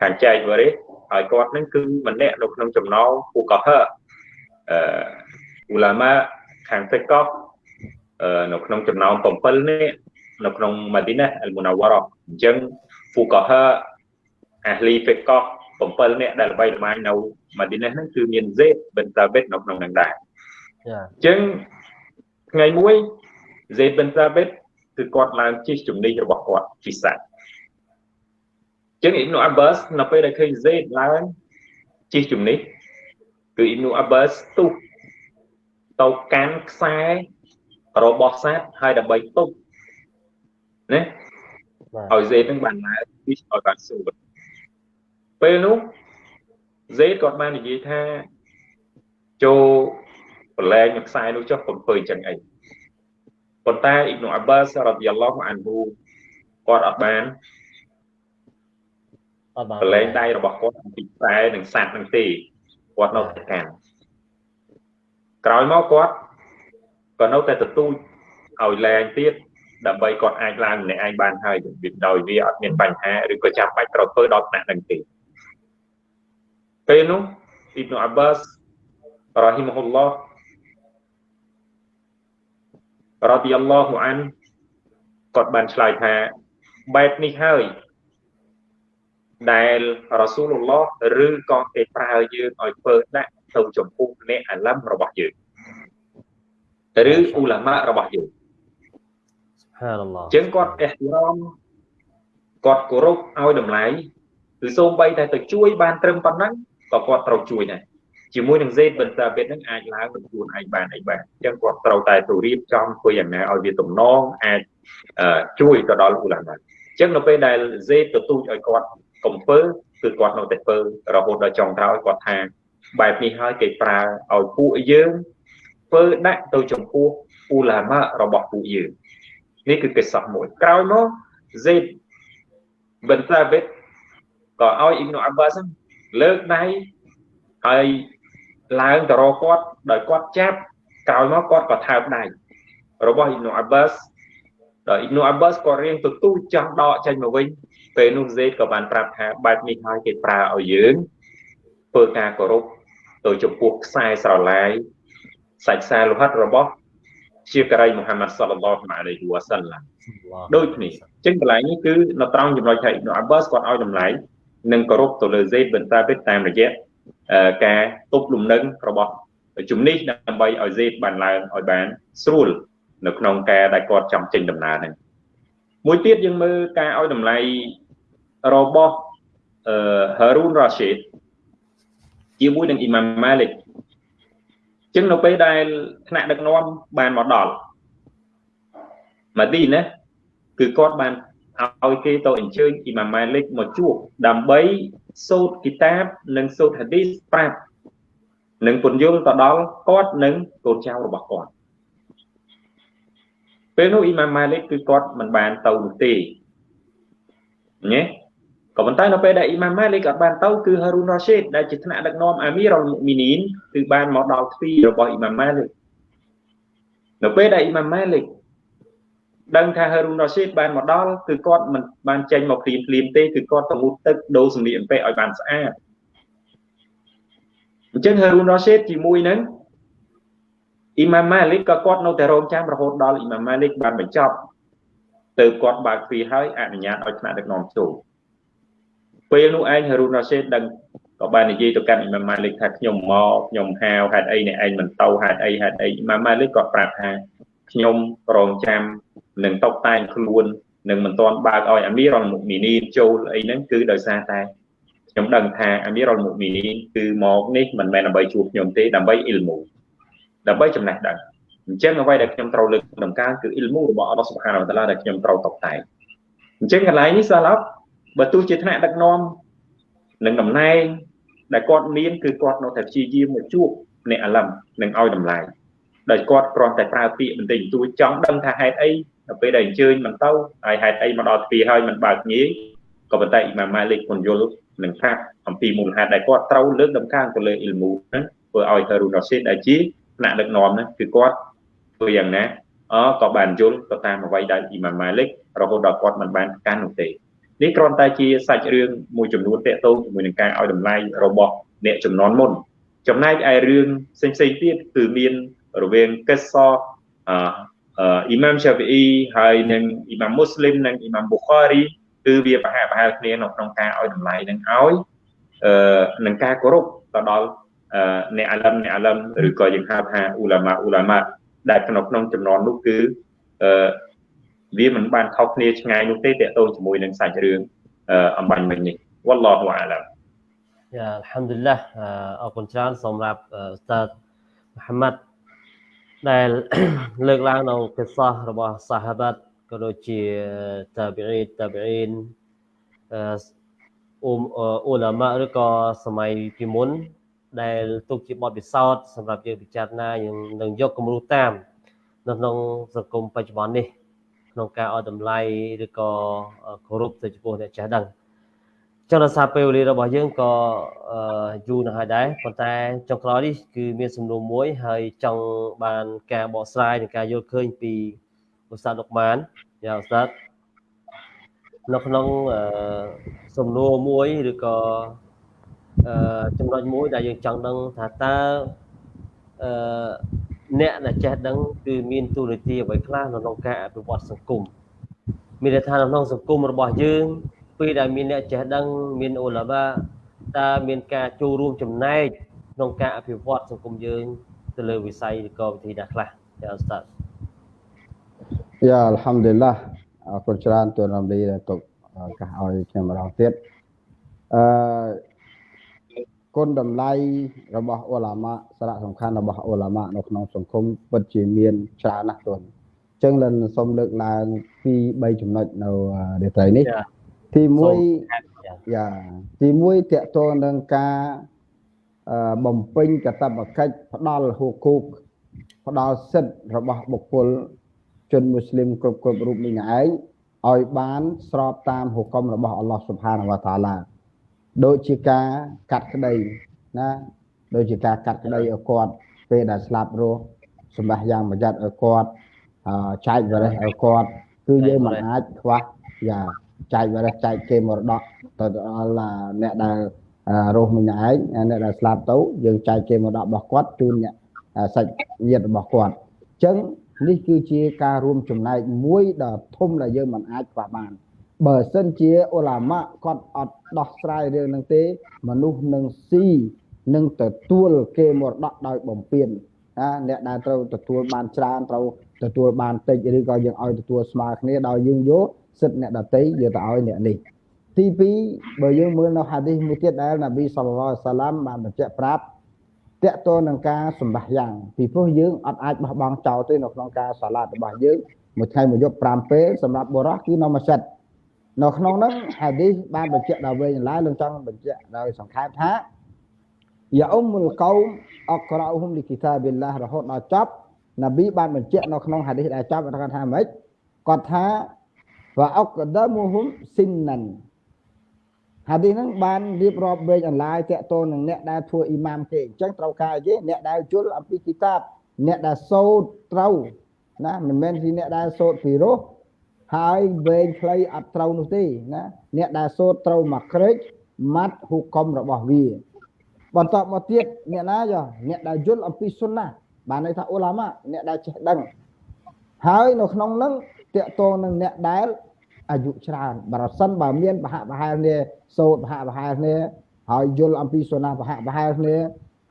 ខាងចែកវ៉ារេហើយគាត់នឹងគឺម្នាក់នៅក្នុងចំណោមពូកោហឺអឺអ៊ូឡាម៉ាខាងហ្វិកកនៅក្នុងចំណោម7នេះ នៅក្នុងម៉ាឌីណាអលមូណាវ៉ារ៉អញ្ចឹងហ្វូកោហាអាហ្លីហ្វិកក7នាក់ដែលល្បីល្បាញនៅម៉ាឌីណាហ្នឹងគឺមានហ្សេតបិនតាបិតនៅក្នុងហ្នឹងដែរចាអញ្ចឹងថ្ងៃមួយហ្សេតបិនតាបិតគឺគាត់ឡើងជិះជំនិះរបស់គាត់ជិះសាច់ចឹងអ៊ីបនូអាបាសនៅពេលដែលឃើញហ្សេតឡើងជិះជំនិះគឺអ៊ីបនូអាបាសទុះទៅកាន់ខ្សែរបស់សត្វហើយដើម្បីទប់ ណាឲ្យសេតនឹងបានឡើងពីឲ្យបានស្រួលពេលនោះសេតគាត់បាននិយាយថាចូលប្រឡែងនឹងខ្សែនោះចុះកំពើអញ្ចឹងអីប៉ុន្តែអ៊ីប្នុអាបាសរ៉ាឌីយ៉ាឡោះអានហ៊ូគាត់អត់បានអត់បានប្រឡែងដៃរបស់គាត់អំពីខ្សែនិងសัตว์នឹងទេគាត់នៅតែកាន់ក្រោយមកគាត់ក៏នៅតែទទូចឲ្យលែងទៀត ដើម្បីគាត់អាចឡើងម្នាក់ឯងបានហើយវាដោយវាអត់មានបញ្ហាឬក៏ចាំបាច់ត្រូវធ្វើដល់ថ្នាក់នឹងទេពេលនោះអ៊ីប្នុអាបាសរ៉ាហ៊ីមហ៊ុលឡោះរ៉ាឌីយ៉ាឡោះអានគាត់បានឆ្លើយថាបែបនេះហើយដែលរ៉ាស៊ូលឡោះឬក៏គេប្រើយើងឲ្យធ្វើដាក់ទៅចំពោះអ្នកអាឡាំរបស់យើងឬអ៊ូឡាម៉ារបស់យើងហាន អល់ឡោះចឹងគាត់អេះរំគាត់គោរពឲ្យតម្លៃគឺសូម្បីតែទៅជួយបានត្រឹមប៉ុណ្ណឹងក៏គាត់ត្រូវជួយដែរជាមួយនឹង Z បន្តាបេតនឹងអាចឡើងនឹងខ្លួនឯងបានអីបានអញ្ចឹងគាត់ត្រូវតែទៅរៀបចំធ្វើយ៉ាងណាឲ្យវាទំនងអាចជួយទៅដល់អ៊ូឡាម៉ាអញ្ចឹងនៅពេលដែល Z ទទូចឲ្យគាត់កុំធ្វើគឺគាត់នៅតែធ្វើរហូតដល់ចុងក្រោយគាត់ថាបែបនេះហើយគេប្រើឲ្យពួកយើងធ្វើដាក់ទៅចំពោះអ៊ូឡាម៉ារបស់ពួកយើង នេះគឺកិច្ចសោះមួយក្រោយមក Z បន្តាបេតក៏ឲ្យអ៊ីប្នុអាបាសលើកដៃហើយឡើងទៅរកគាត់ដោយគាត់ចាប់ក្រោយមកគាត់ក៏ថើបដៃរបស់អ៊ីប្នុអាបាសដល់អ៊ីប្នុអាបាសក៏រៀងទទូចចង់ដកចេញមកវិញពេលនោះសេតក៏បានប្រាប់ថាបែបនេះហើយគេប្រើឲ្យយើងធ្វើការគោរពទៅចំពោះខ្សែស្រឡាយសាច់ខ្សែលោហិតរបស់ ជាករិយមូហាម៉ាត់សល្លឡោះអាឡៃហ៊ីវ៉ាសាឡាំដូចគ្នាអញ្ចឹងកន្លែងនេះគឺនៅត្រង់ចំណុចថាអ៊ីប្នុអាបាសគាត់ឲ្យតម្លៃនិងគោរពទៅលើសេតបិនតាបិតតាមរយៈការទប់លំនឹងរបស់ជំនិះដើម្បីឲ្យសេតបានឡើងឲ្យបានស្រួលនៅក្នុងការដែលគាត់ចាំចេញដំណើរហ្នឹងមួយទៀតយើងមើលការឲ្យតម្លៃរបស់អឺ Harun Rashid ជាមួយនឹង Imam Malik ចឹងនៅពេលដែលថ្នាក់ដឹកនាំបានមកដល់ម៉ាឌីណាគឺគាត់បានឲ្យគេទៅអញ្ជើញអ៊ីម៉ាម៉ាលិកមកជួបដើម្បីសូត្រគីតាបនិងសូត្រហាឌីសប្រាប់និងពន្យល់ទៅដល់គាត់និងកូនចៅរបស់គាត់ពេលនោះអ៊ីម៉ាម៉ាលិកគឺគាត់មិនបានទៅនោះទេញ៉េ ក៏ប៉ុន្តែនៅពេលដែលអ៊ីម៉ាម៉ាលិកអត់បានទៅគឺហារូនរ៉ាស៊ីតដែលជាថ្នាក់ដឹកនាំអាមីរ៉ុលមុមីនីនគឺបានមកដល់ទ្វីរបស់អ៊ីម៉ាម៉ាលិកនៅពេលដែលអ៊ីម៉ាម៉ាលិកដឹងថាហារូនរ៉ាស៊ីតបានមកដល់គឺគាត់មិនបានចេញមកព្រាមព្រាមទេគឺគាត់ទៅមុតទឹកដូរសម្លៀកបំពាក់ឲ្យបានស្អាតអញ្ចឹងហារូនរ៉ាស៊ីតជាមួយនឹងអ៊ីម៉ាម៉ាលិកក៏គាត់នៅតែរងចាំរហូតដល់អ៊ីម៉ាម៉ាលិកបានបញ្ចប់ទៅគាត់បើកទ្វារហើយអនុញ្ញាតឲ្យថ្នាក់ដឹកនាំចូល ពេលនោះឯងហារូនរ៉ាសេតដឹងក៏បាននិយាយទៅកាន់អ៊ីម៉ាម៉ាលិកថាខ្ញុំមកខ្ញុំហៅហេតុអីអ្នកឯងមិនទៅហេតុអីហេតុអីអ៊ីម៉ាម៉ាលិកក៏ប្រាប់ថាខ្ញុំរងចាំនឹងតុបតែងខ្លួននឹងមិនទាន់បើកឲ្យអាមីរ៉ុលមុមីនីនចូលអីហ្នឹងគឺដោយសារតែខ្ញុំដឹងថាអាមីរ៉ុលមុមីនីនគឺមកនេះមិនមែនដើម្បីជួបខ្ញុំទេដើម្បីអ៊ីលមូដើម្បីចំណេះដឹងអញ្ចឹងអ្វីដែលខ្ញុំត្រូវលើកដំកើងគឺអ៊ីលមូរបស់អល់ឡោះស៊ុបហានវតាឡាដែលខ្ញុំត្រូវតុបតែងអញ្ចឹងកន្លែងនេះសាឡប់ បើទោះជាថ្នាក់ដឹកនាំនឹងតំណែងដែលគាត់មានគឺគាត់នៅតែព្យាយាមមកជួបអ្នកអាឡឹមនឹងឲ្យតម្លៃដោយគាត់គ្រាន់តែប្រើពាក្យបន្តិចបន្តួចចង់ដឹងថាហេតុអីដល់ពេលដែលអញ្ជើញមិនទៅហើយហេតុអីមកដល់ទ្វារហើយមិនបើកងាយក៏ប៉ុន្តែអ៊ីម៉ាម៉ាលិកពន្យល់នឹងប្រាប់អំពីមូលហេតុដែលគាត់ត្រូវលើកដំកើងទៅលើអ៊ីលមូហ្នឹងធ្វើឲ្យហារូនរ៉ាស៊ីតដែលជាថ្នាក់ដឹកនាំហ្នឹងគឺគាត់ធ្វើយ៉ាងណាអក៏បានយល់ទៅតាមអ្វីដែលអ៊ីម៉ាម៉ាលិករហូតដល់គាត់មិនបានកាន់នោះទេ នេះគ្រាន់តែជាសាច់រឿងមួយចំនួនតកតងជាមួយនឹងការឲ្យតម្លៃរបស់អ្នកចំនួនមុនចំណែកឯរឿងផ្សេងផ្សេងទៀតគឺមានរវាងកិសសអឺអ៊ីម៉ាមឆាហ្វីអ៊ីហើយនិងអ៊ីម៉ាមមូស្លីមនិងអ៊ីម៉ាមប៊ូខារីគឺវាប្រហាក់ប្រហែលគ្នានៅក្នុងការឲ្យតម្លៃនឹងឲ្យអឺនឹងការគោរពទៅដល់អ្នកអាឡឹមអ្នកអាឡឹមឬក៏យើងហៅថាអ៊ូឡាម៉ាអ៊ូឡាម៉ាដែលក្នុងក្នុងចំនួននោះគឺអឺ វាមិនបានខុសគ្នាឆ្ងាយនោះទេតកតងជាមួយនឹងសាច់រឿងអំបញ្ញមិញនេះវ៉ាឡោះអាឡាមយ៉ាអល់ហាំឌុលឡាអរគុណច្រើនសម្រាប់ឧស្តាតមូហាម៉ាត់ដែលលើកឡើងនៅកិស្សៈរបស់សាហាបាត់ក៏ដូចជាតាប៊ីតាប៊ីនអឺអ៊ុំអ៊ូឡាម៉ាឬក៏សម័យពីមុនដែលទុកជាបទពិសោធន៍សម្រាប់យើងពិចារណាយើងនឹងយកគំរូតាមនៅក្នុងសង្គមបច្ចុប្បន្ននេះ ក្នុងការឲ្យតម្លៃឬក៏គោរពទៅចំពោះអ្នកចេះដឹងចុះដោយសារពេលវេលារបស់យើងក៏យូរណាស់ហើយដែរប៉ុន្តែចុងក្រោយនេះគឺមានសំណួរមួយហើយចង់បានការបកស្រាយនិងការយល់ឃើញពីឧស្សាហ៍លោកម៉ានយ៉ាឧស្សាហ៍នៅក្នុងសំណួរមួយឬក៏ចំណុចមួយដែលយើងចង់ដឹងថាតើអឺ អ្នកដែលចេះដឹងគឺមានទូរនីតិអ្វីខ្លះនៅក្នុងការអភិវឌ្ឍសង្គមមានន័យថានៅក្នុងសង្គមរបស់យើងពេលដែលមានអ្នកចេះដឹងមានអូឡាបាតើមានការចូលរួមចំណែកក្នុងការអភិវឌ្ឍសង្គមយើងទៅលើវិស័យឬក៏វិធីណាខ្លះចាអស្តាតយ៉ាអល់ហាំឌីលឡាអរគុណច្រើនទូនរំលីដែលទុកកាសឲ្យខ្ញុំម្ដងទៀតអឺ គុណតម្លៃរបស់អ៊ូឡាម៉ាសារៈសំខាន់របស់អ៊ូឡាម៉ានៅក្នុងសង្គមពិតជាមានច្រើនណាស់ទុនអញ្ចឹងលិនសូមលើកឡើងពី3ចំណុចនៅរាត្រីនេះទី1យ៉ាទី1តកតងនឹងការបំពេញកតបកិច្ចផ្ដល់ហូគូកផ្ដល់សិទ្ធិរបស់បុគ្គលជនមូស្លីមគ្រប់គ្រប់រូបនេះឯងឲ្យបានស្របតាមហុគមរបស់អល់ឡោះស៊ុបហានវតាឡា ដូចជាការកាត់ក្តីណាដូចជាការកាត់ក្តីឲ្យគាត់ពេលដែលស្លាប់រស់សម្រាប់យ៉ាងប្រយ័ត្នឲ្យគាត់ចែកវរិសឲ្យគាត់គឺយើងមិនអាចខ្វះយ៉ាចែកវរិសចែកគេមរតកទៅដល់អ្នកដែលរស់មិញឯងអ្នកដែលស្លាប់ទៅយើងចែកគេមរតករបស់គាត់ជូនអ្នកសាច់ញាតិរបស់គាត់អញ្ចឹងនេះគឺជាការរួមចំណែកមួយដ៏ធំដែលយើងមិនអាចខ្វះបាន បើសិនជាអ៊ុលាម៉ាគាត់អត់ដោះស្រាយរឿងហ្នឹងទេ មនុស្សនឹងស៊ីនឹងទទួលគេមរតកដោយបំពេញណាអ្នកដែលត្រូវទទួលបានច្រើនត្រូវទទួលបានតិចឬក៏យើងឲ្យទទួលស្មើគ្នាដោយយើងយកសិទ្ធិអ្នកដតីយកទៅឲ្យអ្នកនេះទី2បើយើងមើលនៅហាឌីសមួយទៀតដែលនប៊ីសល្លឡោះសាឡាំបានបញ្ជាក់ប្រាប់តកតទៅនឹងការសម្បះយ៉ាងពីព្រោះយើងអត់អាចបោះបង់ចោលទេនៅក្នុងការសាឡាតរបស់យើងមួយថ្ងៃមួយយប់5ពេលសម្រាប់បុរសគឺនៅមួយសិត នៅក្នុងនោះហាឌីសបានបញ្ជាក់ដល់វែងឡើយលោកចង់បញ្ជាក់ដោយសង្ខេបថាយ៉ាអ៊ុមុលកោមអក្រអ៊ុហុំលីគីតាប៊ីឡារហូតដល់ចប់នប៊ីបានបញ្ជាក់នៅក្នុងហាឌីសដែលចប់គាត់ថាម៉េចគាត់ថាវ៉ាអុកដាមូហុំស៊ីនណាន់ហាឌីសហ្នឹងបានរៀបរាប់វែងអន្លាយតកតនឹងអ្នកដែលធ្វើអ៊ីម៉ាមគេអញ្ចឹងត្រូវការអីគេអ្នកដែលជល់អំពីគីតាបអ្នកដែលសូត្រត្រូវណាមិនមែនជាអ្នកដែលសូត្រពីរោះ ហើយវែងខ្លីអត់ត្រូវនោះទេណាអ្នកដែលសូត្រត្រូវមកក្រេចម៉ាត់ហុកុមរបស់វាបន្តមកទៀតអ្នកណាយោអ្នកដែលយល់អំពីសុណាបានន័យថាអ៊ូឡាម៉ាអ្នកដែលចេះដឹងហើយនៅក្នុងនឹងតកតងនឹងអ្នកដែលអាយុច្រើនបើសិនបើមានបហៈបហែលគ្នាសូត្របហៈបហែលគ្នាហើយយល់អំពីសុណាបហៈបហែលគ្នា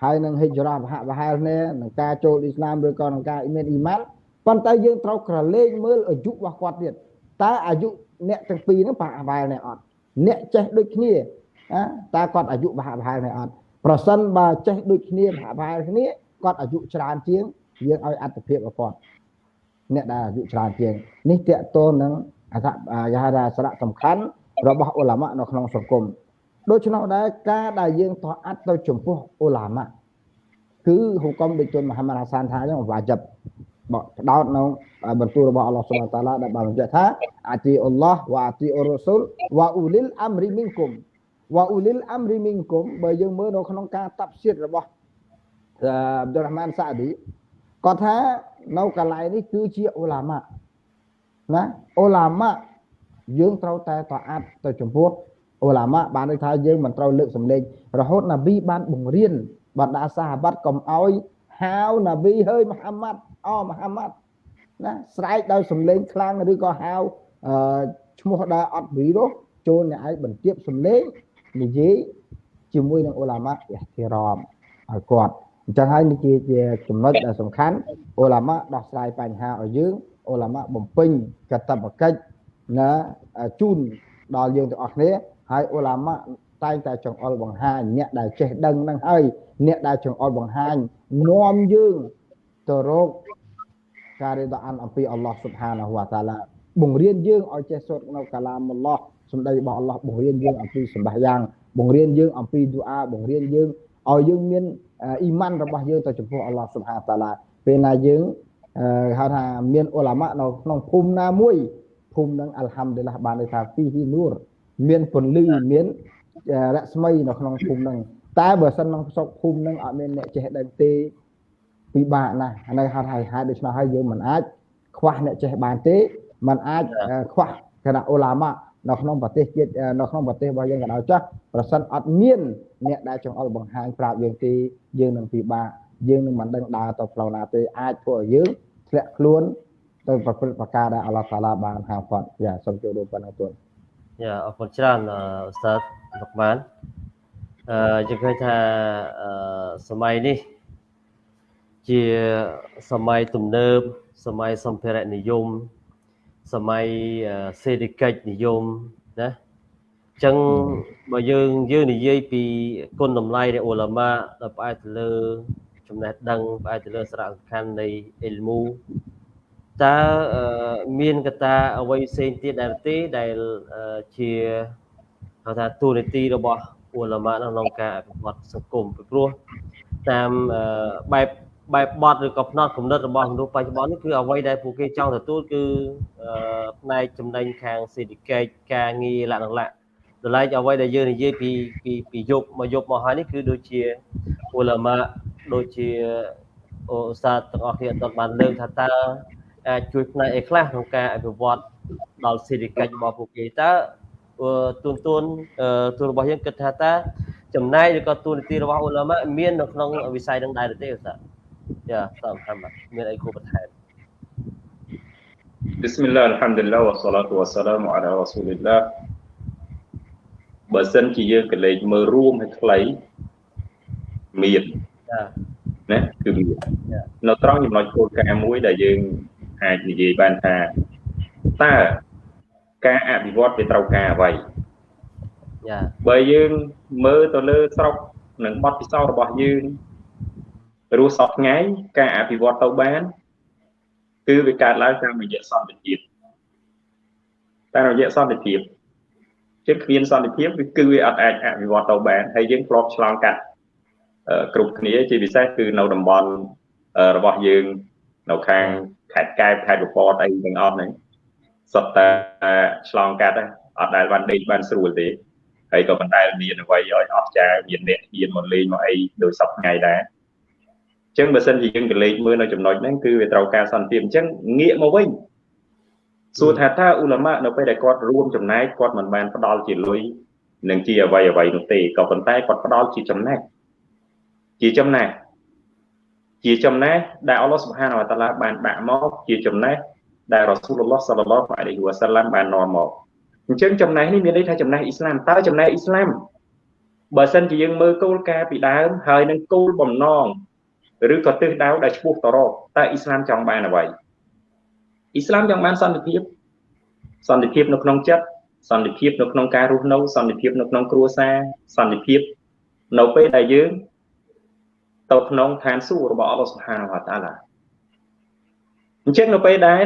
ហើយនឹងហិច្ចរ៉ាបហៈបហែលគ្នានឹងការចូលអ៊ីស្លាមឬក៏នឹងការមានអ៊ីម៉ាន ប៉ុន្តែយើងត្រូវក្រឡេកមើលអាយុរបស់គាត់ទៀតតើអាយុអ្នកទាំងពីរហ្នឹងប្រហាក់ប្រហែលនេះអត់អ្នកចេះដូចគ្នាណាតើគាត់អាយុប្រហាក់ប្រហែលនេះអត់ប្រសិនបើចេះដូចគ្នាប្រហាក់ប្រហែលគ្នាគាត់អាយុច្រើនជាងយើងឲ្យអត្តភាពរបស់គាត់អ្នកដែលអាយុច្រើនជាងនេះតកតទៅនឹងអត្ថយាហាសារៈសំខាន់របស់អ៊ុលាម៉ានៅក្នុងសង្គមដូច្នោះដែរការដែលយើងតអត្តទៅចំពោះអ៊ុលាម៉ាគឺហុកុំដូចជន់មហាម៉ាត់ហាសានថាអញ្ចឹងវាជីប បដោតនៅបន្ទូលរបស់អល់ឡោះស៊ុបហានតាឡាដែលបានបញ្ជាក់ថាអាទីអល់ឡោះវ៉ាអាទីអ៊ុររ៉ូស៊ូលវ៉ាអ៊ូលីលអាំរីមីនគុំវ៉ាអ៊ូលីលអាំរីមីនគុំបើយើងមើលនៅក្នុងការតាប់សៀតរបស់អាប់ឌុលរ៉ាហ្មានសាឌីគាត់ថានៅកន្លែងនេះគឺជាអ៊ូឡាម៉ាណាអ៊ូឡាម៉ាយើងត្រូវតែតអាត់ទៅចំពោះអ៊ូឡាម៉ាបានន័យថាយើងមិនត្រូវលើកសម្លេងរហូតណាប៊ីបានបង្រៀនបណ្ដាសាហាបាត់កុំឲ្យហៅណាប៊ីហើយមហាម៉ាត់ អូមហាម៉ាត់ណាស្រែកដោយសំឡេងខ្លាំងឬក៏ហៅអឺឈ្មោះដែលអត់វីរ៉ូចូលអ្នកឯងបន្ទាបសំឡេងនិយាយជាមួយនឹងអ៊ូឡាម៉ាអ៊ីទីរ៉មឲ្យគាត់អញ្ចឹងហើយនេះជាចំណុចដែលសំខាន់អ៊ូឡាម៉ាដោះស្រាយបញ្ហាឲ្យយើងអ៊ូឡាម៉ាបំពេញកតបកិច្ចណាជូនដល់យើងទាំងអស់គ្នាហើយអ៊ូឡាម៉ាតែងតែចង្អុលបង្ហាញអ្នកដែលចេះដឹងនឹងហើយអ្នកដែលចង្អុលបង្ហាញនាំយើងទៅរក ការរៀនអានអំពីអល់ឡោះស៊ុបហានាហ៊ូវតាឡាបង្រៀនយើងឲ្យចេះសូត្រនៅកាឡាមអល់ឡោះសម្ដីរបស់អល់ឡោះបង្រៀនយើងអំពីសម្បាយ៉ាងបង្រៀនយើងអំពីឌូអាបង្រៀនយើងឲ្យយើងមានអ៊ីម៉ានរបស់យើងទៅចំពោះអល់ឡោះស៊ុបហានតាឡាពេលណាយើងហៅថាមានអ៊ុឡាម៉ានៅក្នុងភូមិណាមួយភូមិនឹងអល់ហាំឌីឡាបានន័យថាហ្វីហ៊ីនូរមានពន្លឺមានរស្មីនៅក្នុងភូមិនឹងតែបើសិនក្នុងស្រុកភូមិនឹងអត់មានអ្នកចេះដឹងទេ ពិបាកណាស់នៅហៅថាហេតុដូច្នោះហើយយើងមិនអាចខ្វះអ្នកចេះបានទេมันអាចខ្វះគណៈអ៊ុឡាម៉ានៅក្នុងប្រទេសជាតិនៅក្នុងប្រទេសរបស់យើងក៏ដោយចាស់ប្រសិនអត់មានអ្នកដែលចង្អុលបង្ហាញប្រាប់យើងទេយើងនឹងពិបាកយើងនឹងមិនដឹងដើរទៅផ្លូវណាទេអាចធ្វើឲ្យយើងធ្លាក់ខ្លួនទៅប្រព្រឹត្តប្រការដែលអល់ឡោះតាឡាបានហាមឃាត់យ៉ាសូមចូលរួមប៉ុណ្ណឹងទូនយ៉ាអរគុណច្រើនអ៊ូស្តាតលោកបានអឺយើងឃើញថាសម័យនេះ ជាសម័យទំនើបសម័យសម្ភារៈនិយមសម័យសេដ្ឋកិច្ចនិយមណាអញ្ចឹងបើយើងយើងនិយាយពីគុណតម្លៃនៃអ៊ូឡាម៉ាដែលផ្អែកទៅលើចំណេះដឹងផ្អែកទៅលើសារៈសំខាន់នៃអ៊ីលមូតើមានកត្តាអ្វីផ្សេងទៀតដែរទេដែលជាហៅថាទូនីតិរបស់អ៊ូឡាម៉ាក្នុងការអភិវឌ្ឍសង្គមពីព្រោះតាមបែប បែបបត់ឬក៏ផ្នត់គំនិតរបស់មនុស្សបច្ចុប្បន្ននេះគឺអ្វីដែលពួកគេចង់ទទួលគឺផ្នែកចំណេញខាងសេដ្ឋកិច្ចការងារលក្ខណៈតម្លៃអ្វីដែលយើងនិយាយពីពីពីយប់មកយប់មកហើយនេះគឺដូចជាអ៊ូឡាម៉ាដូចជាអូស្តាតទាំងអស់គ្នាអត់បានលើកថាតើអាចជួយផ្នែកអីខ្លះក្នុងការអភិវឌ្ឍដល់សេដ្ឋកិច្ចរបស់ពួកគេតើទូនទូនទូនរបស់យើងគិតថាតើចំណែកឬក៏ទូនីតិរបស់អ៊ូឡាម៉ាមាននៅក្នុងវិស័យនឹងដែរទេឧស្សាហ៍ យ៉ាសាមហាម៉ាត់មានអីគួរបន្ថែម بسم الله الحمد لله والصلاة والسلام على رسول الله បើសិនជាយើងកលេចមើលរួមឲ្យខ្លីមានណាគឺមាននៅត្រង់ចំណុចគោលការណ៍មួយដែលយើងអាចនិយាយបានថាតើការអភិវឌ្ឍវាត្រូវការអ្វីយ៉ាបើយើងមើលទៅលើស្រុកនិងបទពិសោធន៍របស់យើង រស់សពថ្ងៃការអភិវឌ្ឍទៅបាន គឺវាកើតឡើងតាមរយៈសន្តិភាពតាមរយៈសន្តិភាពជាគ្មានសន្តិភាពគឺវាអត់អាចអភិវឌ្ឍទៅបានហើយយើងធ្លាប់ឆ្លងកាត់គ្រប់គ្នាជាពិសេសគឺនៅតំបន់របស់យើង នៅខាងខេត្តកែបខេត្តបពតអីទាំងអស់ហ្នឹងសុទ្ធតែឆ្លងកាត់អត់ដែលបានដេកបានស្រួលទេហើយក៏ប៉ុន្តែមានអ្វីឲ្យអស្ចារ្យមានអ្នកហ៊ានមកលេងមកអីដោយសពថ្ងៃដែរអញ្ចឹងបើសិនជាយើងកលេចមើលនៅចំណុចហ្នឹងគឺវាត្រូវការសន្តិភាពអញ្ចឹងងាកមកវិញសួរថាតើអ៊ូឡាម៉ានៅពេលដែលគាត់រួមចំណែកគាត់មិនបានផ្ដល់ជាលុយនឹងជាអ្វីអ្វីនោះទេក៏ប៉ុន្តែគាត់ផ្ដល់ជាចំណែកជាចំណែកជាចំណែកដែលអល់ឡោះសុបហានវតាឡាបានដាក់មកជាចំណែកដែលរ៉ាស៊ូលឡោះសល្លឡោះអាឡៃហ៊ីវ៉ាសាឡាំបាននាំមកអញ្ចឹងចំណែកនេះមានន័យថាចំណែកអ៊ីស្លាមតើចំណែកអ៊ីស្លាមបើសិនជាយើងមើលគោលការណ៍ពីដើមហើយនឹងគោលបំណង ឬក៏ទិសដៅដែលឆ្ពោះទៅរកតើអ៊ីស្លាមចង់បានអ្វីអ៊ីស្លាមចង់បានសន្តិភាពសន្តិភាពនៅក្នុងចិត្តសន្តិភាពនៅក្នុងការរស់នៅសន្តិភាពនៅក្នុងគ្រួសារសន្តិភាពនៅពេលដែលយើងទៅក្នុងឋានសួគ៌របស់អល់ឡោះសុបហានវតាឡាអញ្ចឹងនៅពេលដែល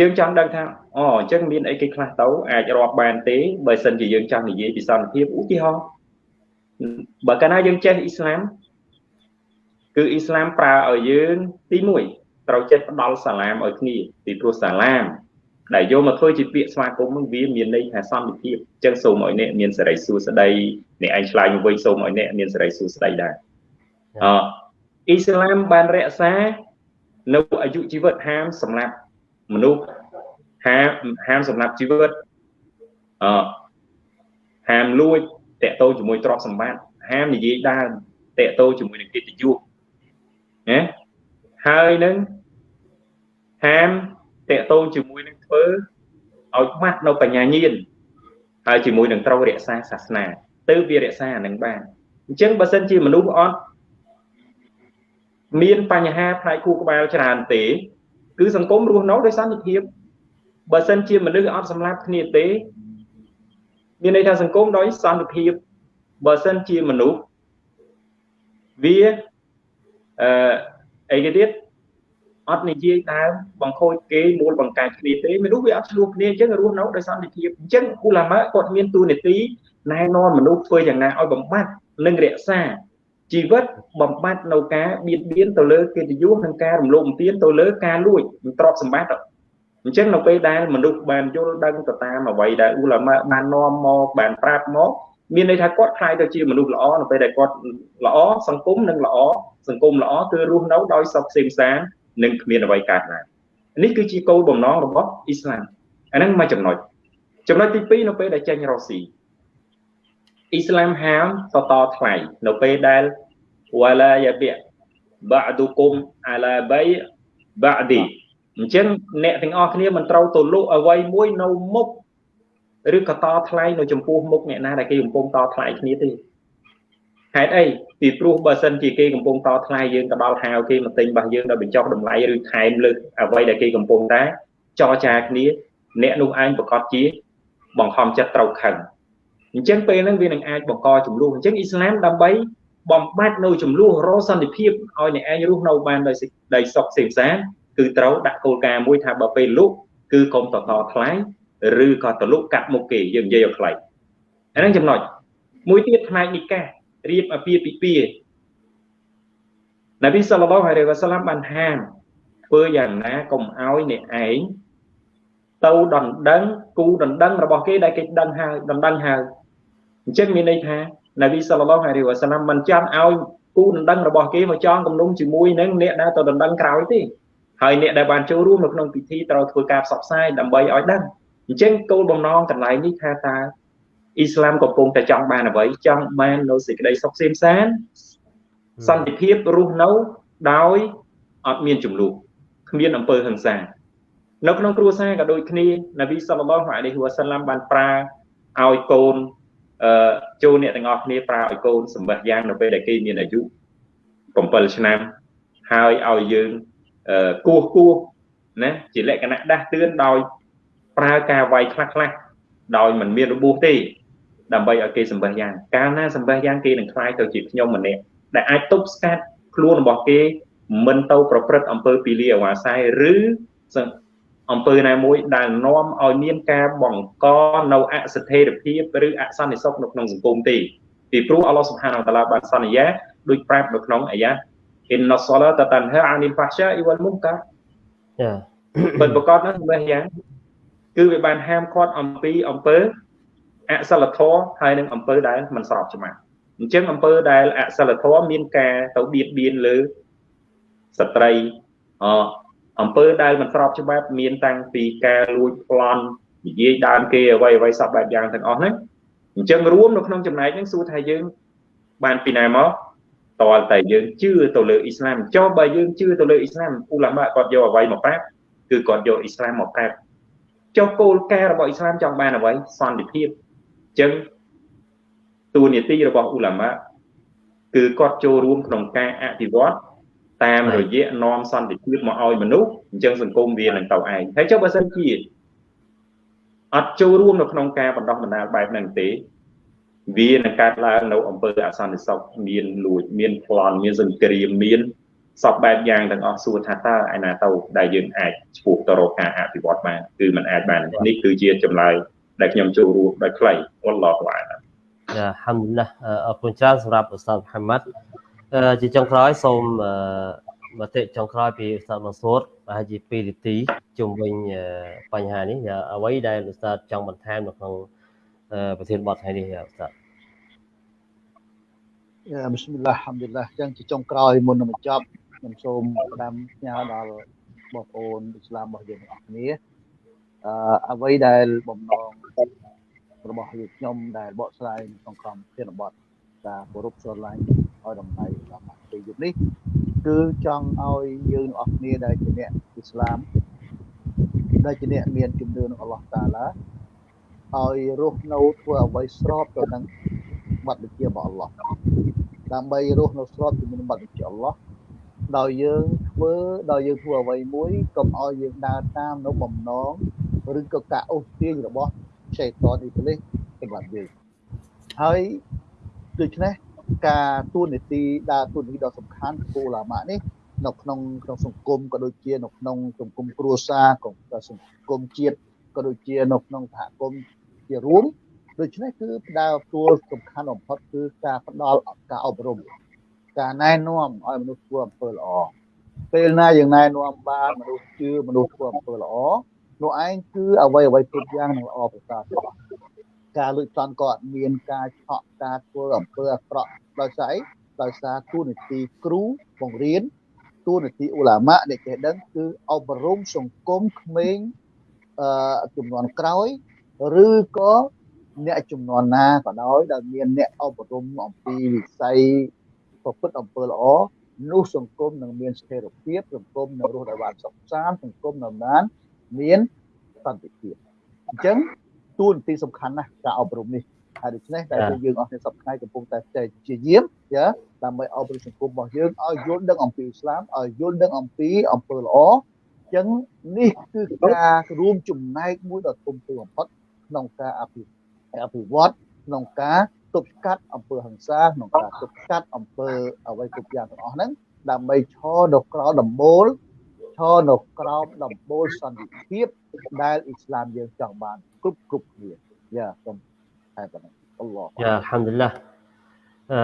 យើងចង់ដឹងថាអូអញ្ចឹងមានអីគេខ្លះទៅអាចរាប់បានទេបើសិនជាយើងចង់និយាយពីសន្តិភាពឧទាហរណ៍បើកាលណាយើងចេះអ៊ីស្លាម គឺអ៊ីស្លាមប្រើឲ្យយើងទី1ត្រូវចេះផ្ដល់សាឡាមឲ្យគ្នាពីព្រោះសាឡាមដែលយកមកធ្វើជាពាក្យស្វាគមន៍នឹងវាមានន័យថាសន្តិភាពអញ្ចឹងសូមឲ្យអ្នកមានសេរីសួស្តីអ្នកឯងឆ្លើយមកវិញសូមឲ្យអ្នកមានសេរីសួស្តីដែរអអ៊ីស្លាមបានរក្សានៅអាយុជីវិតហាមសម្រាប់មនុស្សហាមហាមសម្រាប់ជីវិតអហាមលួចតកតោជាមួយទ្រព្យសម្បត្តិហាមនិយាយដើមតកតោជាមួយនឹងកិត្តិយស ណាហើយនឹងហាមតកតោជាមួយនឹងធ្វើឲ្យខ្មាស់នៅបញ្ញាញាណហើយជាមួយនឹងត្រូវរក្សាសាសនាទៅវារក្សាអានឹងបានអញ្ចឹងបើសិនជាមនុស្សអត់មានបញ្ហាផ្នែកគូក្បាលច្រើនទេ គឺសង្គមរស់នៅដោយសន្តិភាពបើសិនជាមនុស្សអត់សម្លាប់គ្នាទេ មានន័យថាសង្គមដោយសន្តិភាពបើសិនជាមនុស្សវា អឺអីគេទៀតអត់និយាយដើមបង្ខូចគេមូលបង្កើតគ្នាទេមនុស្សវាអត់ឆ្លោះគ្នាអញ្ចឹងរស់នៅដោយសន្តិភាពអញ្ចឹងគូឡាម៉ាគាត់មានទូនាទីណែនាំមនុស្សធ្វើយ៉ាងណាឲ្យបំបត្តិនិងរក្សាជីវិតបំបត្តិនៅការបៀតបៀនទៅលើកិត្តិយសនិងការរំលោភបំពានទៅលើការលួចទ្រព្យសម្បត្តិអញ្ចឹងនៅពេលដែលមនុស្សបានយល់ដឹងទៅតាមអ្វីដែលអ៊ូឡាម៉ាបាននាំមកបានប្រាប់មក មានន័យថាគាត់ខ្លាយទៅជាមនុស្សល្អនៅពេលដែលគាត់ល្អសង្គមនឹងល្អសង្គមល្អគឺរស់នៅដោយសុខសេមសាននិងគ្មានអ្វីកើតឡើងនេះគឺជាគោលបំណងរបស់អ៊ីស្លាមអាហ្នឹងមួយចំណុចចំណុចទី2នៅពេលដែលចេញរ៉ូស៊ីអ៊ីស្លាមហាមតតថ្លៃនៅពេលដែលវ៉ាឡាយ៉ាបិបាឌុគុមអាឡាបៃបាឌីអញ្ចឹងអ្នកទាំងអស់គ្នាមិនត្រូវទៅលក់អ្វីមួយនៅមុខ ឬក៏តថ្លៃនៅចំពោះមុខអ្នកណាដែលគេកំពុងតថ្លៃគ្នាទេហេតុអីពីព្រោះបើសិនជាគេកំពុងតថ្លៃយើងទៅដល់ហៅគេមកទិញរបស់យើងដល់បញ្ចុះតម្លៃឬថែមលើសអ្វីដែលគេកំពុងតែចរចាគ្នាអ្នកនោះឯងប្រកាសជាបង្ខំចិត្តត្រូវខឹងអញ្ចឹងពេលហ្នឹងវានឹងអាចបង្កចំនួនអញ្ចឹងអ៊ីស្លាមដើម្បីបំបត្តិនៅចំនួនរសន្តិភាពឲ្យអ្នកឯងរស់នៅបានដោយដោយសុខសេមសានគឺត្រូវដាក់គោលការណ៍មួយថាបើពេលលុកគឺកុំតតថ្លៃ ឬក៏តលុកកាត់មុខគេយើងនិយាយឲ្យខ្លីអាហ្នឹងចំណុចមួយទៀតផ្នែកនិការៀបអាពាហ៍ពិពាហ៍នប៊ីសល្លឡោះអាឡៃវ៉ាសាឡាមបានហាមធ្វើយ៉ាងណាកុំឲ្យអ្នកឯងទៅដណ្ដឹងគូដណ្ដឹងរបស់គេដែលគេដឹងហើយដណ្ដឹងហើយអញ្ចឹងមានន័យថានប៊ីសល្លឡោះអាឡៃវ៉ាសាឡាមមិនចាំឲ្យគូដណ្ដឹងរបស់គេមកចងគំនុំជាមួយនឹងអ្នកដែលទៅដណ្ដឹងក្រោយទេហើយអ្នកដែលបានចូលរួមនៅក្នុងពិធីត្រូវធ្វើការផ្សព្វផ្សាយដើម្បីឲ្យដឹង អញ្ចឹងគោលបំណងកន្លែងនេះថាតើអ៊ីស្លាមកំពុងតែចង់បានអ្វីចង់បាននៅសេចក្តីសុខសេមសានសន្តិភាពរស់នៅដោយអត់មានចំនួនគ្មានអំពើហិង្សានៅក្នុងគ្រួសារក៏ដូចគ្នានប៊ីសល្លឡោះអាឡៃហ៊ីវ៉ាសាឡាំបានប្រើឲ្យកូនអឺចូលអ្នកទាំងអស់គ្នាប្រើឲ្យកូនសម្បះយ៉ាងនៅពេលដែលគេមានអាយុ7ឆ្នាំហើយឲ្យយើងអឺគោះគោះណាជាលក្ខណៈដាស់តឿនដោយ ប្រើការវាយខ្លះខ្លះដោយមិនមានរបួសទេដើម្បីឲ្យគេសម្បះយ៉ាងកាលណាសម្បះយ៉ាងគេនឹងខ្លាយទៅជាខ្ញុំម្នាក់ដែលអាចទប់ស្កាត់ខ្លួនរបស់គេមិនទៅប្រព្រឹត្តអំពើពីលីអវាស័យឬអំពើណាមួយដែលនាំឲ្យមានការបង្កនៅអសិទ្ធិភាពឬអសន្តិសុខនៅក្នុងសង្គមទេពីព្រោះអល់ឡោះសុបហានតាឡាបានសន្យាដូចប្រាប់នៅក្នុងអាយ៉ាអ៊ីនណសឡាតតានហាអានីលហ្វាហ្សាអ៊ីវលមុនកាចាពិតប្រកបណាស់ម្លេះយ៉ាង គឺវាបានហាមឃាត់អំពីអំពើអសិលធម៌ហើយនឹងអំពើដែលមិនស្របច្បាប់អញ្ចឹងអំពើដែលអសិលធម៌មានការទៅបៀតបៀនលើស្ត្រីអអំពើដែលមិនស្របច្បាប់មានតាំងពីការលួចប្លន់និយាយដើមគេអ្វីអ្វីសពបែបយ៉ាងទាំងអស់ហ្នឹងអញ្ចឹងរួមនៅក្នុងចំណែកហ្នឹងសួរថាយើងបានពីណាមកតលតែយើងជឿទៅលើអ៊ីស្លាមចុះបើយើងជឿទៅលើអ៊ីស្លាមអ៊ូឡាម៉ាគាត់យកអ្វីមកប្រាប់គឺគាត់យកអ៊ីស្លាមមកប្រាប់ ចុះគោលការណ៍របស់អ៊ីស្លាមចង់បានអ្វីសន្តិភាពអញ្ចឹងតួនាទីរបស់អ៊ូឡាម៉ាគឺគាត់ចូលរួមក្នុងការអភិវឌ្ឍតាមរយៈនាំសន្តិភាពមកឲ្យមនុស្សអញ្ចឹងសង្គមវានឹងទៅឯងហើយចុះបើសិនជាអត់ចូលរួមនៅក្នុងការបណ្ដោះបណ្ដាលបែបហ្នឹងទេវានឹងកើតឡើងនៅអំពើអសន្តិសុខមានលួចមានប្លន់មានសង្គ្រាមមាន សពបែបយ៉ាងទាំងអស់សួរថាតើឯណាទៅដែលយើងអាចឆ្ពោះទៅរកការអភិវឌ្ឍបានគឺมันអាចបាននេះគឺជាចម្លើយដែលខ្ញុំចូលរួមដោយខ្លីអល់ឡោះអាឡាយ៉ាហាំឌុលឡាអរគុណច្រើនសម្រាប់ឧស្សាហ៍មហាម៉ាត់ជាចុងក្រោយសូមមតិចុងក្រោយពីឧស្សាហ៍មកសូតប្រហែលជា2នាទីជុំវិញបញ្ហានេះអ្វីដែលឧស្សាហ៍ចង់បន្ថែមនៅក្នុងប្រធានបទថ្ងៃនេះឧស្សាហ៍យ៉ាបិស្មិលឡាហហាំឌុលឡាចឹងជាចុងក្រោយមុននឹងបញ្ចប់ ខ្ញុំសូមផ្ដាំផ្ញើដល់បងប្អូនអ៊ីស្លាមរបស់យើងទាំងអស់គ្នាអឺអ្វីដែលបំណងរបស់យើងខ្ញុំដែលបកស្រាយក្នុងក្រុមធានបទការគោរពស្រឡាញ់ឲ្យតម្លៃដល់ពេលយប់នេះគឺចង់ឲ្យយើងទាំងអស់គ្នាដែលជាអ្នកអ៊ីស្លាមដែលជាអ្នកមានជំនឿនឹងអល់ឡោះតាឡាឲ្យរស់នៅធ្វើអ្វីស្របទៅនឹងបទបញ្ជារបស់អល់ឡោះដើម្បីរស់នៅស្របជាមួយនឹងបទបញ្ជាអល់ឡោះ ដោយយើងធ្វើដោយយើងធ្វើអ្វីមួយកុំឲ្យយើងដើរតាមនៅបំណងឬក៏ការអូសទាញរបស់ឆេតតអ៊ីប្លីសសម្រាប់យើងហើយដូច្នេះការទួនាទីដើរទួនាទីដ៏សំខាន់គោឡាម៉ានេះនៅក្នុងក្នុងសង្គមក៏ដូចជានៅក្នុងសង្គមគ្រួសារក៏សង្គមជាតិក៏ដូចជានៅក្នុងសហគមន៍ជារួមដូច្នេះគឺផ្ដើទួលសំខាន់បំផុតគឺការផ្ដល់ការអប់រំ ការណែនាំឲ្យមនុស្សធ្វើអំពើល្អពេលណាយើងណែនាំបានមនុស្សជឿមនុស្សធ្វើអំពើល្អនោះឯងគឺអ្វីអ្វីគ្រប់យ៉ាងនឹងល្អប្រសើរទាំងអស់ការលួចប្លន់ក៏អត់មានការឆក់ការធ្វើអំពើអាក្រក់ដោយសារអីដោយសារទូនីតិគ្រូបង្រៀនទូនីតិអ៊ូឡាម៉ាអ្នកចេះដឹងគឺអប់រំសង្គមក្មេងអឺចំនួនក្រោយឬក៏អ្នកចំនួនណាក៏ដោយដែលមានអ្នកអប់រំអំពីវិស័យ ប្រព្រឹត្តអំពើល្អនោះសង្គមនឹងមានស្ថិរភាពសង្គមនឹងរស់ដោយបានសុខសាន្តសង្គមនឹងបានមានសន្តិភាពអញ្ចឹងទួនាទីសំខាន់ណាស់ការអប់រំនេះហើយដូច្នេះតែយើងអស់គ្នាសពថ្ងៃកំពុងតែជាយាមចាដើម្បីអប់រំសង្គមរបស់យើងឲ្យយល់ដឹងអំពីអ៊ីស្លាមឲ្យយល់ដឹងអំពីអំពើល្អអញ្ចឹងនេះគឺការរួមចំណែកមួយដ៏ធំធេងបំផុតក្នុងការអភិអភិវឌ្ឍក្នុងការ ទប់ស្កាត់អំពើហិង្សាក្នុងការទប់ស្កាត់អំពើអ្វីគ្រប់យ៉ាងទាំងអស់ហ្នឹងដើម្បីឈរនៅក្រោមដំបូលឈរនៅក្រោមដំបូលសន្តិភាពដែលអ៊ីស្លាមយើងចង់បានគ្រប់គ្រប់គ្នាយ៉ាសូមតែប៉ុណ្ណឹងអល់ឡោះយ៉ាអល់ហាំឌុលឡាអឺ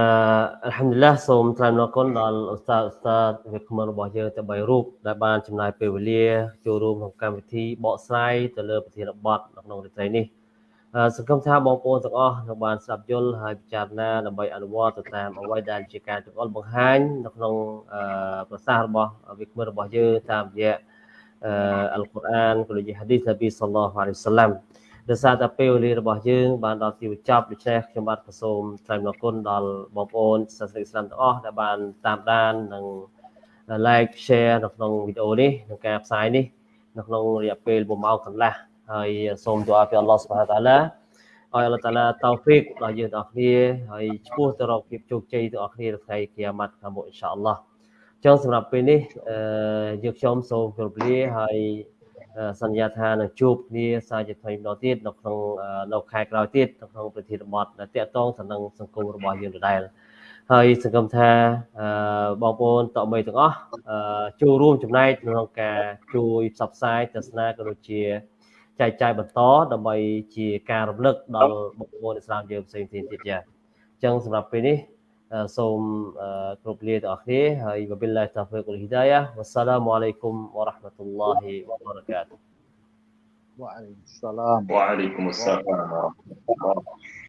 អល់ហាំឌុលឡាសូមថ្លែងអំណរគុណដល់ឧស្សាហ៍ឧស្សាហ៍វិក្កាមរបស់យើងទាំង3រូបដែលបានចំណាយពេលវេលាចូលរួមក្នុងកម្មវិធីបកស្រាយទៅលើប្រធានបទនៅក្នុងរាត្រីនេះ សង្ឃឹមថាបងប្អូនទាំងអស់នឹងបានស្ដាប់យល់ហើយពិចារណាដើម្បីអនុវត្តទៅតាមអ្វីដែលជាការចង្អុលបង្ហាញនៅក្នុងប្រសាសន៍របស់វិក្កាមរបស់យើងតាមរយៈអល់កុរអានក៏ដូចជាហាឌីសនប៊ីសល្លោះអាឡៃសាឡាំដោយសារតែពេលវេលារបស់យើងបានដល់ទីបញ្ចប់ដូច្នេះខ្ញុំបាទក៏សូមថ្លែងអរគុណដល់បងប្អូនសាសនិកស្លាមទាំងអស់ដែលបានតាមដាននិង like share នៅក្នុងវីដេអូនេះក្នុងការផ្សាយនេះនៅក្នុងរយៈពេល1ម៉ោងកន្លះ ហើយសូមទូអាពីអល់ឡោះសុបហានតាឡាឲ្យអល់ឡោះតាឡាតោហ្វិកដល់យើងទាំងអស់គ្នាហើយឈ្មោះទៅរកភាពជោគជ័យទាំងអស់គ្នានៅថ្ងៃគីយ៉ាម៉ាត់ខាងមុខអ៊ីនសាអល់ឡោះចឹងសម្រាប់ពេលនេះអឺយើងខ្ញុំសូមគោរពលាហើយសន្យាថានឹងជួបគ្នាសាជាថ្មីម្ដងទៀតនៅក្នុងនៅខែក្រោយទៀតនៅក្នុងប្រធានបទដែលតាក់ទងទៅនឹងសង្គមរបស់យើងដដែលហើយសង្ឃឹមថាបងប្អូនតមីទាំងអស់ចូលរួមចំណែកក្នុងការជួយផ្សព្វផ្សាយទស្សនាក៏ដូចជា ចែកចាយបន្តដើម្បីជាការរំលឹកដល់បងប្អូនឥស្លាមយើងផ្សេងទៀតទៀតចាអញ្ចឹងសម្រាប់ពេលនេះសូមគ្រប់លាទាំងអស់គ្នាហើយ wabillahi taufiq wal hidayah wassalamu alaikum warahmatullahi wabarakatuh Waalaikumsalam. Waalaikumsalam warahmatullahi wabarakatuh.